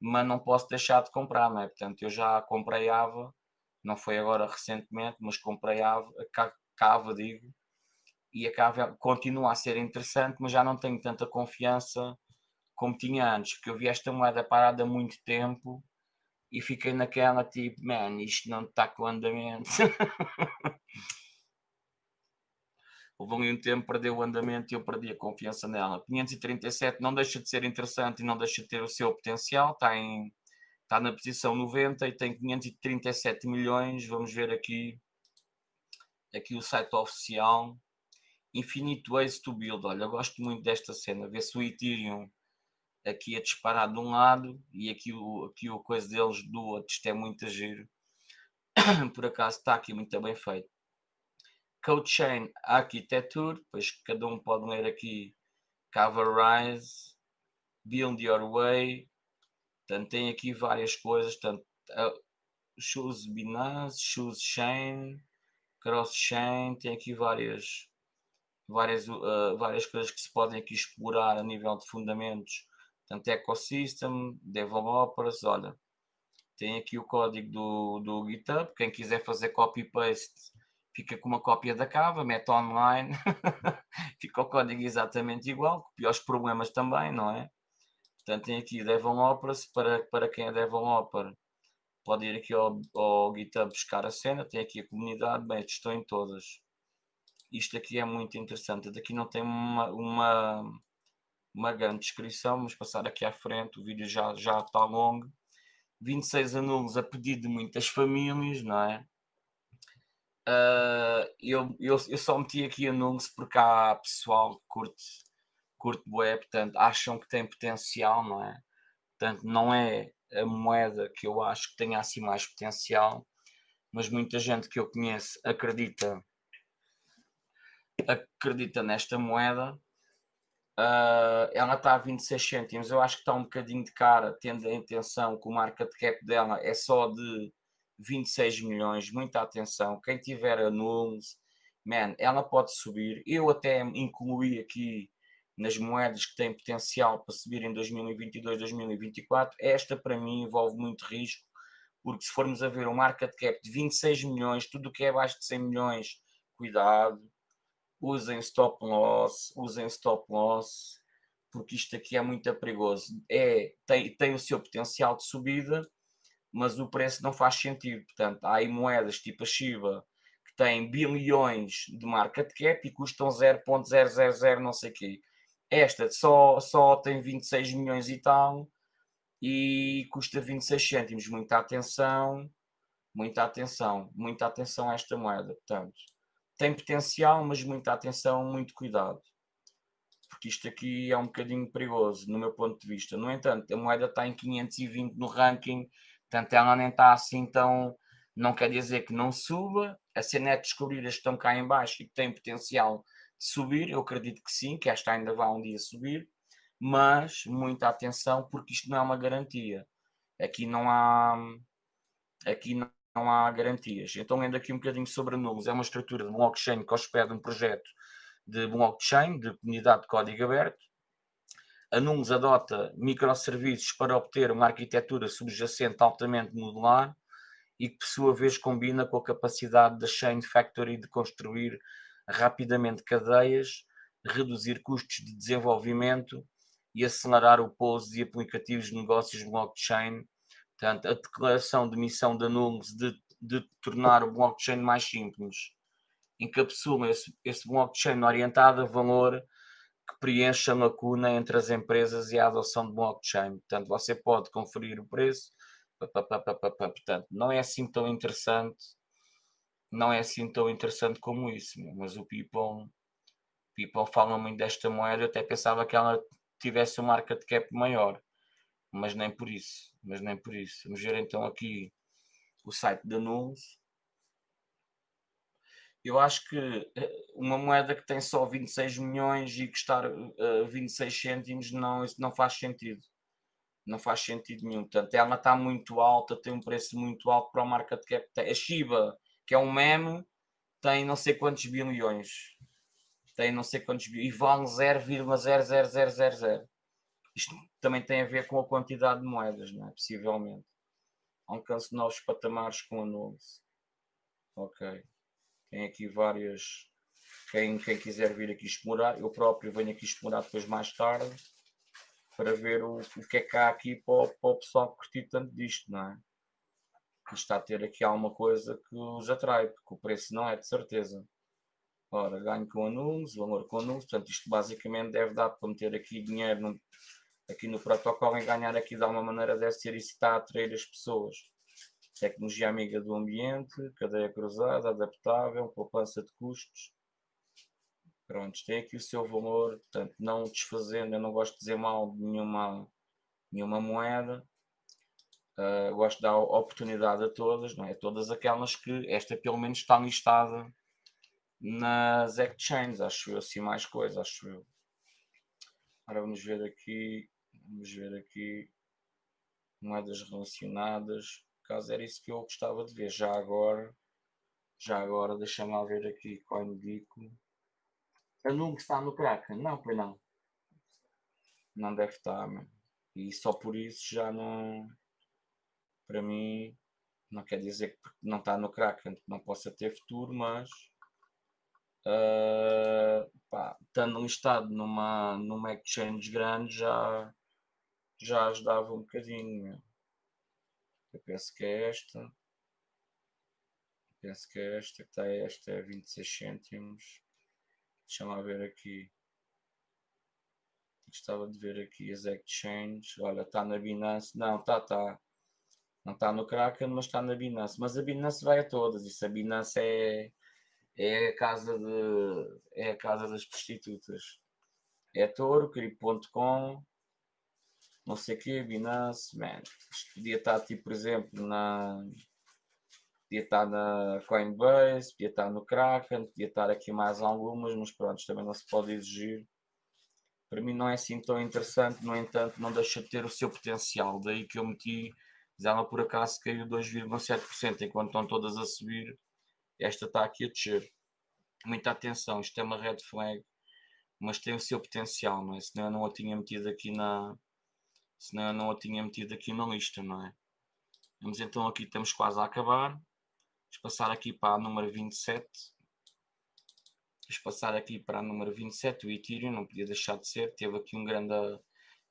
mas não posso deixar de comprar, não é? Portanto, eu já comprei Ava, não foi agora recentemente, mas comprei Ava, Cava, digo, e a Cava continua a ser interessante, mas já não tenho tanta confiança como tinha antes, porque eu vi esta moeda parada há muito tempo e fiquei naquela tipo, man, isto não está com andamento. [LAUGHS] Houve ali um tempo, perdeu o andamento e eu perdi a confiança nela. 537 não deixa de ser interessante e não deixa de ter o seu potencial, está, em, está na posição 90 e tem 537 milhões. Vamos ver aqui, aqui o site oficial. Infinite Ways to Build. Olha, eu gosto muito desta cena. Ver se o Ethereum aqui a disparar de um lado e aqui o, aqui o coisa deles do outro. Isto é muito giro. [COUGHS] Por acaso está aqui muito bem feito. Code Chain Architecture, depois cada um pode ler aqui Coverrise, Build Your Way, portanto tem aqui várias coisas, portanto, uh, Shoes Binance, Shoes Chain, Cross Chain, tem aqui várias, várias, uh, várias coisas que se podem aqui explorar a nível de fundamentos Portanto, Ecosystem, Developers, olha, tem aqui o código do, do GitHub, quem quiser fazer copy-paste fica com uma cópia da cava, mete online, [LAUGHS] fica o código exatamente igual, os problemas também, não é? Portanto, tem aqui Developers, para, para quem é Developer, pode ir aqui ao, ao GitHub buscar a cena, tem aqui a comunidade, bem, estou em todas. Isto aqui é muito interessante, daqui não tem uma, uma uma grande descrição, vamos passar aqui à frente, o vídeo já, já está longo. 26 anulos a pedido de muitas famílias, não é? Uh, eu, eu, eu só meti aqui anulos porque há pessoal que curte, curte bué, portanto, acham que tem potencial, não é? Portanto, não é a moeda que eu acho que tenha assim mais potencial, mas muita gente que eu conheço acredita acredita nesta moeda Uh, ela está a 26 cêntimos, eu acho que está um bocadinho de cara, tendo a intenção que o market cap dela é só de 26 milhões, muita atenção, quem tiver anulos, man, ela pode subir, eu até incluí aqui nas moedas que têm potencial para subir em 2022, 2024, esta para mim envolve muito risco, porque se formos a ver um market cap de 26 milhões, tudo o que é abaixo de 100 milhões, cuidado, usem stop loss, usem stop loss, porque isto aqui é muito perigoso. É, tem, tem o seu potencial de subida, mas o preço não faz sentido. Portanto, há aí moedas tipo a Shiba que têm bilhões de market cap e custam 0.000 não sei o quê. Esta só, só tem 26 milhões e tal e custa 26 cêntimos. Muita atenção, muita atenção, muita atenção a esta moeda. Portanto, tem potencial, mas muita atenção, muito cuidado. Porque isto aqui é um bocadinho perigoso, no meu ponto de vista. No entanto, a moeda está em 520 no ranking, portanto ela nem está assim tão... Não quer dizer que não suba, a cena é descobrir as que estão cá em baixo e que têm potencial de subir, eu acredito que sim, que esta ainda vai um dia subir, mas muita atenção porque isto não é uma garantia. Aqui não há, aqui não, não há garantias. Então, lendo aqui um bocadinho sobre a é uma estrutura de blockchain que hospeda um projeto de blockchain, de comunidade de código aberto. A Nulos adota microserviços para obter uma arquitetura subjacente altamente modular e que, por sua vez, combina com a capacidade da Chain Factory de construir rapidamente cadeias, reduzir custos de desenvolvimento e acelerar o pouso de aplicativos de negócios blockchain. Portanto, a declaração de missão da Nulos de, de tornar o blockchain mais simples encapsula esse, esse blockchain orientado a valor que preenche a lacuna entre as empresas e a adoção de blockchain. Portanto, você pode conferir o preço. Portanto, não é assim tão interessante, não é assim tão interessante como isso, mas o People, people fala muito desta moeda, eu até pensava que ela tivesse um market cap maior, mas nem por isso, mas nem por isso. Vamos ver então aqui o site da Nuls. Eu acho que eh, uma moeda que tem só 26 milhões e custar uh, 26 cêntimos, não, isso não faz sentido. Não faz sentido nenhum. Portanto, ela está muito alta, tem um preço muito alto para o market cap. A Shiba, que é um meme, tem não sei quantos bilhões tem não sei quantos e vale 0,00000. Isto também tem a ver com a quantidade de moedas, não é? Possivelmente. Alcance novos patamares com a. Ok. Tem aqui várias. Quem, quem quiser vir aqui explorar, eu próprio venho aqui explorar depois mais tarde para ver o, o que é que há aqui para o, para o pessoal que curtir tanto disto, não é? Que está a ter aqui alguma coisa que os atrai, porque o preço não é de certeza. Ora, ganho com anulos, valor com anulos, portanto isto basicamente deve dar para meter aqui dinheiro no, aqui no protocolo e ganhar aqui de alguma maneira deve ser isso que está a atrair as pessoas. Tecnologia amiga do ambiente, cadeia cruzada, adaptável, poupança de custos. Pronto, tem aqui o seu valor, portanto não desfazendo, eu não gosto de dizer mal de nenhuma, nenhuma moeda. Uh, gosto de dar oportunidade a todas, não é? Todas aquelas que esta pelo menos está listada nas exchanges, acho eu, assim mais coisa, acho eu. Agora vamos ver aqui, vamos ver aqui moedas relacionadas, caso era isso que eu gostava de ver, já agora, já agora, deixa-me ver aqui, CoinGeeko. A Nung está no Kraken? Não, pois não. Não deve estar, mano. E só por isso já não, para mim, não quer dizer que não está no Kraken, que não possa ter futuro, mas uh, pá, estando listado numa, numa exchange grande já, já ajudava um bocadinho. Eu penso que é esta. Penso que é esta, que está esta é 26 cêntimos. Deixa-me ver aqui. Gostava de ver aqui as exchanges. Olha, está na Binance. Não, está, está. Não está no Kraken, mas está na Binance. Mas a Binance vai a todas. Isso a Binance é é a casa, de, é a casa das prostitutas. É Toro, Crip.com, não sei o que, Binance, man. Isto podia estar tipo, por exemplo, na. Podia estar na Coinbase, podia estar no Kraken, podia estar aqui mais algumas, mas pronto, também não se pode exigir. Para mim não é assim tão interessante, no entanto, não deixa de ter o seu potencial. Daí que eu meti, ela por acaso caiu 2,7%, enquanto estão todas a subir esta está aqui a descer. Muita atenção, isto é uma red flag, mas tem o seu potencial, não é? Senão eu não a tinha metido aqui na. Senão eu não a tinha metido aqui na lista, não é? Vamos então aqui, estamos quase a acabar. Vamos passar aqui para a número 27. Vamos passar aqui para a número 27, o Ethereum, não podia deixar de ser. Teve aqui, um grande,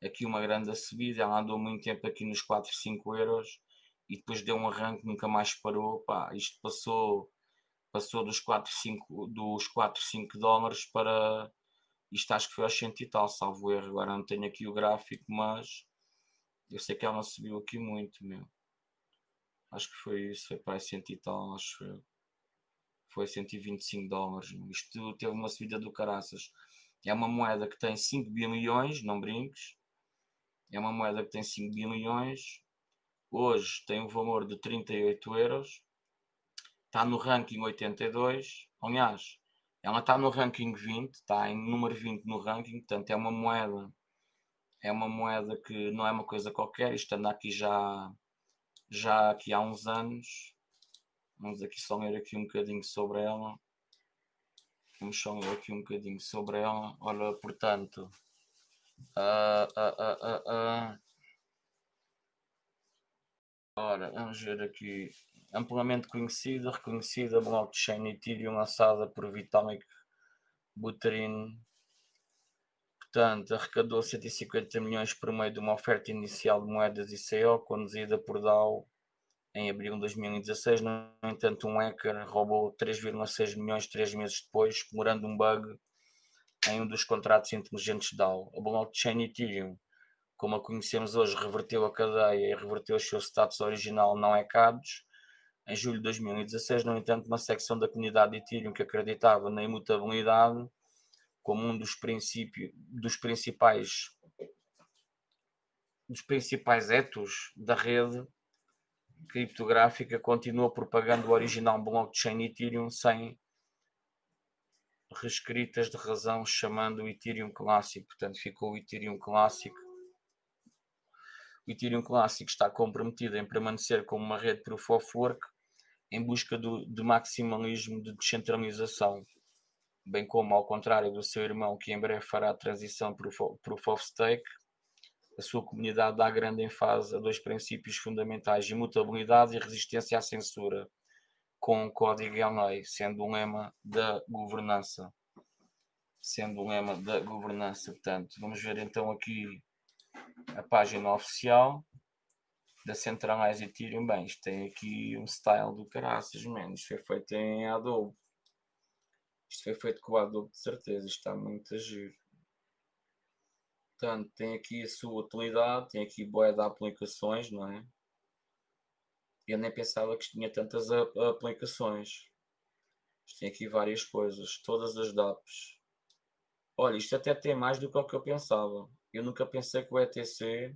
aqui uma grande subida, ela andou muito tempo aqui nos 4, 5 euros e depois deu um arranque, nunca mais parou. Pá, isto passou passou dos 4, 5, dos 4, 5 dólares para isto acho que foi aos 100 e tal, salvo erro. Agora não tenho aqui o gráfico, mas eu sei que ela subiu aqui muito, meu. Acho que foi isso, foi para 100 e tal, acho eu. foi 125 dólares. Isto teve uma subida do caraças. É uma moeda que tem 5 bilhões, não brinques. É uma moeda que tem 5 bilhões. Hoje tem um valor de 38 euros. Está no ranking 82. Aliás, ela está no ranking 20, está em número 20 no ranking, portanto é uma moeda é uma moeda que não é uma coisa qualquer, isto anda aqui já já aqui há uns anos. Vamos aqui só ler aqui um bocadinho sobre ela. Vamos só ler aqui um bocadinho sobre ela. Olha, portanto uh, uh, uh, ora, vamos ver aqui. Amplamente conhecida, reconhecida blockchain Ethereum lançada por Vitalik Buterin portanto arrecadou 150 milhões por meio de uma oferta inicial de moedas ICO conduzida por DAO em abril de 2016. No entanto, um hacker roubou 3,6 milhões três meses depois, explorando um bug em um dos contratos inteligentes DAO. A blockchain Ethereum, como a conhecemos hoje, reverteu a cadeia e reverteu o seu status original não hackados. Em julho de 2016, no entanto, uma secção da comunidade Ethereum que acreditava na imutabilidade como um dos princípios dos principais dos principais etos da rede criptográfica continua propagando o original blockchain Ethereum sem reescritas de razão chamando o Ethereum clássico, portanto ficou o Ethereum clássico. O Ethereum clássico está comprometido em permanecer como uma rede Proof of Work em busca do, de maximalismo de descentralização, bem como ao contrário do seu irmão que em breve fará a transição para o Proof of Stake, a sua comunidade dá grande ênfase a dois princípios fundamentais: imutabilidade e resistência à censura, com o código em lei, sendo um lema da governança. Sendo um lema da governança. Portanto, vamos ver então aqui a página oficial da Centralize Ethereum. Bem, isto tem aqui um style do caraças, mano. Isto foi feito em Adobe. Isto foi feito com o Adobe de certeza. Isto está muito a giro. Portanto, tem aqui a sua utilidade, tem aqui boa de aplicações, não é? Eu nem pensava que tinha tantas aplicações. Isto tem aqui várias coisas, todas as DAPs. Olha, isto até tem mais do que o que eu pensava. Eu nunca pensei que o ETC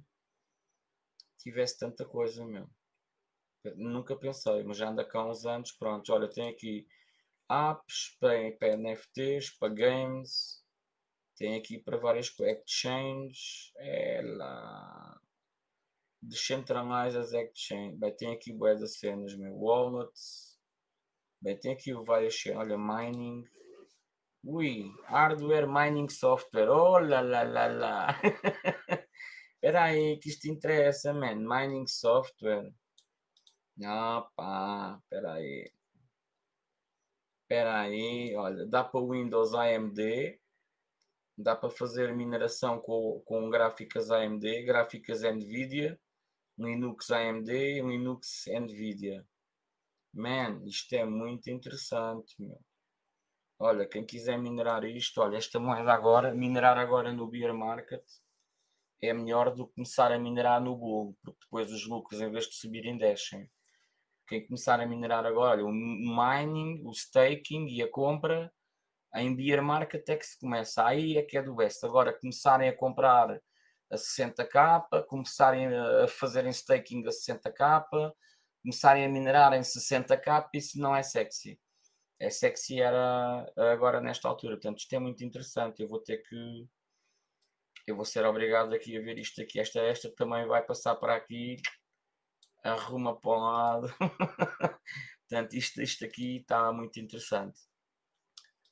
tivesse tanta coisa mesmo. Nunca pensei, mas já anda cá uns anos. Pronto, olha, tem aqui apps para, NFTs, para games, tem aqui para várias exchanges. Ela. As exchanges. Bem, tem aqui boas cenas, meu. Wallets. Bem, tem aqui várias cenas. Olha, mining. Ui, hardware mining software. Oh lá lá lá lá. [LAUGHS] Espera aí, que isto interessa, man. Mining software. Ah, pá, espera aí. Espera aí, olha, dá para Windows AMD, dá para fazer mineração com, com gráficas AMD, gráficas NVIDIA, Linux AMD Linux NVIDIA. Man, isto é muito interessante, meu. Olha, quem quiser minerar isto, olha, esta moeda agora, minerar agora no bear market é melhor do que começar a minerar no bull, porque depois os lucros, em vez de subirem, descem. Quem começar a minerar agora, o mining, o staking e a compra, em beer market é que se começa. Aí é que é do best. Agora, começarem a comprar a 60k, começarem a fazerem staking a 60k, começarem a minerar em 60k, isso não é sexy. É sexy era agora nesta altura. Portanto, isto é muito interessante. Eu vou ter que. Eu vou ser obrigado aqui a ver isto aqui. Esta, esta também vai passar para aqui. Arruma para o lado. [LAUGHS] Portanto, isto, isto aqui está muito interessante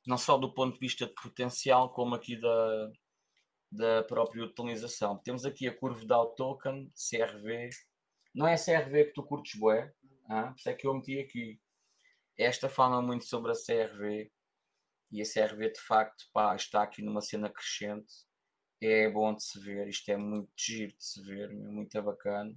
não só do ponto de vista de potencial, como aqui da, da própria utilização. Temos aqui a curva da token, CRV. Não é CRV que tu curtes ah? por isso é que eu meti aqui. Esta fala muito sobre a CRV e a CRV de facto pá, está aqui numa cena crescente. É bom de se ver, isto é muito giro de se ver, muito bacana.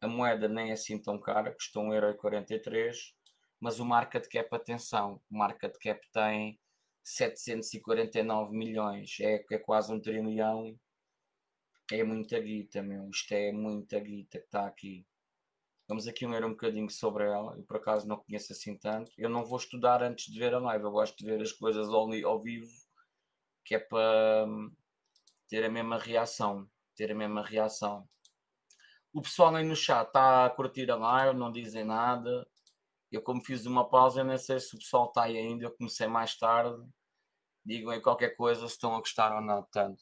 A moeda nem é assim tão cara, custou 1,43€ mas o market cap, atenção, o market cap tem 749 milhões, é, é quase um trilhão, é muita guita, meu, isto é muita guita que está aqui. Vamos aqui ler um bocadinho sobre ela, e por acaso não conheço assim tanto. Eu não vou estudar antes de ver a live, eu gosto de ver as coisas ao, ao vivo, que é para hum, ter a mesma reação. Ter a mesma reação. O pessoal aí no chat está a curtir a live, não dizem nada. Eu, como fiz uma pausa, nem sei se o pessoal está aí ainda. Eu comecei mais tarde. Digam aí qualquer coisa se estão a gostar ou não. Portanto,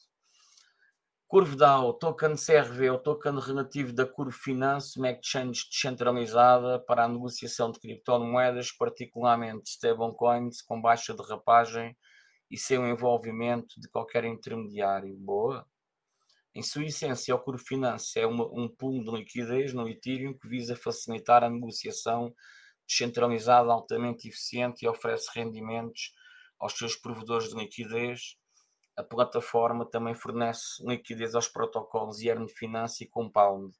Curve DAO, token CRV, o token relativo da Curve Finance, uma exchange descentralizada para a negociação de criptomoedas, particularmente stablecoins, com baixa derrapagem e sem o envolvimento de qualquer intermediário. Boa! Em sua essência, o Curve Finance é uma, um pool de liquidez no Ethereum que visa facilitar a negociação descentralizada altamente eficiente e oferece rendimentos aos seus provedores de liquidez. A plataforma também fornece liquidez aos protocolos Yearn Finance e Compound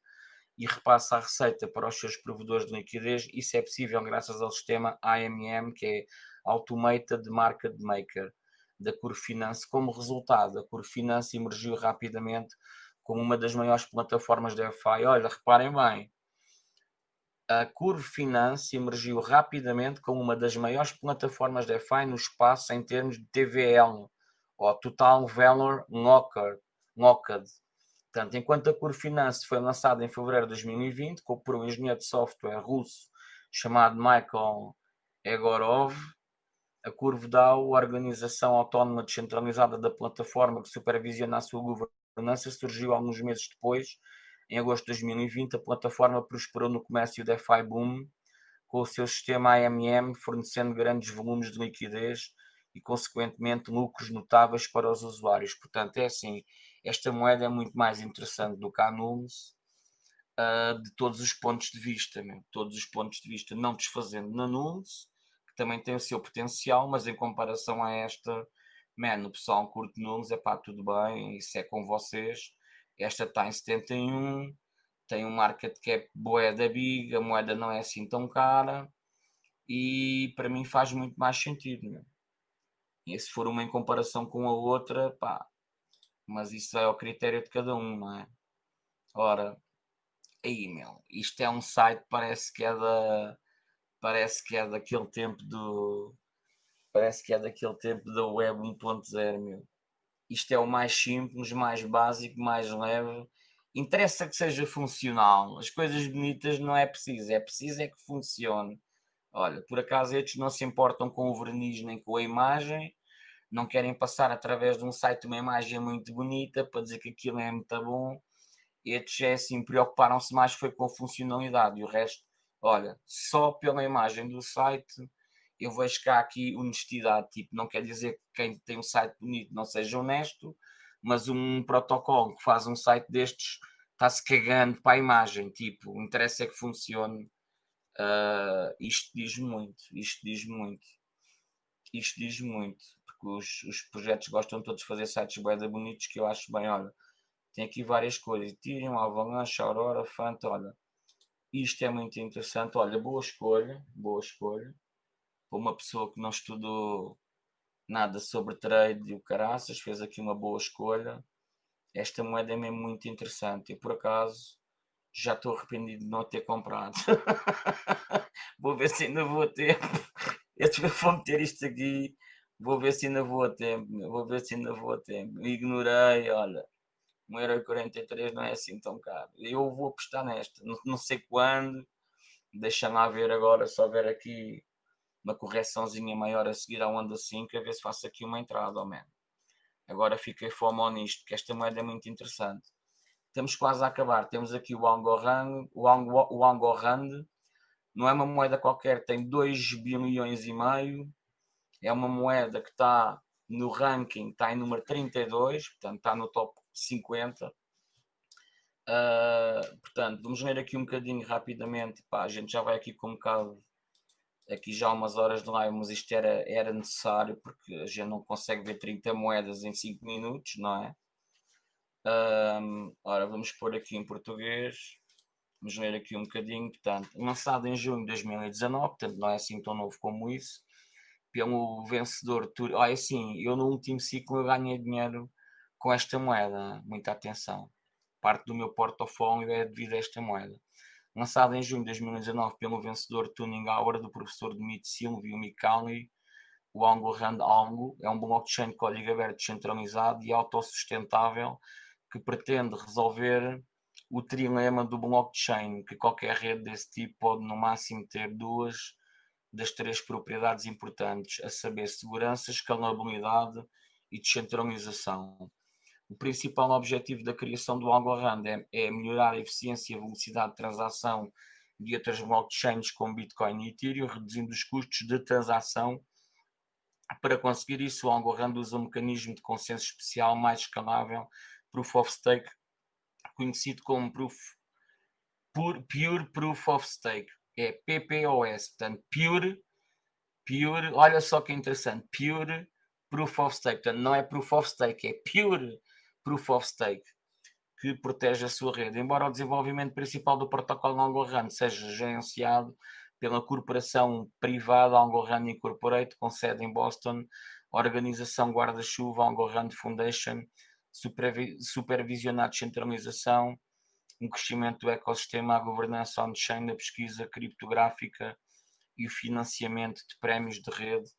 e repassa a receita para os seus provedores de liquidez. Isso é possível graças ao sistema AMM, que é Automated Market Maker da Curfinance. Como resultado, a Curfinance emergiu rapidamente como uma das maiores plataformas de DeFi. Olha, reparem bem, a Curve Finance emergiu rapidamente como uma das maiores plataformas de DeFi no espaço em termos de TVL, ou Total Valor Locked. Portanto, enquanto a Curve Finance foi lançada em fevereiro de 2020 por um engenheiro de software russo chamado Michael Egorov, a Curve DAO, a organização autónoma descentralizada da plataforma que supervisiona a sua governança, surgiu alguns meses depois em agosto de 2020, a plataforma prosperou no comércio DeFi Boom, com o seu sistema AMM fornecendo grandes volumes de liquidez e, consequentemente, lucros notáveis para os usuários. Portanto, é assim, esta moeda é muito mais interessante do que a Nunes, uh, de todos os pontos de vista, mesmo, todos os pontos de vista, não desfazendo na Nunes, também tem o seu potencial, mas em comparação a esta, man, o pessoal curte Nunes, é pá, tudo bem, isso é com vocês, esta está em 71, tem um market cap boé da big, a moeda não é assim tão cara e para mim faz muito mais sentido. Né? E se for uma em comparação com a outra, pá, mas isso é ao critério de cada um, não é? Ora, aí meu, isto é um site parece que é da parece que é daquele tempo do parece que é daquele tempo da web 1.0 meu isto é o mais simples, mais básico, mais leve. Interessa que seja funcional. As coisas bonitas não é preciso, é preciso é que funcione. Olha, por acaso estes não se importam com o verniz nem com a imagem, não querem passar através de um site uma imagem muito bonita para dizer que aquilo é muito bom. Estes é assim, preocuparam-se mais foi com a funcionalidade e o resto, olha, só pela imagem do site eu vejo cá aqui honestidade, tipo, não quer dizer que quem tem um site bonito não seja honesto, mas um protocolo que faz um site destes está-se cagando para a imagem, tipo, o interesse é que funcione. Uh, isto diz muito, isto diz muito, isto diz muito, porque os, os projetos gostam todos de fazer sites bem bonitos que eu acho bem, olha, tem aqui várias coisas, Ethereum, Avalanche, Aurora, Fanta, olha, isto é muito interessante, olha, boa escolha, boa escolha, para uma pessoa que não estudou nada sobre trade e o caraças, fez aqui uma boa escolha. Esta moeda é mesmo muito interessante. e por acaso já estou arrependido de não ter comprado. [LAUGHS] vou ver se ainda vou a tempo. Eu vou meter isto aqui. Vou ver se ainda vou a tempo. Vou ver se ainda vou a tempo. Ignorei, olha. 1,43€ não é assim tão caro. Eu vou apostar nesta. Não, não sei quando. Deixa-me lá ver agora, só ver aqui uma correçãozinha maior a seguir à onda 5, a ver se faço aqui uma entrada, ao menos. Agora fiquei fome nisto, porque esta moeda é muito interessante. Estamos quase a acabar. Temos aqui o Angorand. O, Ango, o Angorand não é uma moeda qualquer, tem 2 bilhões e meio. É uma moeda que está no ranking, está em número 32, portanto está no top 50. Uh, ah, portanto, vamos ver aqui um bocadinho rapidamente. Pá, a gente já vai aqui com um bocado aqui já umas horas de live, mas isto era, era necessário porque a gente não consegue ver 30 moedas em 5 minutos, não é? Um, ora, vamos pôr aqui em português, vamos ler aqui um bocadinho, portanto, lançado em junho de 2019, portanto não é assim tão novo como isso, pelo vencedor, ah, é assim, eu no último ciclo ganhei dinheiro com esta moeda, muita atenção, parte do meu portfólio é devido a esta moeda. lançado em junho de 2019 pelo vencedor Tuning Hour do professor Dmitry Silvio Mikali, o Ango Rand Ango é um blockchain de código aberto descentralizado e autossustentável que pretende resolver o trilema do blockchain, que qualquer rede desse tipo pode no máximo ter duas das três propriedades importantes, a saber, segurança, escalabilidade e descentralização. O principal objetivo da criação do Algorand é, é melhorar a eficiência e a velocidade de transação de outras blockchains como Bitcoin e Ethereum, reduzindo os custos de transação. Para conseguir isso, o Algorand usa um mecanismo de consenso especial mais escalável, Proof of Stake, conhecido como Proof, Pure Proof of Stake, é PPOS, portanto, Pure, Pure, olha só que interessante, Pure Proof of Stake, portanto, não é Proof of Stake, é Pure Proof of Stake, que protege a sua rede. Embora o desenvolvimento principal do protocolo Algorand seja gerenciado pela corporação privada Algorand Incorporated, com sede em Boston, organização guarda-chuva Algorand Foundation supervisionar a descentralização, um crescimento do ecossistema, a governança on-chain, a pesquisa criptográfica e o financiamento de prémios de rede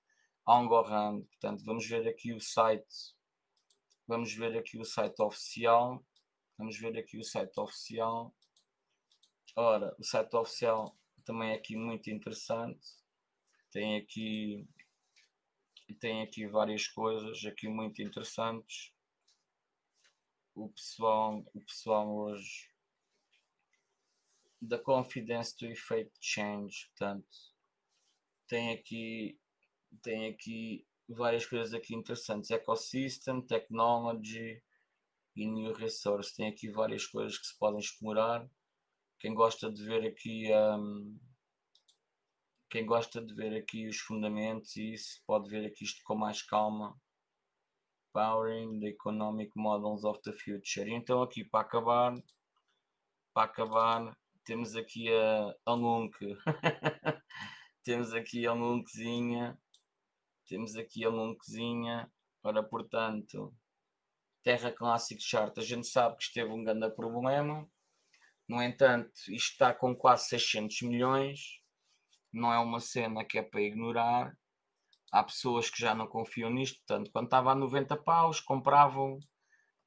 Algorand. Portanto, vamos ver aqui o site, vamos ver aqui o site oficial, vamos ver aqui o site oficial. Ora, o site oficial também é aqui muito interessante, tem aqui tem aqui várias coisas aqui muito interessantes. O pessoal, o pessoal hoje da confidence to effect change, portanto, tem aqui tem aqui várias coisas aqui interessantes, ecosystem, technology e new resource, tem aqui várias coisas que se podem explorar. Quem gosta de ver aqui um, quem gosta de ver aqui os fundamentos e isso pode ver aqui isto com mais calma Powering the Economic Models of the Future. Então aqui para acabar, para acabar, temos aqui a, a Lunk. [LAUGHS] temos aqui a Lunkzinha. Temos aqui a Lunkzinha. Ora, portanto, Terra Classic Chart, a gente sabe que esteve um grande problema. No entanto, isto está com quase 600 milhões. Não é uma cena que é para ignorar há pessoas que já não confiam nisto, portanto, quando estava a 90 paus, compravam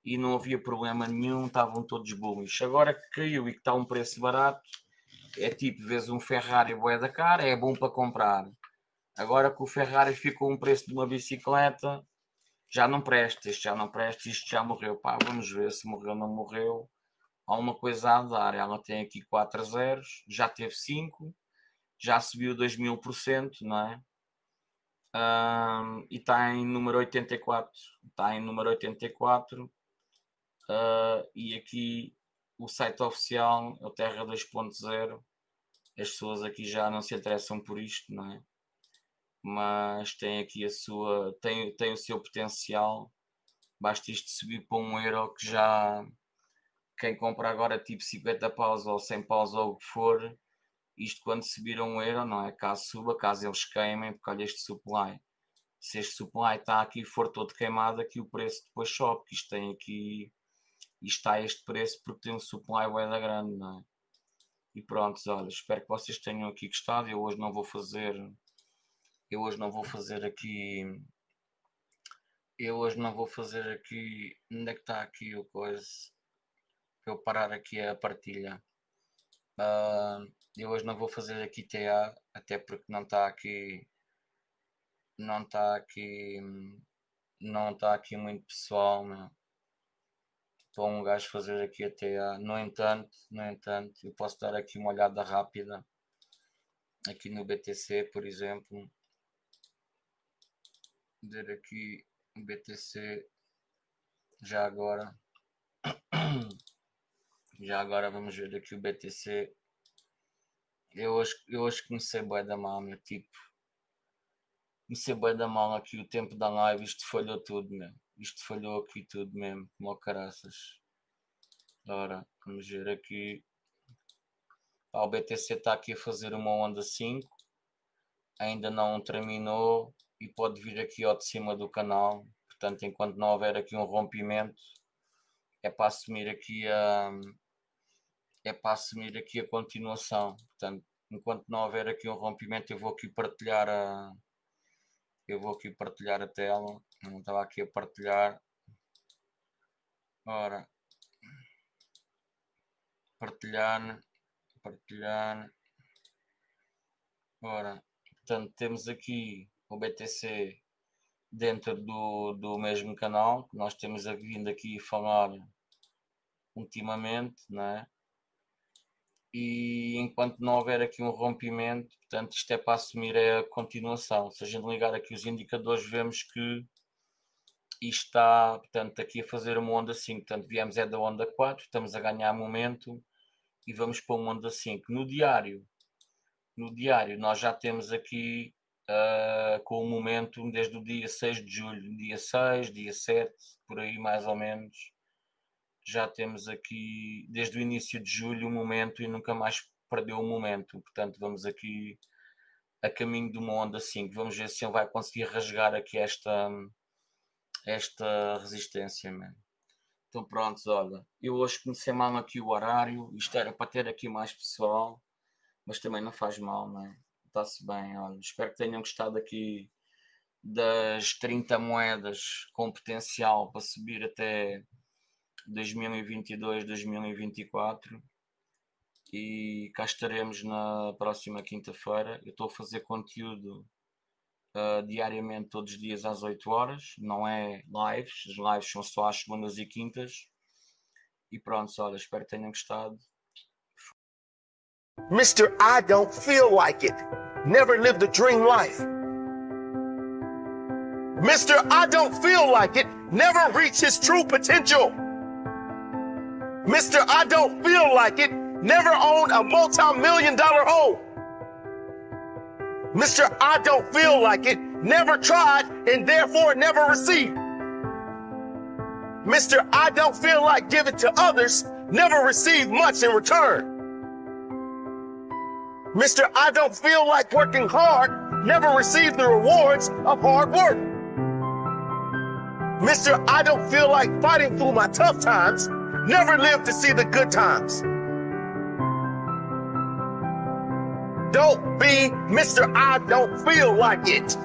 e não havia problema nenhum, estavam todos bullish. Agora que caiu e que está um preço barato, é tipo, vês um Ferrari boé da cara, é bom para comprar. Agora que o Ferrari ficou um preço de uma bicicleta, já não presta, isto já não presta, isto já morreu. Pá, vamos ver se morreu ou não morreu. Há uma coisa a dar, ela tem aqui 4 zeros, já teve 5, já subiu 2 mil por cento, não é? um, e está em número 84. Está em número 84. Uh, ah, e aqui o site oficial é o Terra 2.0. As pessoas aqui já não se interessam por isto, não é? Mas tem aqui a sua. tem, tem o seu potencial. Basta isto subir para um euro que já quem compra agora tipo 50 paus ou 100 paus ou o que for, isto quando subir a um euro, não é? Caso suba, caso eles queimem, porque olha este supply. Se este supply está aqui e for todo queimado, aqui o preço depois sobe, que isto tem aqui, isto está a este preço porque tem um supply bem da grande, não é? E pronto, olha, espero que vocês tenham aqui gostado. Eu hoje não vou fazer, eu hoje não vou fazer aqui, eu hoje não vou fazer aqui, onde é que está aqui o coisa? Para eu parar aqui a partilha. Uh, eu hoje não vou fazer aqui TA, até porque não está aqui, não está aqui, não está aqui muito pessoal, meu. Para um gajo fazer aqui a TA. No entanto, no entanto, eu posso dar aqui uma olhada rápida aqui no BTC, por exemplo. Ver aqui BTC já agora. [CLEARS THROAT] Já agora vamos ver aqui o BTC eu hoje, eu hoje comecei bem da mal, meu tipo. Comecei bem da mal aqui o tempo da live, isto falhou tudo mesmo. Isto falhou aqui tudo mesmo, como caraças. Ora, vamos ver aqui. Ah, o BTC está aqui a fazer uma onda 5. Ainda não terminou e pode vir aqui ao de cima do canal. Portanto, enquanto não houver aqui um rompimento, é para assumir aqui a é para assumir aqui a continuação. Portanto, enquanto não houver aqui um rompimento, eu vou aqui partilhar a. Eu vou aqui partilhar a tela. Não estava aqui a partilhar. Ora. Partilhar. Partilhar. Ora. Portanto, temos aqui o BTC dentro do, do mesmo canal que nós temos vindo aqui falar ultimamente, né? E enquanto não houver aqui um rompimento, portanto, isto é para assumir a continuação. Se a gente ligar aqui os indicadores, vemos que isto está, portanto, aqui a fazer uma onda 5. Portanto, viemos é da onda 4, estamos a ganhar momento e vamos para uma onda 5. No diário, no diário nós já temos aqui uh, com o momento desde o dia 6 de julho, dia 6, dia 7, por aí mais ou menos. Já temos aqui desde o início de julho o momento e nunca mais perdeu o momento. Portanto, vamos aqui a caminho de uma onda 5. Vamos ver se ele vai conseguir rasgar aqui esta, esta resistência. Man. Então pronto, olha, eu hoje comecei mal aqui o horário, isto era para ter aqui mais pessoal, mas também não faz mal, não é? Está-se bem, olha, espero que tenham gostado aqui das 30 moedas com potencial para subir até 2022, 2024 e cá estaremos na próxima quinta-feira. Eu estou a fazer conteúdo uh, diariamente, todos os dias às 8 horas, não é lives, as lives são só às segundas e quintas. E pronto, olha, espero que tenham gostado. Mr. I don't feel like it. Never lived a dream life. Mr. I don't feel like it. Never reached his true potential. Mr. I don't feel like it. Never owned a multi million dollar home. Mr. I don't feel like it. Never tried and therefore never received. Mr. I don't feel like giving to others. Never received much in return. Mr. I don't feel like working hard, never received the rewards of hard work. Mr. I don't feel like fighting through my tough times, never lived to see the good times. Don't be Mr. I don't feel like it.